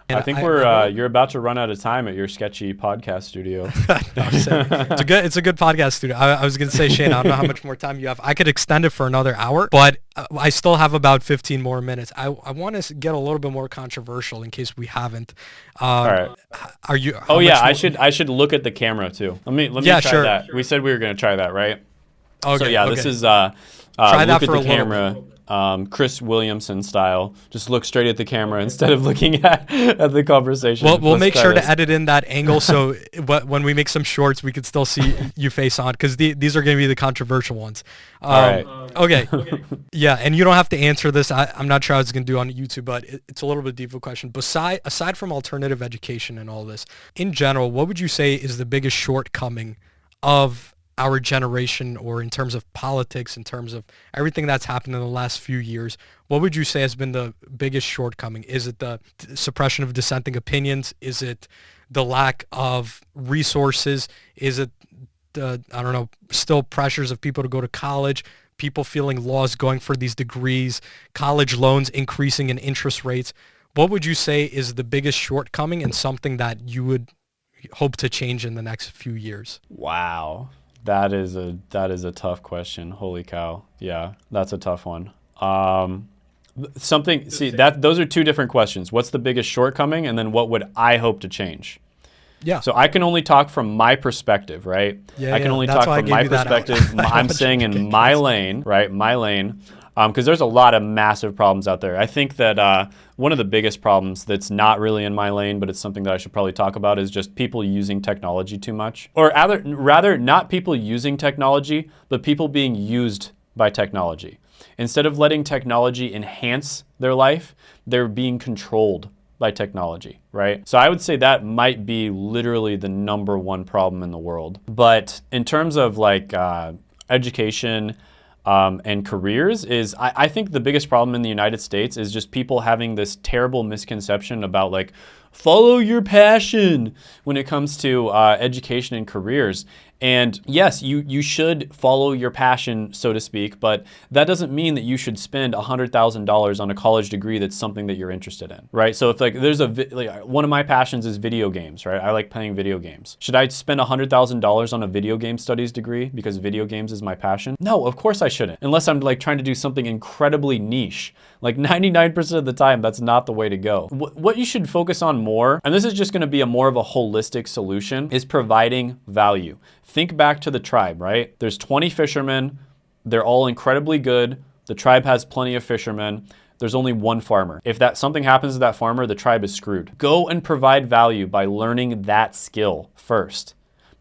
And I think I, we're I, uh, you're about to run out of time at your sketchy podcast studio. [LAUGHS] no, it's a good it's a good podcast studio. I, I was gonna say Shane, I don't know how much more time you have. I could extend it for another hour, but uh, I still have about 15 more minutes. I, I want to get a little bit more controversial in case we haven't. Um, All right. Are you? Oh yeah, I should I should look at the camera too. Let me let me yeah, try sure. that. We said we were gonna try that, right? Okay. So yeah, okay. this is uh, uh Try look at the camera. Um, Chris Williamson style. Just look straight at the camera instead of looking [LAUGHS] at, at the conversation. Well, we'll make sure this. to edit in that angle so [LAUGHS] when we make some shorts, we could still see [LAUGHS] you face on because the, these are going to be the controversial ones. Um, All right. Okay. okay. Yeah, and you don't have to answer this. I, am not sure how it's going to do on YouTube, but it, it's a little bit of a deeper question. Beside, aside from alternative education and all this, in general, what would you say is the biggest shortcoming of our generation or in terms of politics, in terms of everything that's happened in the last few years, what would you say has been the biggest shortcoming? Is it the suppression of dissenting opinions? Is it the lack of resources? Is it the, I don't know, still pressures of people to go to college? People feeling lost going for these degrees, college loans increasing in interest rates. What would you say is the biggest shortcoming and something that you would hope to change in the next few years? Wow. That is a that is a tough question. Holy cow. Yeah, that's a tough one. Um, something see that those are two different questions. What's the biggest shortcoming and then what would I hope to change? Yeah. So I can only talk from my perspective, right? Yeah, I can yeah. only That's talk from my you that out. perspective. [LAUGHS] I'm [LAUGHS] saying in my lane, right? My lane. Because there's a lot of massive problems out there. I think that uh, one of the biggest problems that's not really in my lane, but it's something that I should probably talk about, is just people using technology too much. Or rather, rather not people using technology, but people being used by technology. Instead of letting technology enhance their life, they're being controlled by technology, right? So I would say that might be literally the number one problem in the world. But in terms of like uh, education um, and careers, is I, I think the biggest problem in the United States is just people having this terrible misconception about like follow your passion when it comes to uh, education and careers. And yes, you, you should follow your passion, so to speak, but that doesn't mean that you should spend $100,000 on a college degree that's something that you're interested in, right? So if like there's a, like one of my passions is video games, right? I like playing video games. Should I spend $100,000 on a video game studies degree because video games is my passion? No, of course I shouldn't, unless I'm like trying to do something incredibly niche. Like 99% of the time, that's not the way to go. Wh- What you should focus on more, and this is just gonna be a more of a holistic solution, is providing value. Think back to the tribe, right? There's 20 fishermen, they're all incredibly good. The tribe has plenty of fishermen. There's only one farmer. If that something happens to that farmer, the tribe is screwed. Go and provide value by learning that skill first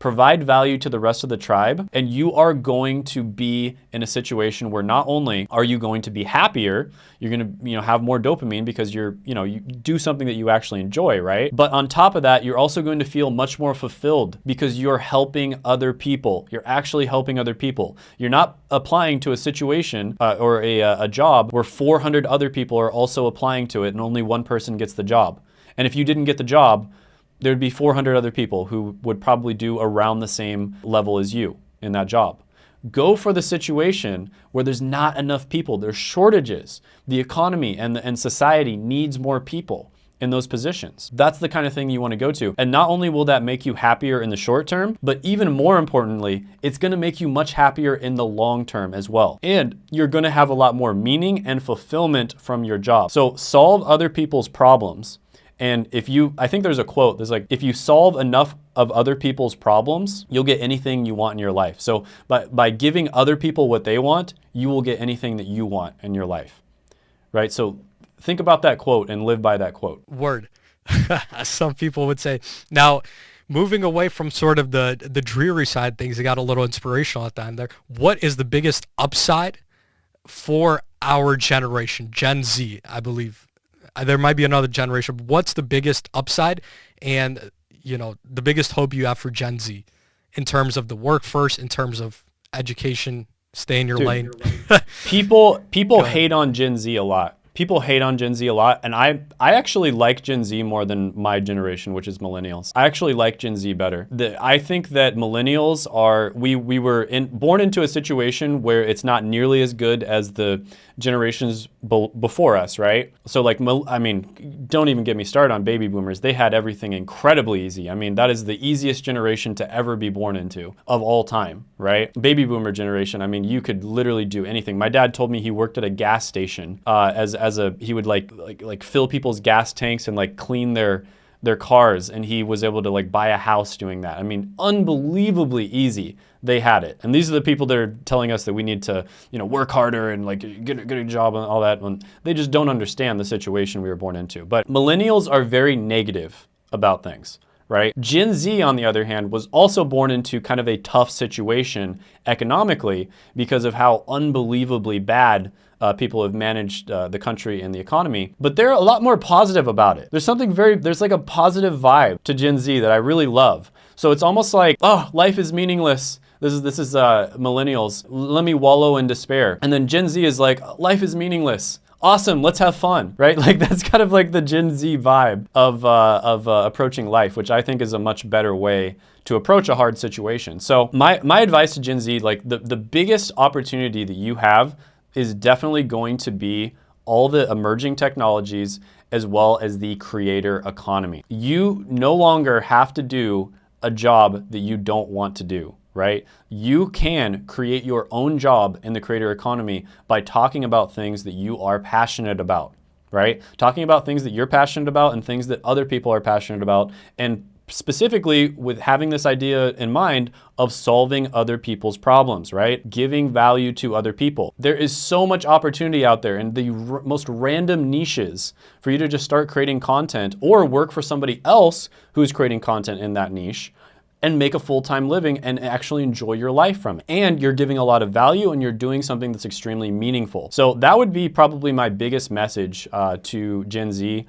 provide value to the rest of the tribe, and you are going to be in a situation where not only are you going to be happier, you're going to, you know, have more dopamine because you're, you know, you do something that you actually enjoy, right? But on top of that, you're also going to feel much more fulfilled because you're helping other people. You're actually helping other people. You're not applying to a situation uh, or a, a job where 400 other people are also applying to it and only one person gets the job. And if you didn't get the job, there'd be 400 other people who would probably do around the same level as you in that job. Go for the situation where there's not enough people, there's shortages. The economy and, and society needs more people in those positions. That's the kind of thing you want to go to. And not only will that make you happier in the short term, but even more importantly, it's going to make you much happier in the long term as well. And you're going to have a lot more meaning and fulfillment from your job. So solve other people's problems and if you, I think there's a quote, there's like, if you solve enough of other people's problems, you'll get anything you want in your life. So by, by giving other people what they want, you will get anything that you want in your life, right? So think about that quote and live by that quote. Word. [LAUGHS] Some people would say. Now, moving away from sort of the the dreary side things, it got a little inspirational at the end there. What is the biggest upside for our generation, Gen Z, I believe? There might be another generation. What's the biggest upside and you know the biggest hope you have for Gen Z in terms of the work first, in terms of education, stay in your Dude, lane. People people [LAUGHS] hate on Gen Z a lot. People hate on Gen Z a lot, and I I actually like Gen Z more than my generation, which is millennials. I actually like Gen Z better. The, I think that millennials are we we were in, born into a situation where it's not nearly as good as the generations be, before us, right? So like I mean, don't even get me started on baby boomers. They had everything incredibly easy. I mean, that is the easiest generation to ever be born into of all time, right? Baby boomer generation. I mean, you could literally do anything. My dad told me he worked at a gas station uh, as as a he would like like like fill people's gas tanks and like clean their their cars and he was able to like buy a house doing that. I mean, unbelievably easy. They had it. And these are the people that are telling us that we need to, you know, work harder and like get, a- get a job and all that. When they just don't understand the situation we were born into. But millennials are very negative about things right? Gen Z, on the other hand, was also born into kind of a tough situation economically because of how unbelievably bad uh, people have managed uh, the country and the economy. But they're a lot more positive about it. There's something very, there's like a positive vibe to Gen Z that I really love. So it's almost like, oh, life is meaningless. This is this is uh, millennials. Let me wallow in despair. And then Gen Z is like, life is meaningless awesome let's have fun [LAUGHS] right? Like that's kind of like the gen z vibe of, uh, of uh, approaching life which i think is a much better way to approach a hard situation. So my, my advice to gen z like the, the biggest opportunity that you have is definitely going to be all the emerging technologies as well as the creator economy. You no longer have to do a job that you don't want to do right? You can create your own job in the creator economy by talking about things that you are passionate about, right? Talking about things that you're passionate about and things that other people are passionate about and specifically with having this idea in mind of solving other people's problems, right? Giving value to other people. There is so much opportunity out there in the most random niches for you to just start creating content or work for somebody else who's creating content in that niche and make a full-time living and actually enjoy your life from it. And you're giving a lot of value and you're doing something that's extremely meaningful. So that would be probably my biggest message uh, to Gen Z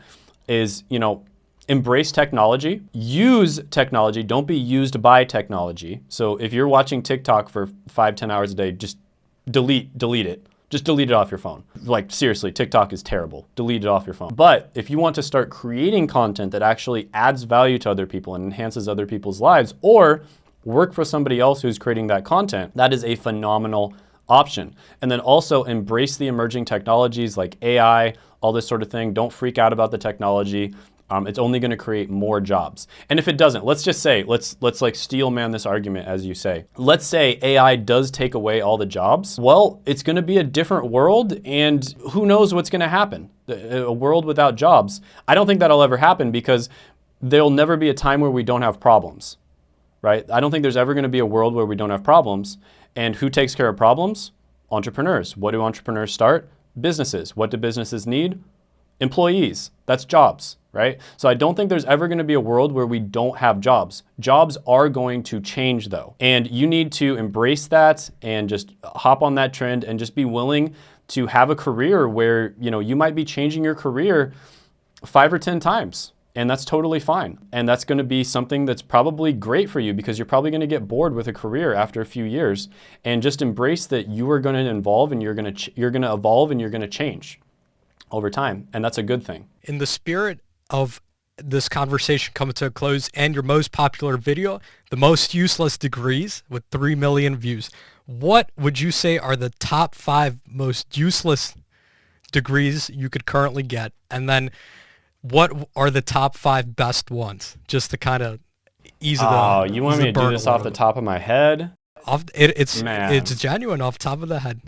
is, you know, embrace technology, use technology, don't be used by technology. So if you're watching TikTok for five, 10 hours a day, just delete, delete it. Just delete it off your phone. Like seriously, TikTok is terrible. Delete it off your phone. But if you want to start creating content that actually adds value to other people and enhances other people's lives, or work for somebody else who's creating that content, that is a phenomenal option. And then also embrace the emerging technologies like AI, all this sort of thing. Don't freak out about the technology. Um, it's only going to create more jobs. And if it doesn't, let's just say, let's let's like steel man this argument as you say. Let's say AI does take away all the jobs. Well, it's going to be a different world and who knows what's going to happen. A world without jobs. I don't think that'll ever happen because there'll never be a time where we don't have problems. Right? I don't think there's ever going to be a world where we don't have problems. And who takes care of problems? Entrepreneurs. What do entrepreneurs start? Businesses. What do businesses need? Employees. That's jobs right? So I don't think there's ever gonna be a world where we don't have jobs. Jobs are going to change though. And you need to embrace that and just hop on that trend and just be willing to have a career where, you know, you might be changing your career five or 10 times. And that's totally fine. And that's gonna be something that's probably great for you because you're probably gonna get bored with a career after a few years. And just embrace that you are gonna evolve and you're gonna, you're gonna evolve and you're gonna change over time. And that's a good thing. In the spirit of this conversation coming to a close and your most popular video, the most useless degrees with 3 million views. What would you say are the top five most useless degrees you could currently get? And then what are the top five best ones? Just to kind of ease the Oh, you want me to do this off the top of my head? Off, it, it's Man. it's genuine off top of the head.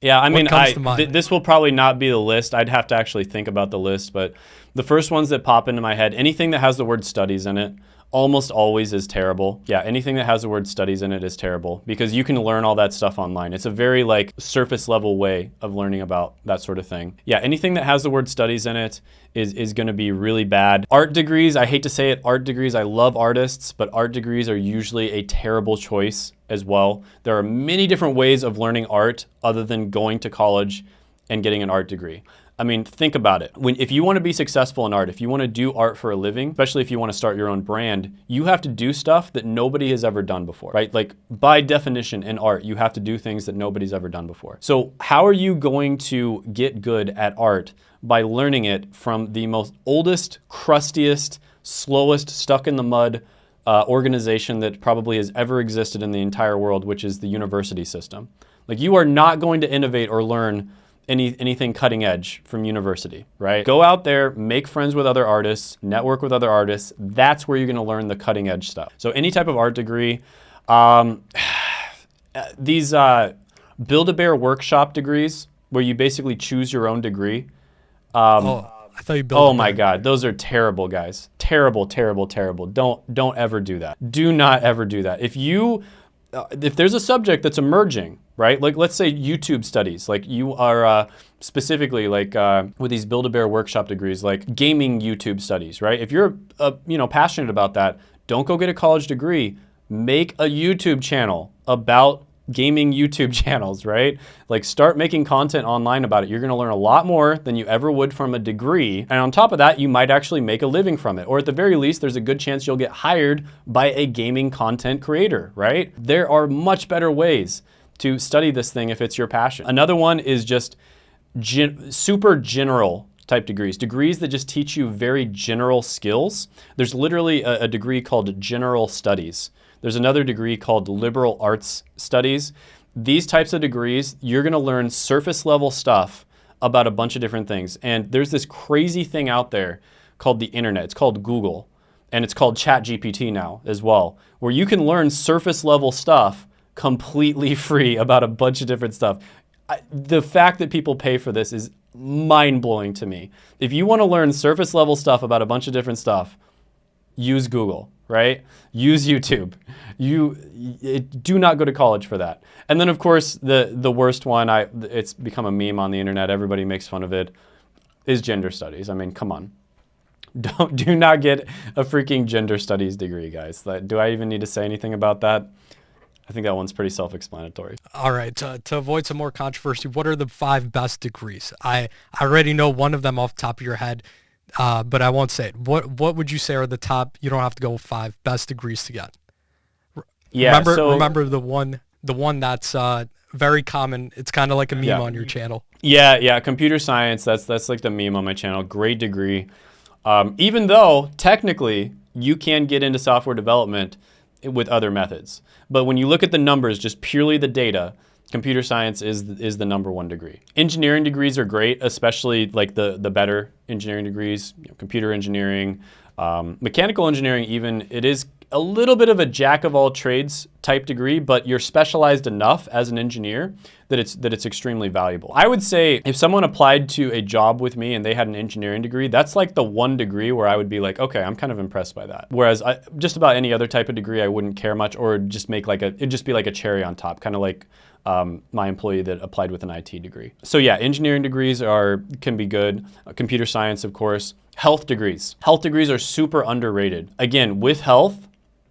Yeah, I mean, I, th this will probably not be the list. I'd have to actually think about the list, but the first ones that pop into my head, anything that has the word studies in it, almost always is terrible. Yeah, anything that has the word studies in it is terrible because you can learn all that stuff online. It's a very like surface level way of learning about that sort of thing. Yeah, anything that has the word studies in it is, is gonna be really bad. Art degrees, I hate to say it, art degrees, I love artists, but art degrees are usually a terrible choice as well. There are many different ways of learning art other than going to college and getting an art degree. I mean, think about it. When, if you want to be successful in art, if you want to do art for a living, especially if you want to start your own brand, you have to do stuff that nobody has ever done before, right? Like by definition in art, you have to do things that nobody's ever done before. So how are you going to get good at art by learning it from the most oldest, crustiest, slowest, stuck in the mud uh, organization that probably has ever existed in the entire world, which is the university system. Like you are not going to innovate or learn any, anything cutting edge from university, right? Go out there, make friends with other artists, network with other artists. That's where you're gonna learn the cutting edge stuff. So any type of art degree, um, [SIGHS] these uh, Build-A-Bear workshop degrees, where you basically choose your own degree. Um, oh, I thought you built. Oh my God, those are terrible, guys. Terrible, terrible, terrible. Don't don't ever do that. Do not ever do that. If you uh, if there's a subject that's emerging, right? Like let's say YouTube studies, like you are uh, specifically like uh, with these Build-A-Bear workshop degrees, like gaming YouTube studies, right? If you're uh, you know passionate about that, don't go get a college degree. Make a YouTube channel about gaming YouTube [LAUGHS] channels, right? Like start making content online about it. You're gonna learn a lot more than you ever would from a degree. And on top of that, you might actually make a living from it. Or at the very least, there's a good chance you'll get hired by a gaming content creator, right? There are much better ways to study this thing if it's your passion. Another one is just gen super general type degrees, degrees that just teach you very general skills. There's literally a, a degree called general studies. There's another degree called liberal arts studies. These types of degrees, you're gonna learn surface level stuff about a bunch of different things. And there's this crazy thing out there called the internet. It's called Google. And it's called ChatGPT now as well, where you can learn surface level stuff completely free about a bunch of different stuff. I, the fact that people pay for this is mind blowing to me. If you want to learn surface level stuff about a bunch of different stuff, use Google, right? Use YouTube. You it, do not go to college for that. And then of course the the worst one, I it's become a meme on the internet. Everybody makes fun of it. Is gender studies. I mean, come on. [LAUGHS] Don't do not get a freaking gender studies degree, guys. Do I even need to say anything about that? I think that one's pretty self-explanatory. All right, to, to avoid some more controversy, what are the five best degrees? I, I already know one of them off the top of your head, uh, but I won't say it. What what would you say are the top? You don't have to go with five best degrees to get. Yeah. Remember so, remember the one the one that's uh, very common. It's kind of like a meme yeah. on your channel. Yeah, yeah. Computer science. That's that's like the meme on my channel. Great degree. Um, even though technically you can get into software development with other methods. But when you look at the numbers, just purely the data, computer science is is the number one degree. Engineering degrees are great, especially like the the better engineering degrees, you know, computer engineering, um, mechanical engineering. Even it is a little bit of a jack of all trades type degree, but you're specialized enough as an engineer that it's that it's extremely valuable. I would say if someone applied to a job with me and they had an engineering degree, that's like the one degree where I would be like, okay, I'm kind of impressed by that. Whereas I, just about any other type of degree, I wouldn't care much, or just make like a it'd just be like a cherry on top, kind of like um, my employee that applied with an IT degree. So yeah, engineering degrees are can be good. Uh, computer science, of course. Health degrees. Health degrees are super underrated. Again, with health,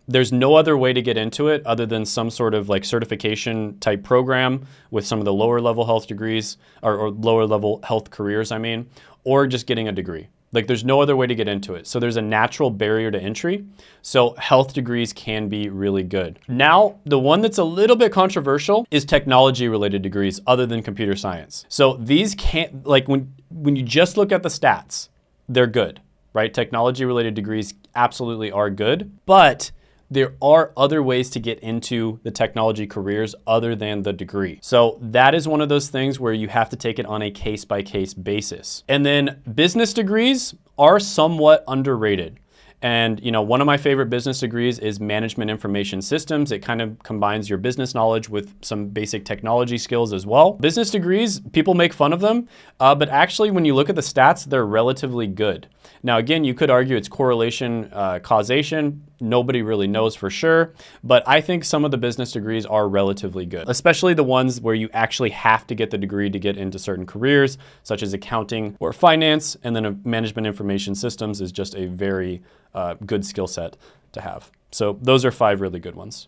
there's no other way to get into it other than some sort of like certification type program with some of the lower level health degrees or, or, lower level health careers, I mean, or just getting a degree. Like there's no other way to get into it. So there's a natural barrier to entry. So health degrees can be really good. Now, the one that's a little bit controversial is technology related degrees other than computer science. So these can't, like when, when you just look at the stats, they're good, right? Technology related degrees absolutely are good, but there are other ways to get into the technology careers other than the degree. So that is one of those things where you have to take it on a case by case basis. And then business degrees are somewhat underrated. And you know, one of my favorite business degrees is management information systems. It kind of combines your business knowledge with some basic technology skills as well. Business degrees, people make fun of them, uh, but actually when you look at the stats, they're relatively good. Now again, you could argue it's correlation, uh, causation. Nobody really knows for sure, but I think some of the business degrees are relatively good, especially the ones where you actually have to get the degree to get into certain careers, such as accounting or finance, and then management information systems is just a very uh, good skill set to have. So those are five really good ones.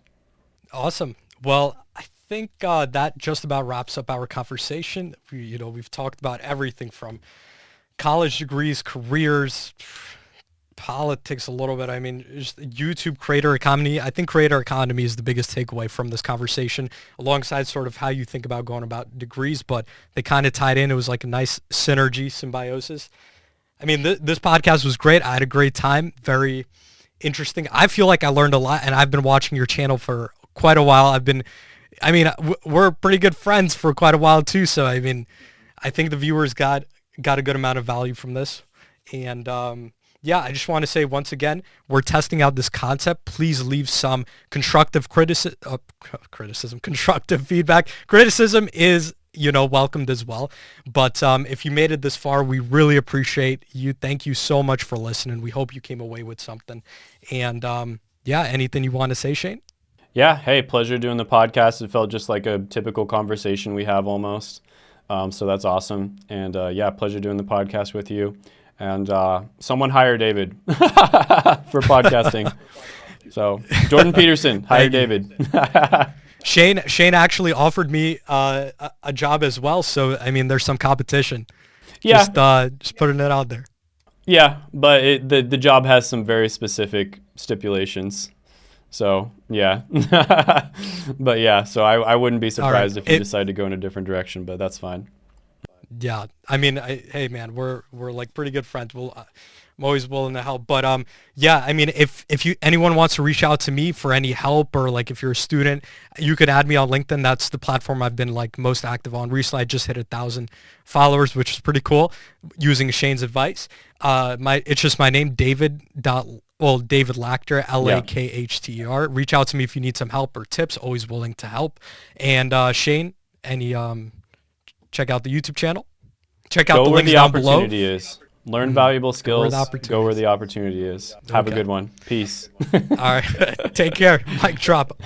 Awesome. Well, I think uh, that just about wraps up our conversation. We, you know, we've talked about everything from college degrees, careers, politics a little bit. I mean, YouTube creator economy. I think creator economy is the biggest takeaway from this conversation, alongside sort of how you think about going about degrees. But they kind of tied in. It was like a nice synergy, symbiosis. I mean, th- this podcast was great. I had a great time. Very interesting. I feel like I learned a lot, and I've been watching your channel for quite a while. I've been, I mean, we're pretty good friends for quite a while too. So I mean, I think the viewers got got a good amount of value from this, and um, yeah, I just want to say once again, we're testing out this concept. Please leave some constructive criticism, uh, [LAUGHS] criticism, constructive feedback. Criticism is you know, welcomed as well. But um, if you made it this far, we really appreciate you. Thank you so much for listening. We hope you came away with something. And um, yeah, anything you want to say, Shane? Yeah. Hey, pleasure doing the podcast. It felt just like a typical conversation we have almost. Um, so that's awesome. And uh, yeah, pleasure doing the podcast with you. And uh, someone hire David [LAUGHS] for podcasting. [LAUGHS] so Jordan Peterson, hire David. [LAUGHS] Shane Shane actually offered me uh, a, job as well. So I mean, there's some competition. Yeah. Just, uh, just putting it out there. Yeah, but it, the the job has some very specific stipulations. So yeah, but yeah, so I, I wouldn't be surprised right. if you it, decide to go in a different direction, but that's fine. Yeah, I mean, I, hey man, we're we're like pretty good friends. We'll, uh, I'm always willing to help. But um, yeah, I mean, if if you anyone wants to reach out to me for any help or like if you're a student, you can add me on LinkedIn. That's the platform I've been like most active on recently. I just hit a thousand followers, which is pretty cool. Using Shane's advice, uh, my it's just my name, David dot well, David Lakhter, L A K H T E R. Reach out to me if you need some help or tips. Always willing to help. And uh, Shane, any um check out the YouTube channel. Check out Go the where links the down below. opportunity is. Learn valuable skills. the Go where the opportunity is. Have a good one. Peace. [LAUGHS] All right. [LAUGHS] Take care. [LAUGHS] Mic drop.